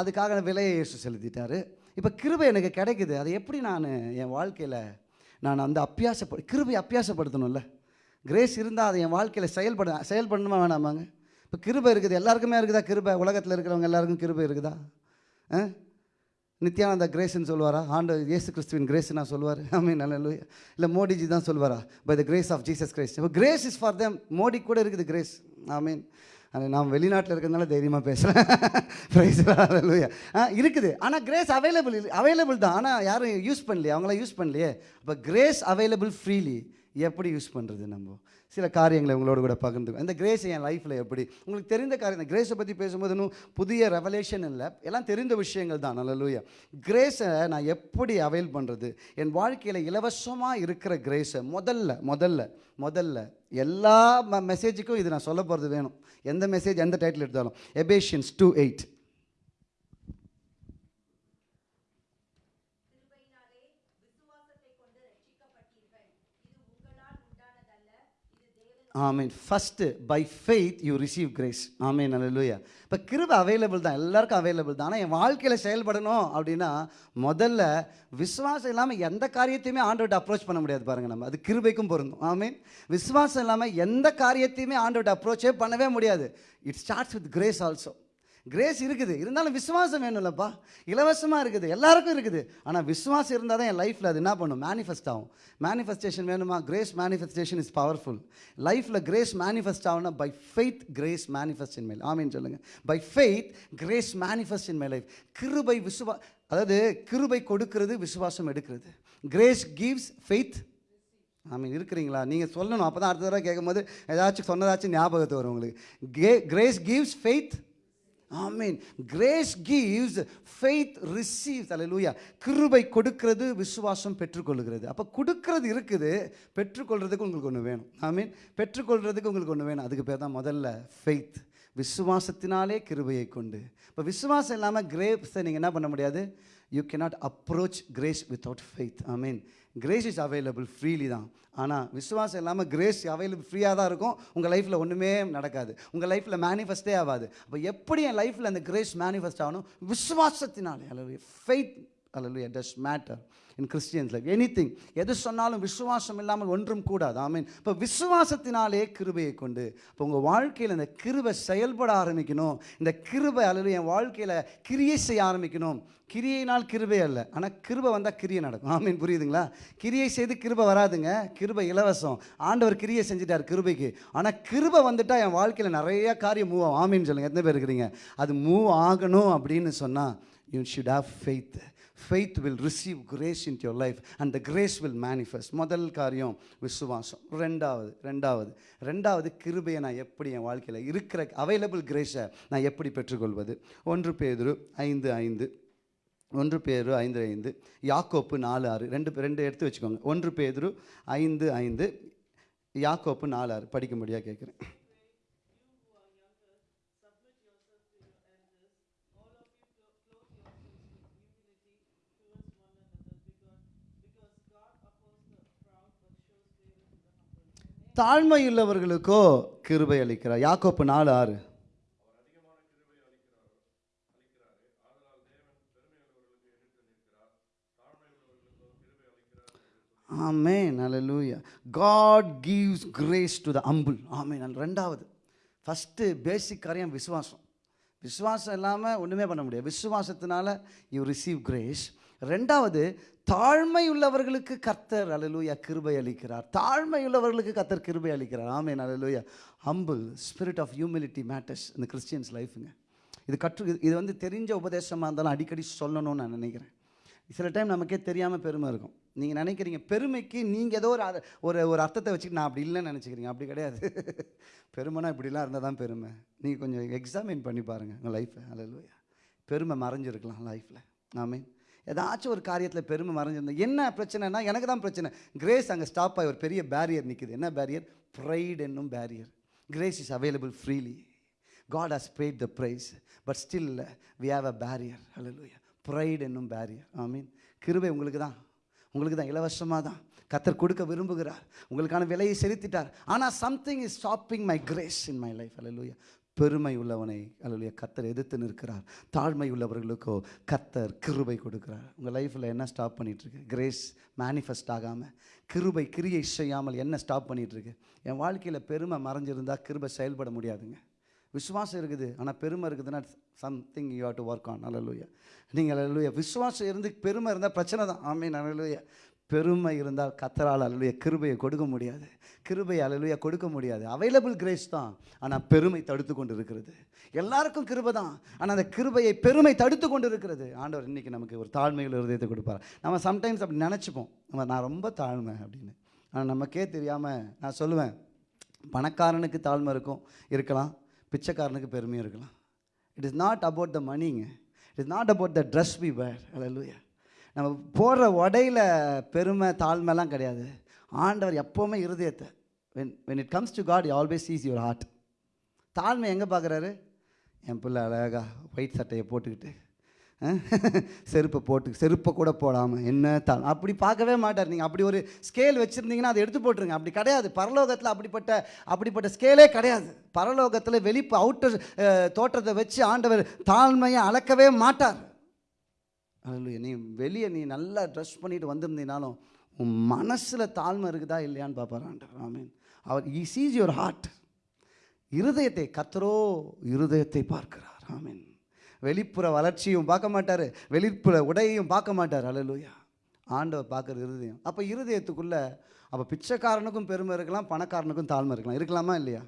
அதுக்காக விலையை இயேசு செலுத்திட்டார். இப்போ கிருபை எனக்கு கிடைக்குது. அதை எப்படி நான் என் வாழ்க்கையில் நான் அந்த அப்பியாசப்படு கிருபை அப்பியாசப்படுத்தணும்ல? கிரேஸ் இருந்தால் அதை என் வாழ்க்கையில் செயல்பட செயல்படணுமா வேணாமாங்க? இப்போ கிருபை இருக்குது. எல்லாருக்குமே இருக்குதா கிருபை? உலகத்தில் இருக்கிறவங்க எல்லாருக்கும் கிருபை இருக்குதா? ஆ? நித்யானந்தா கிரேஸ்ன்னு சொல்லுவாரா? ஆண்டு இயேசு கிறிஸ்துவின் கிரேஸ் நான் சொல்லுவார். ஆமீன் நல்ல இல்லை மோடிஜி தான் சொல்லுவாரா? By the grace of Jesus grace இப்போ grace is for them. Modi கூட இருக்குது கிரேஸ் ஆமீன். அது நான் வெளிநாட்டில் இருக்கிறதுனால தைரியமாக பேசுகிறேன் ப்ரைஸ் லூயா ஆ இருக்குது. ஆனால் கிரேஸ் அவைலபிள் அவைலபிள் தான். ஆனால் யாரும் யூஸ் பண்ணலையே அவங்களாம் யூஸ் பண்ணலையே. அப்போ கிரேஸ் அவைலபிள் ஃப்ரீலி எப்படி யூஸ் பண்ணுறது நம்ம? சில காரியங்களை உங்களோட கூட பகிர்ந்து இந்த கிரேஸ் என் லைஃப்பில் எப்படி? உங்களுக்கு தெரிந்த காரியம் இந்த கிரேஸை பற்றி பேசும்போது இன்னும் புதிய ரெவலேஷன் இல்லை. எல்லாம் தெரிந்த விஷயங்கள் தான். நல்லலூயா கிரேஸை நான் எப்படி அவைல் பண்ணுறது என் வாழ்க்கையில் இலவசமாக இருக்கிற கிரேஸை முதல்ல முதல்ல முதல்ல எல்லா மெசேஜுக்கும் இது நான் சொல்ல போகிறது வேணும். எந்த மெசேஜ் எந்த டைட்டில் எடுத்தாலும். எபேஷியன்ஸ் டூ எயிட் ஆமீன் first by faith you receive grace ஆமீன் அல்லேலூயா இப்போ கிருபை அவைலபிள் தான். எல்லாருக்கும் அவைலபிள் தான். ஆனால் என் வாழ்க்கையில் செயல்படணும் அப்படின்னா முதல்ல விசுவாசம் இல்லாமல் எந்த காரியத்தையுமே ஆண்டோட்ட அப்ரோச் பண்ண முடியாது பாருங்கள் நம்ம. அது கிருபைக்கும் பொருந்தும். ஆமீன் விசுவாசம் இல்லாமல் எந்த காரியத்தையுமே ஆண்டோட்ட அப்ரோச்சே பண்ணவே முடியாது. It starts with grace also grace இருக்குது. இருந்தாலும் விசுவாசம் வேணும்லப்பா. இலவசமாக இருக்குது. எல்லாருக்கும் இருக்குது. ஆனால் விசுவாசம் இருந்தால் தான் என் லைஃப்பில் அது என்ன பண்ணும்? மேனிஃபெஸ்ட் ஆகும். மேனிஃபெஸ்டேஷன் வேணுமா? கிரேஸ் மேனிஃபெஸ்டேஷன் இஸ் பவர்ஃபுல் லைஃப்பில் கிரேஸ் மேனிஃபெஸ்ட் ஆகும்னா by faith grace manifest in my சொல்லுங்கள் by faith grace manifest in my life கிருபை விசுவா அதாவது கிருபை கொடுக்கிறது விசுவாசம் எடுக்கிறது. கிரேஸ் கிவ்ஸ் ஃபெய்த் ஆமீன். இருக்கிறீங்களா? நீங்கள் சொல்லணும். அப்போ தான் அடுத்த தடவை கேட்கும்போது ஏதாச்சும் சொன்னதாச்சும் ஞாபகத்து வரும் உங்களுக்கு. கே கிரேஸ் கிவ்ஸ் ஃபெய்த் ஆமீன். கிரேஸ் கிவ்ஸ் ஃபெய்த் ரிசீவ்ஸ் அல்லேலூயா கிருபை கொடுக்கிறது விசுவாசம் பெற்றுக்கொள்கிறது. அப்போ கொடுக்கறது இருக்குது பெற்றுக்கொள்றதுக்கு உங்களுக்கு ஒன்று வேணும். ஆமீன். பெற்றுக்கொள்கிறதுக்கு உங்களுக்கு ஒன்று வேணும். அதுக்கு பேர் தான் முதல்ல ஃபெய்த் விசுவாசத்தினாலே கிருபையை கொண்டு. இப்போ விசுவாசம் இல்லாமல் கிரேப்ஸை நீங்கள் என்ன பண்ண முடியாது? You can not approach grace without faith I mean grace is available freely தான். ஆனால் விசுவாசம் இல்லாமல் கிரேஸ் அவைலபிள் ஃப்ரீயாக தான் இருக்கும். உங்கள் லைஃப்பில் ஒன்றுமே நடக்காது. உங்கள் லைஃப்பில் மேனிஃபெஸ்டே ஆகாது. அப்போ எப்படி என் லைஃப்பில் அந்த கிரேஸ் மேனிஃபெஸ்ட் ஆகணும்? விசுவாசத்தினாலே. அல்லது ஃபெய்த் அல்லது does matter in Christians life anything எது சொன்னாலும் விசுவாசம் இல்லாமல் ஒன்றும் கூடாது. ஆமீன் இப்போ விசுவாசத்தினாலே கிருபையை கொண்டு இப்போ உங்கள் வாழ்க்கையில் இந்த கிருபை செயல்பட ஆரம்பிக்கணும். இந்த கிருபை அல்லது என் வாழ்க்கையில் கிரியை செய்ய ஆரம்பிக்கணும். கிரியையினால் கிருபை அல்ல. ஆனால் கிருபை வந்தால் கிரியை நடக்கும். ஆமீன் புரியுதுங்களா? கிரியை செய்து கிருபை வராதுங்க. கிருபை இலவசம். ஆண்டவர் கிரியை செஞ்சுட்டார் கிருபைக்கு. ஆனால் கிருபை வந்துட்டால் என் வாழ்க்கையில் நிறைய காரியம் மூவ் ஆகும். ஆமீன் சொல்லுங்கள் எத்தனை பேர் இருக்கிறீங்க? அது மூவ் ஆகணும் அப்படின்னு சொன்னால் you should have faith faith will receive grace in your life and the grace will manifest முதல் காரியம் விசுவாசம். ரெண்டாவது ரெண்டாவது ரெண்டாவது கிருபையை நான் எப்படி என் வாழ்க்கையில் இருக்கிற அவைலபிள் கிரேஸை நான் எப்படி பெற்றுக்கொள்வது? ஒன்று பேர் ஐந்து ஐந்து. ஒன்று பேர் ஐந்து ஐந்து. யாக்கோப்பு நாலு ஆறு. ரெண்டு ரெண்டு எடுத்து வச்சுக்கோங்க. ஒன்று பேர் ஐந்து ஐந்து. யாக்கோப்பு நாலு ஆறு. படிக்கும்படியாக கேட்குறேன். தாழ்மை உள்ளவர்களுக்கோ கிருபை அளிக்கிறார். யாக்கோப்பு நாலு ஆறு. ஆமே ஹalleluya. God gives grace to the humble ஆமே நல்ல ரெண்டாவது. ஃபஸ்ட்டு பேசிக் காரியம் விசுவாசம். விசுவாசம் இல்லாமல் ஒன்றுமே பண்ண முடியாது. விசுவாசத்தினால யூ ரிசீவ் கிரேஸ் ரெண்டாவது தாழ்மை உள்ளவர்களுக்கு கர்த்தர் அலலூயா கிருபை அளிக்கிறார். தாழ்மை உள்ளவர்களுக்கு கர்த்தர் கிருபை அளிக்கிறார். ஆமென் அலலூயா humble spirit of humility matters இந்த கிறிஸ்டியன்ஸ் லைஃபுங்க இது கற்று இது வந்து தெரிஞ்ச உபதேசமாக இருந்தாலும் அடிக்கடி சொல்லணும்னு நான் நினைக்கிறேன். சில டைம் நமக்கே தெரியாமல் பெருமை இருக்கும். நீங்கள் நினைக்கிறீங்க பெருமைக்கு நீங்கள் ஏதோ ஒரு ஒரு ஒரு அர்த்தத்தை வச்சுட்டு நான் அப்படி இல்லைன்னு நினச்சிக்கிறீங்க. அப்படி கிடையாது. பெருமைனா இப்படிலாம் இருந்தால் தான் பெருமை. நீங்கள் கொஞ்சம் எக்ஸாமின் பண்ணி பாருங்கள் உங்கள் லைஃப்பை அலலூயா பெருமை மறைஞ்சிருக்கலாம் லைஃப்பில் ஆமே ஏதாச்சும் ஒரு காரியத்தில் பெருமை மறைஞ்சிருந்தா என்ன பிரச்சனைனா எனக்கு தான் பிரச்சனை. கிரேஸ் அங்கே ஸ்டாப் ஆகி ஒரு பெரிய பேரியர் நிற்குது என்ன பேரியர் ப்ரைட் என்னும் barrier grace is available freely God has paid the price but still we have a barrier barrier. Pride என்னும் பேரியர் ஐ மீன் கிருபை உங்களுக்கு தான். உங்களுக்கு தான். இலவசமாக தான். கத்தர் கொடுக்க விரும்புகிறார். உங்களுக்கான விலையை செலுத்திட்டார். ஆனால் something is stopping my grace in my life hallelujah. பெருமை உள்ளவனை அல்லது கத்தர் எதிர்த்து நிற்கிறார். தாழ்மை உள்ளவர்களுக்கோ கத்தர் கிருபை கொடுக்கிறார். உங்கள் லைஃப்பில் என்ன ஸ்டாப் பண்ணிகிட்ருக்கு கிரேஸ் மேனிஃபெஸ்ட் ஆகாமல் கிருபை கிரியை செய்யாமல் என்ன ஸ்டாப் பண்ணிகிட்ருக்கு என் வாழ்க்கையில் பெருமை மறைஞ்சிருந்தால் கிருபை செயல்பட முடியாதுங்க. விசுவாசம் இருக்குது ஆனால் பெருமை இருக்குதுன்னா something you have to work on அல்லலுயா. நீங்கள் அல்லலுயா விசுவாசம் இருந்து பெருமை இருந்தால் பிரச்சனை தான். ஆமே அல்லலுயா. பெருமை இருந்தால் கத்தரால் அல்லலுயா கிருபையை கொடுக்க முடியாது. கிருபை அல்லலுயா கொடுக்க முடியாது. அவைலபிள் கிரேஸ் தான். ஆனால் பெருமை தடுத்து கொண்டு இருக்கிறது எல்லாருக்கும் கிருபை தான். ஆனால் அந்த கிருபையை பெருமை தடுத்து கொண்டு இருக்கிறது ஆண்டவர் இன்றைக்கி நமக்கு ஒரு தாழ்மையில் இருதயத்தை கொடுப்பார். நம்ம சம்டைம்ஸ் அப்படி நினச்சிப்போம். நம்ம நான் ரொம்ப தாழ்மை அப்படின்னு. ஆனால் நமக்கே தெரியாமல் நான் சொல்லுவேன். பணக்காரனுக்கு தாழ்மை இருக்கும் இருக்கலாம். பிச்சைக்காரனுக்கு பெருமையும் இருக்கலாம். It is not about the மணிங்க it is not about the dress we wear அல்லூயா நம்ம போடுற உடையில பெருமை தாழ்மைலாம் கிடையாது. ஆண்டவர் எப்போவுமே இருதயத்தை when when it comes to God always sees your heart தாழ்மை எங்கே பார்க்குறாரு என் பிள்ளை அழகா ஒயிட் சட்டையை போட்டுக்கிட்டு <laughs> செருப்பை போட்டு செருப்பை கூட போடாமல் என்ன தான் அப்படி பார்க்கவே மாட்டார். நீங்கள் அப்படி ஒரு ஸ்கேல் வச்சுருந்தீங்கன்னா அதை எடுத்து போட்டுருங்க. அப்படி கிடையாது. பரலோகத்தில் அப்படிப்பட்ட அப்படிப்பட்ட ஸ்கேலே கிடையாது. பரலோகத்தில் வெளிப்பு அவுட்டர் தோற்றத்தை வச்சு ஆண்டவர் தாழ்மையை அளக்கவே மாட்டார். அல்ல நீ வெளியே நீ நல்லா ட்ரெஸ் பண்ணிட்டு வந்திருந்தீனாலும் உன் மனசில் தாழ்மை இருக்குதா இல்லையான்னு பார்ப்பார் ஆண்டவர். ஆமீன் அவர் ஈ சீஸ் யுவர் ஹார்ட் இருதயத்தை கத்தரோ இருதயத்தை பார்க்கிறார். ஆமீன் வெளிப்புற வளர்ச்சியும் பார்க்க மாட்டார். வெளிப்புற உடையையும் பார்க்க மாட்டார். அல்லேலூயா ஆண்டவர் பார்க்குற இருதயம். அப்போ இருதயத்துக்குள்ளே அப்போ பிச்சைக்காரனுக்கும் பெருமை இருக்கலாம் பணக்காரனுக்கும் தாழ்மை இருக்கலாம். இருக்கலாமா இல்லையா?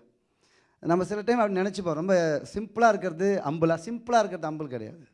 நம்ம சில டைம் அப்படி நினச்சிப்போம். ரொம்ப சிம்பிளாக இருக்கிறது அம்புலாக சிம்பிளாக இருக்கிறது அம்பல் கிடையாது.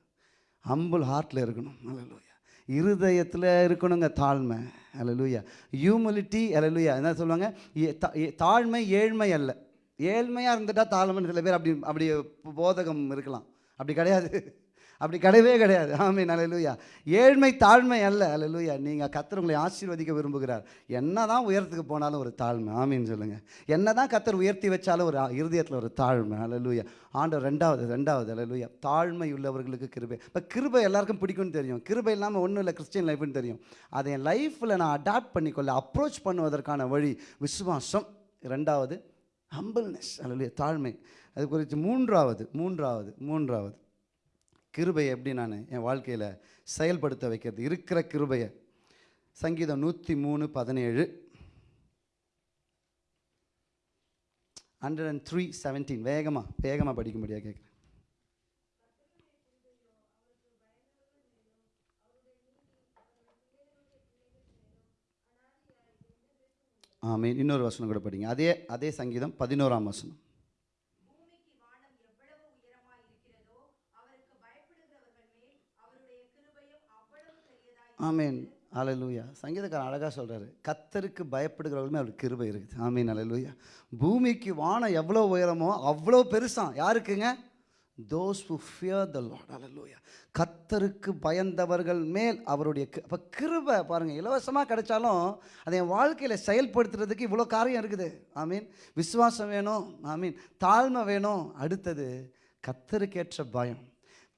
அம்புல் ஹார்ட்டில் இருக்கணும். அலலூயா இருதயத்தில் இருக்கணுங்க தாழ்மை. அலலூயா ஹியூமிலிட்டி அலலூயா என்ன சொல்லுவாங்க? ஏ- தா- ஏ- தாழ்மை ஏழ்மை அல்ல. ஏழ்மையாக இருந்துட்டால் தாழ்மைன்னு சில பேர் அப்படி அப்படி போதகம் இருக்கலாம். அப்படி கிடையாது. அப்படி கிடையவே கிடையாது. ஆமீன். அல்லேலூயா ஏழ்மை தாழ்மை அல்ல. அல்லேலூயா நீங்கள் கத்தர் உங்களை ஆசீர்வதிக்க விரும்புகிறார். என்ன தான் உயரத்துக்கு போனாலும் ஒரு தாழ்மை. ஆமீன் சொல்லுங்கள் என்ன தான் கத்தர் உயர்த்தி வச்சாலும் ஒரு இருதயத்தில் ஒரு தாழ்மை. அல்லேலூயா ஆண்டவர் ரெண்டாவது ரெண்டாவது. அல்லேலூயா தாழ்மை உள்ளவர்களுக்கு கிருபை. இப்போ கிருபை எல்லாருக்கும் பிடிக்கும்னு தெரியும். கிருபை இல்லாமல் ஒன்றும் இல்லை. கிறிஸ்டின் லைஃப்னு தெரியும். அதை என் லைஃப்பில் நான் அடாப்ட் பண்ணிக்கொள்ள அப்ரோச் பண்ணுவதற்கான வழி விசுவாசம். ரெண்டாவது ஹம்பிள்னஸ் அல்லேலூயா தாழ்மை. அது குறித்து மூன்றாவது மூன்றாவது மூன்றாவது. கிருபையை எப்படி நான் என் வாழ்க்கையில் செயல்படுத்த வைக்கிறது? இருக்கிற கிருபையை. சங்கீதம் நூற்றி மூணு பதினேழு. ஹண்ட்ரட் அண்ட் த்ரீ செவன்டீன் வேகமாக வேகமாக படிக்கும்படியாக கேட்குறேன் ஆமீன். இன்னொரு வசனம் கூட படிங்க. அதே அதே சங்கீதம் பதினோராம் வசனம். ஆமீன். அலலூயா சங்கீதக்காரன் அழகாக சொல்கிறாரு கத்தருக்கு பயப்படுகிறவர்களுமே அவருக்கு கிருபை இருக்குது. ஆமீன் அலலூயா பூமிக்கு வானம் எவ்வளோ உயரமோ அவ்வளோ பெருசாக யாருக்குங்க? Those who fear the Lord அலலூயா கத்தருக்கு பயந்தவர்கள் மேல் அவருடைய அப்போ கிருபை பாருங்கள் இலவசமாக கிடைச்சாலும் அதை என் வாழ்க்கையில் செயல்படுத்துறதுக்கு இவ்வளோ காரியம் இருக்குது. ஆமீன். விசுவாசம் வேணும் ஆமீன். தாழ்மை வேணும். அடுத்தது கத்தருக்கேற்ற பயம்.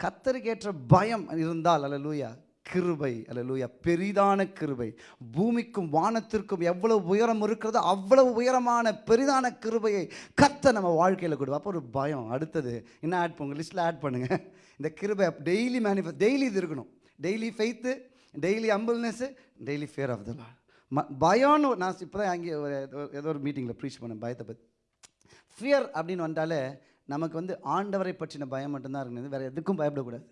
கத்தருக்கேற்ற பயம் இருந்தால் அல்லலூயா கிருபை அல்லேலூயா பெரிதான கிருபை. பூமிக்கும் வானத்திற்கும் எவ்வளவு உயரம் இருக்கிறதோ அவ்வளவு உயரமான பெரிதான கிருபையை கத்த நம்ம வாழ்க்கையில் கொடுவோம் அப்போ ஒரு பயம். அடுத்தது என்ன ஆட் பண்ணுங்க லிஸ்ட்டில் ஆட் பண்ணுங்கள் இந்த கிருபை டெய்லி மேனிஃபெஸ்ட் டெய்லி இது இருக்கணும். Daily faith daily humbleness daily fear of the ம பயம்னு நான் இப்போ தான் அங்கே ஒரு ஏதோ- ஏதோ ஒரு மீட்டிங்கில் ப்ரீச் பண்ணேன் பயத்தை பற்றி ஃபியர் அப்படின்னு வந்தாலே நமக்கு வந்து ஆண்டவரை பற்றின பயம் மட்டும்தான் இருக்குது வேறு எதுக்கும் பயப்படக்கூடாது.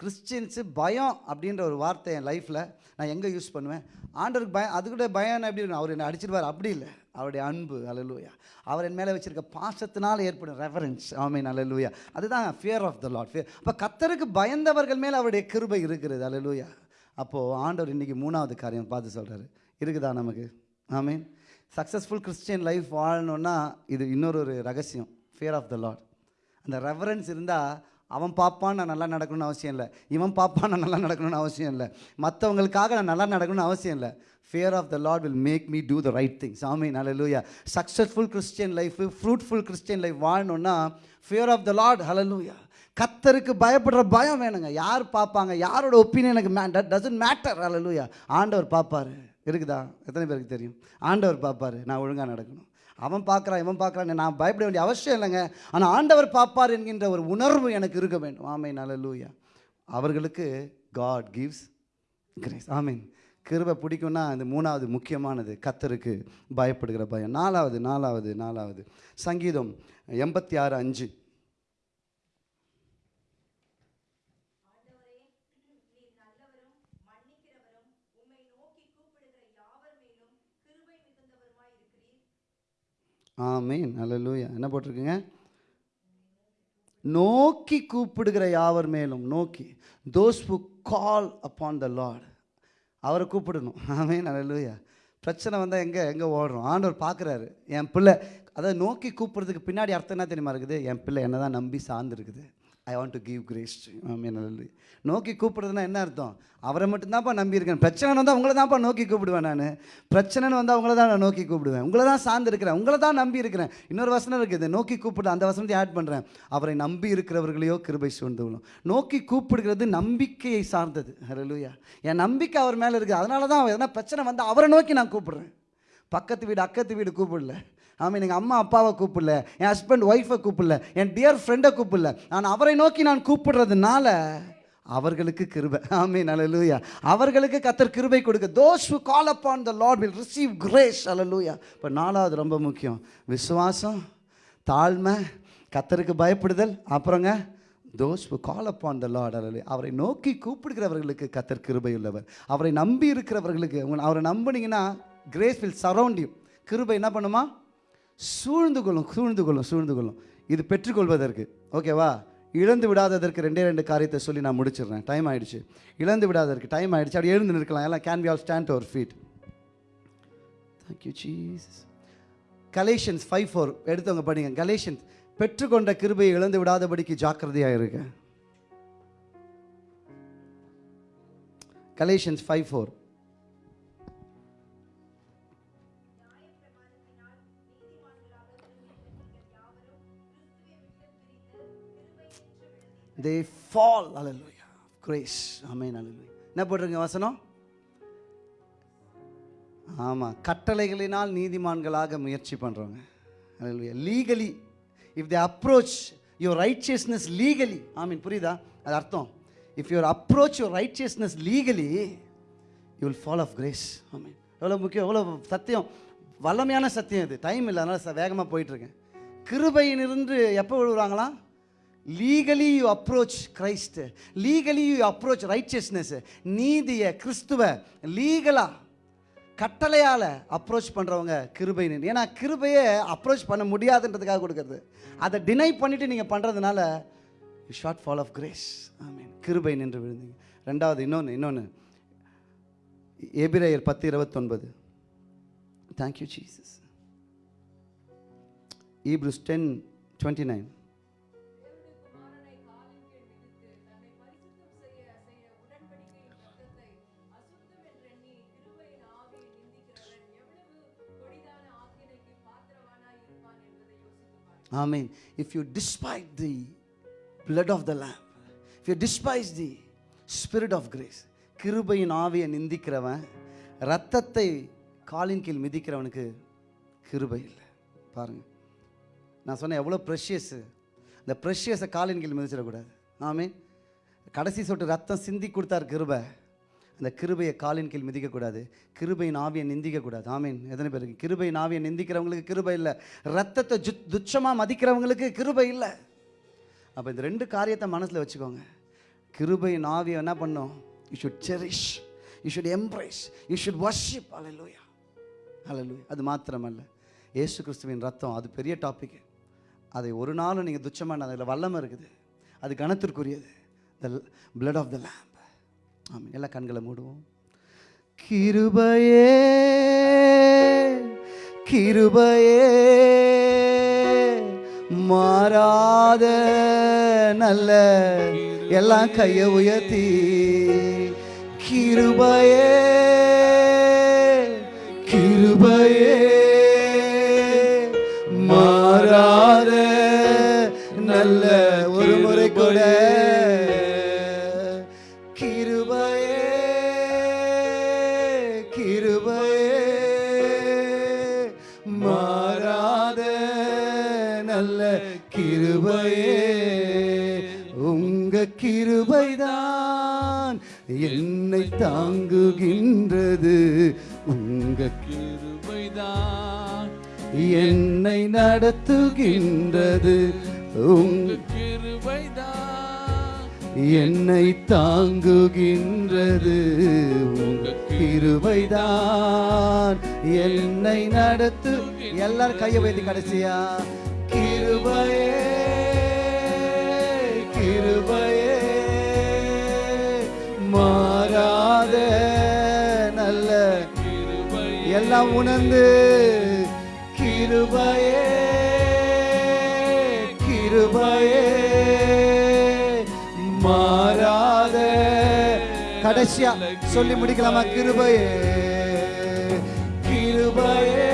கிறிஸ்டின்ஸு பயம் அப்படின்ற ஒரு வார்த்தை என் லைஃப்பில் நான் எங்கே யூஸ் பண்ணுவேன்? ஆண்டருக்கு பயம் அது கூட பயம் எப்படி இருக்கும்? அவர் என்னை அடிச்சிருவார். அப்படி இல்லை. அவருடைய அன்பு அலலூயா அவர் என் மேலே வச்சிருக்க பாசத்தினால் ஏற்படும் ரெஃபரன்ஸ் ஆமீன் அலலூயா அதுதான் fear of the Lord fear அப்போ கத்தருக்கு பயந்தவர்கள் மேல் அவருடைய கிருபை இருக்கிறது. அலலூயா அப்போது ஆண்டவர் இன்றைக்கி மூணாவது காரியம் பார்த்து சொல்கிறாரு இருக்குதா நமக்கு? ஆமீன் சக்ஸஸ்ஃபுல் கிறிஸ்டியன் லைஃப் வாழணுன்னா இது இன்னொரு ஒரு ரகசியம். ஃபியர் ஆஃப் த லாட் அந்த ரெஃபரன்ஸ் இருந்தால் அவன் பார்ப்பான் நான் நல்லா நடக்கணும்னு அவசியம் இல்லை. இவன் பார்ப்பான் நான் நல்லா நடக்கணும்னு அவசியம் இல்லை. மற்றவங்களுக்காக நான் நல்லா நடக்கணும்னு அவசியம் இல்லை. Fear of the Lord will make me do the right thing சாமி ஹalleluya successful Christian life fruitful Christian life வாழணும்னா ஃபியர் ஆஃப் த லார்ட் ஹலலூயா கத்தருக்கு பயப்படுற பயம் வேணுங்க. யார் பார்ப்பாங்க? யாரோட ஒப்பீனியன் எனக்கு மே டசன்ட் மேட்டர் ஹலலூயா ஆண்டவர் பார்ப்பார். இருக்குதா? எத்தனை பேருக்கு தெரியும்? ஆண்டவர் பார்ப்பாரு. நான் ஒழுங்காக நடக்கணும். அவன் பார்க்குறான் இவன் பார்க்குறான் நான் பயப்பட வேண்டிய அவசியம் இல்லைங்க. ஆனால் ஆண்டவர் பார்ப்பார் என்கின்ற ஒரு உணர்வு எனக்கு இருக்க வேண்டும். ஆமை நல்லலூயா அவர்களுக்கு காட் கிவ்ஸ் கிரேஸ் ஆமீன். கிருபை பிடிக்கும்னா அந்த மூணாவது முக்கியமானது கத்தருக்கு பயப்படுகிற பயம். நாலாவது நாலாவது நாலாவது. சங்கீதம் எண்பத்தி ஆறு அஞ்சு. ஆமீன். அல்லேலூயா என்ன போட்டிருக்குங்க? நோக்கி கூப்பிடுகிற யாவர் மேலும்? நோக்கி. Those who call upon the lord அவரை கூப்பிடணும். ஆமீன். அல்லேலூயா பிரச்சனை வந்தால் எங்கே? எங்கே ஓடுறோம்? ஆண்டவர் பார்க்குறாரு. என் பிள்ளை. அதை நோக்கி கூப்பிட்றதுக்கு பின்னாடி அர்த்தம் என்ன தெரியுமா இருக்குது? என் பிள்ளை என்ன தான் நம்பி சார்ந்துருக்குது I want to give grace ஆமீன் நோக்கி கூப்பிடுறதுன்னா என்ன அர்த்தம்? அவரை மட்டும்தான்ப்பா நம்பியிருக்கேன். பிரச்சனை வந்தால் உங்களை தான்ப்பா நோக்கி கூப்பிடுவேன் நான். பிரச்சனைன்னு வந்தால் உங்களை தான் நான் நோக்கி கூப்பிடுவேன். உங்களை தான் சார்ந்து இருக்கிறேன் உங்களை தான் நம்பி இருக்கிறேன் இன்னொரு வசனம் இருக்குது நோக்கி கூப்பிடு அந்த வசனத்தை ஆட் பண்ணுறேன் அவரை நம்பி இருக்கிறவர்களையோ கிருபை சூழ்ந்துவிடும் நோக்கி கூப்பிடுகிறது நம்பிக்கையை சார்ந்தது. ஹalleluya என் நம்பிக்கை அவர் மேலே இருக்குது அதனால தான் எதனா பிரச்சனை வந்தால் அவரை நோக்கி நான் கூப்பிடுறேன். பக்கத்து வீடு அக்கத்து வீடு கூப்பிடல. ஆமாம் எங்கள் அம்மா அப்பாவை கூப்பிடல என் ஹஸ்பண்ட் ஒய்ஃபை கூப்பிடல என் டியர் ஃப்ரெண்டை கூப்பிடல. நான் அவரை நோக்கி நான் கூப்பிடுறதுனால அவர்களுக்கு கிருபை. ஆமீன் அல்லேலூயா அவர்களுக்கு கத்தர் கிருபை கொடுக்க. Those who call the Lord will receive receive grace. அல்லேலூயா இப்போ நாலாவது ரொம்ப முக்கியம். விசுவாசம் தாழ்மை கத்தருக்கு பயப்படுதல். அப்புறங்க those who call upon the Lord அலலு அவரை நோக்கி கூப்பிடுகிறவர்களுக்கு கத்தர் கிருபை உள்ளவர். அவரை நம்பி இருக்கிறவர்களுக்கு அவரை நம்புனீங்கன்னா கிரேஸ் வில் சரௌண்ட் யூ கிருபை என்ன பண்ணுமா? சூழ்ந்து கொள்ளும் சூழ்ந்து கொள்ளும் சூழ்ந்து கொள்ளும். இது பெற்றுக்கொள்வதற்கு ஓகேவா இழந்து விடாததற்கு ரெண்டே ரெண்டு காரியத்தை சொல்லி நான் முடிச்சிடுறேன். டைம் ஆகிடுச்சு இழந்து விடாததற்கு டைம் ஆகிடுச்சு அப்படி எழுந்து நிற்கலாம். எல்லாம் can we all stand our feet thank you cheese Galatians five four எடுத்தவங்க படிங்க. கலேஷன்ஸ் பெற்றுக்கொண்ட கிருபையை இழந்து விடாதபடிக்கு ஜாக்கிரதையாக இருக்க Galatians five four they fall hallelujah grace அமேன் அலலுயா என்ன போட்டிருங்க வசனம்? ஆமாம் கட்டளைகளினால் நீதிமான்களாக முயற்சி பண்ணுறவங்க அலலுயா legally if they approach your righteousness legally I mean புரியுதா? அது அர்த்தம். If your approach your righteousness legally you will fall of grace I mean எவ்வளோ முக்கியம் எவ்வளோ சத்தியம். வல்லமையான சத்தியம் இது. டைம் இல்லை அதனால் வேகமாக போயிட்டுருக்கேன் கிருபையிலிருந்து எப்போ விழுவுறாங்களாம் legally you approach Christ legally you approach righteousness நீதியை கிறிஸ்துவ லீகலாக கட்டளையால் அப்ரோச் பண்ணுறவங்க கிருபைன்னு. ஏன்னா கிருபையை அப்ரோச் பண்ண முடியாதுன்றதுக்காக கொடுக்கறது. அதை டினை பண்ணிவிட்டு நீங்கள் பண்ணுறதுனால you short fall of grace I mean கிருபை நின்று விழுந்தீங்க. ரெண்டாவது இன்னொன்று இன்னொன்று எபிரேயர் பத்து இருபத்தொன்பது. Thank you Jesus Hebrews ten twenty nine ஆமீன் if you despite the blood of the lamb if you despise the spirit of grace கிருபையின் ஆவியை நிந்திக்கிறவன் ரத்தத்தை காலின் கீழ் மிதிக்கிறவனுக்கு கிருபை இல்லை. பாருங்கள் நான் சொன்னேன் எவ்வளோ ப்ரெஷியஸு இந்த ப்ரெஷியஸை காலின் கீழ் மிதிச்சிடக்கூடாது. ஆமீன் கடைசி சொட்டு ரத்தம் சிந்தி கொடுத்தார் கிருபை. அந்த கிருபையை காலின் கீழ் மிதிக்கக்கூடாது. கிருபையின் ஆவியை நிந்திக்கக்கூடாது. ஆமீன். எத்தனை பேருக்கு கிருபையின் ஆவியை நிந்திக்கிறவங்களுக்கு கிருபை இல்லை. ரத்தத்தை ஜு துச்சமாக மதிக்கிறவங்களுக்கு கிருபை இல்லை. அப்போ இந்த ரெண்டு காரியத்தை மனசில் வச்சுக்கோங்க. கிருபையின் ஆவியை என்ன பண்ணும்? You should cherish you should embrace you should worship அலலூயா அலலூயா அது மாத்திரமல்ல. ஏசு கிறிஸ்துவின் ரத்தம் அது பெரிய டாபிக் அதை ஒரு நாளும் நீங்கள் துச்சமான அதில் வல்லமை இருக்குது. அது கனத்திற்குரியது. த பிளட் ஆஃப் த லேம் ஆமாம் எல்லா கண்களை மூடுவோம். கிருபையே கிருபையே மாறாத நல்ல எல்லாம் கையை உயர்த்தி. கிருபையே கிருபையே சொல்கின்றது. உங்க கிருபைதான் என்னை நடத்துகின்றது. உங்க கிருபைதான் என்னை தாங்குகின்றது. உங்க கிருபைதான் என்னை நடத்து எல்லாரும் கையை வைத்து கடைசியா. கிருபையே கிருபையே மாறாத. எல்லாம் உணர்ந்து கிருபையே கிருபையே மாறாத கடைசியா சொல்லி முடிக்கலாமா? கிருபையே கிருபையே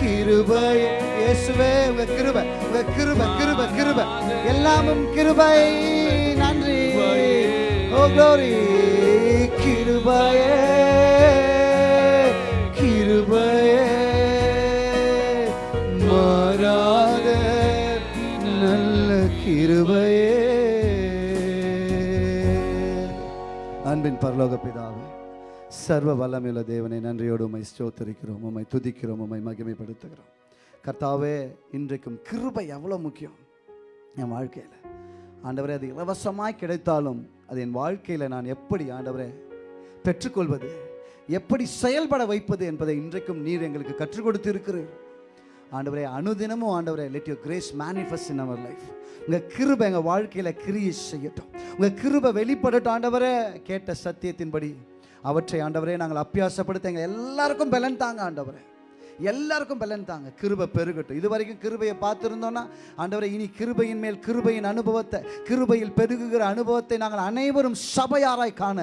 கிருபையே. இயேசுவே உங்க கிருபை உங்க கிருபை கிருபை கிருபை. எல்லாமும் கிருபை. நன்றி. ஓ கிருபையே கிருபையே. கிருபையே. அன்பின் பரலோக பிதாவே சர்வ வல்லமையுள்ள தேவனை நன்றியோடு உமை ஸ்தோத்தரிக்கிறோம் உமை துதிக்கிறோம் உமை மகிமைப்படுத்துகிறோம். கர்த்தாவே இன்றைக்கும் கிருபை எவ்வளோ முக்கியம்? என் வாழ்க்கையில். ஆண்டவரே அது இலவசமாய் கிடைத்தாலும் அது என் வாழ்க்கையில் நான் எப்படி ஆண்டவரே பெற்றுக்கொள்வது? எப்படி செயல்பட வைப்பது என்பதை இன்றைக்கும் நீர் எங்களுக்கு கற்றுக் கொடுத்து இருக்கிறீர் ஆண்டவரே அனுதினமும் ஆண்டவரே let your grace manifest in our life உங்கள் கிருபை எங்கள் வாழ்க்கையில் கிரியை செய்யட்டும். உங்கள் கிருபை வெளிப்படட்டும் ஆண்டவரே கேட்ட சத்தியத்தின்படி. அவற்றை ஆண்டவரே நாங்கள் அப்பியாசப்படுத்த எங்கள் எல்லாருக்கும் பலன் தாங்க ஆண்டவரே. எல்லாருக்கும் பலன் தாங்க. கிருபை பெருகட்டும். இது வரைக்கும் கிருபையை பார்த்துருந்தோன்னா ஆண்டவரை இனி கிருபையின் மேல் கிருபையின் அனுபவத்தை கிருபையில் பெருகுகிற அனுபவத்தை நாங்கள் அனைவரும் சபையாராய் காண.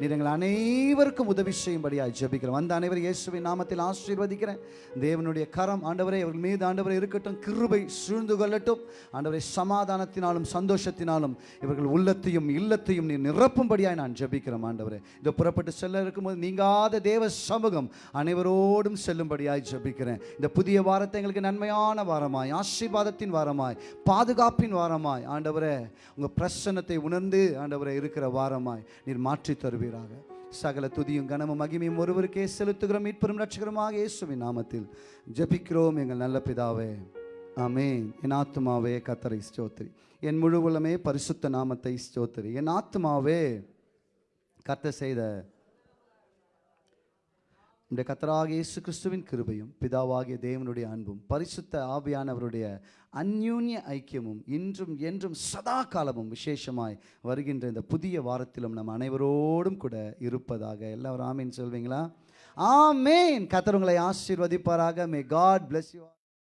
நீங்கள் அனைவருக்கும் உதவி செய்யும்படியாக ஜெபிக்கிறோம். அந்த அனைவரும் இயேசுவின் நாமத்தில் ஆசீர்வதிக்கிறேன். தேவனுடைய கரம் ஆண்டவரை அவர்கள் மீது ஆண்டவரை இருக்கட்டும். கிருபை சூழ்ந்து கொள்ளட்டும். ஆண்டவரை சமாதானத்தினாலும் சந்தோஷத்தினாலும் இவர்கள் உள்ளத்தையும் இல்லத்தையும் நீ நிரப்பும்படியாய் நான் ஜெபிக்கிறேன் ஆண்டவரே. இதை புறப்பட்டு செல்ல இருக்கும்போது நீங்காத தேவ சமூகம் அனைவரோடும் செல்லும்படியாய் ஜபி ஜபிக்கிறேன். இந்த புதிய வாரத்தை எங்களுக்கு நன்மையான வாரமாய் ஆசீர்வாதத்தின் வாரமாய் பாதுகாப்பின் வாரமாய். ஆண்டவரே உங்கள் பிரசன்னத்தை உணர்ந்து ஆண்டவரே இருக்கிற வாரமாய் நீர் மாற்றி தருவீராக. சகல துதியும் கனமும் மகிமையும் ஒருவருக்கே செலுத்துகிறோம். மீட்பெரும் ரட்சகரமாக இயேசுவின் நாமத்தில் ஜெபிக்கிறோம் எங்கள் நல்ல பிதாவே. ஆமே என் ஆத்மாவே கத்தரை ஸ்தோத்திரி என் முழு உலமே பரிசுத்த நாமத்தை ஸ்தோத்திரி என் ஆத்மாவே கத்த செய்த நம்முடைய கத்தராக இயேசு கிறிஸ்துவின் கிருபையும் பிதாவாகிய தேவனுடைய அன்பும் பரிசுத்த ஆவியானவருடைய அந்யூன்ய ஐக்கியமும் இன்றும் என்றும் சதா காலமும் விசேஷமாய் வருகின்ற இந்த புதிய வாரத்திலும் நம் அனைவரோடும் கூட இருப்பதாக. எல்லாரும் ஆமீன் சொல்வீங்களா? ஆமேன். கத்தர் உங்களை ஆசீர்வதிப்பாராக. மே காட் பிளஸ் யூ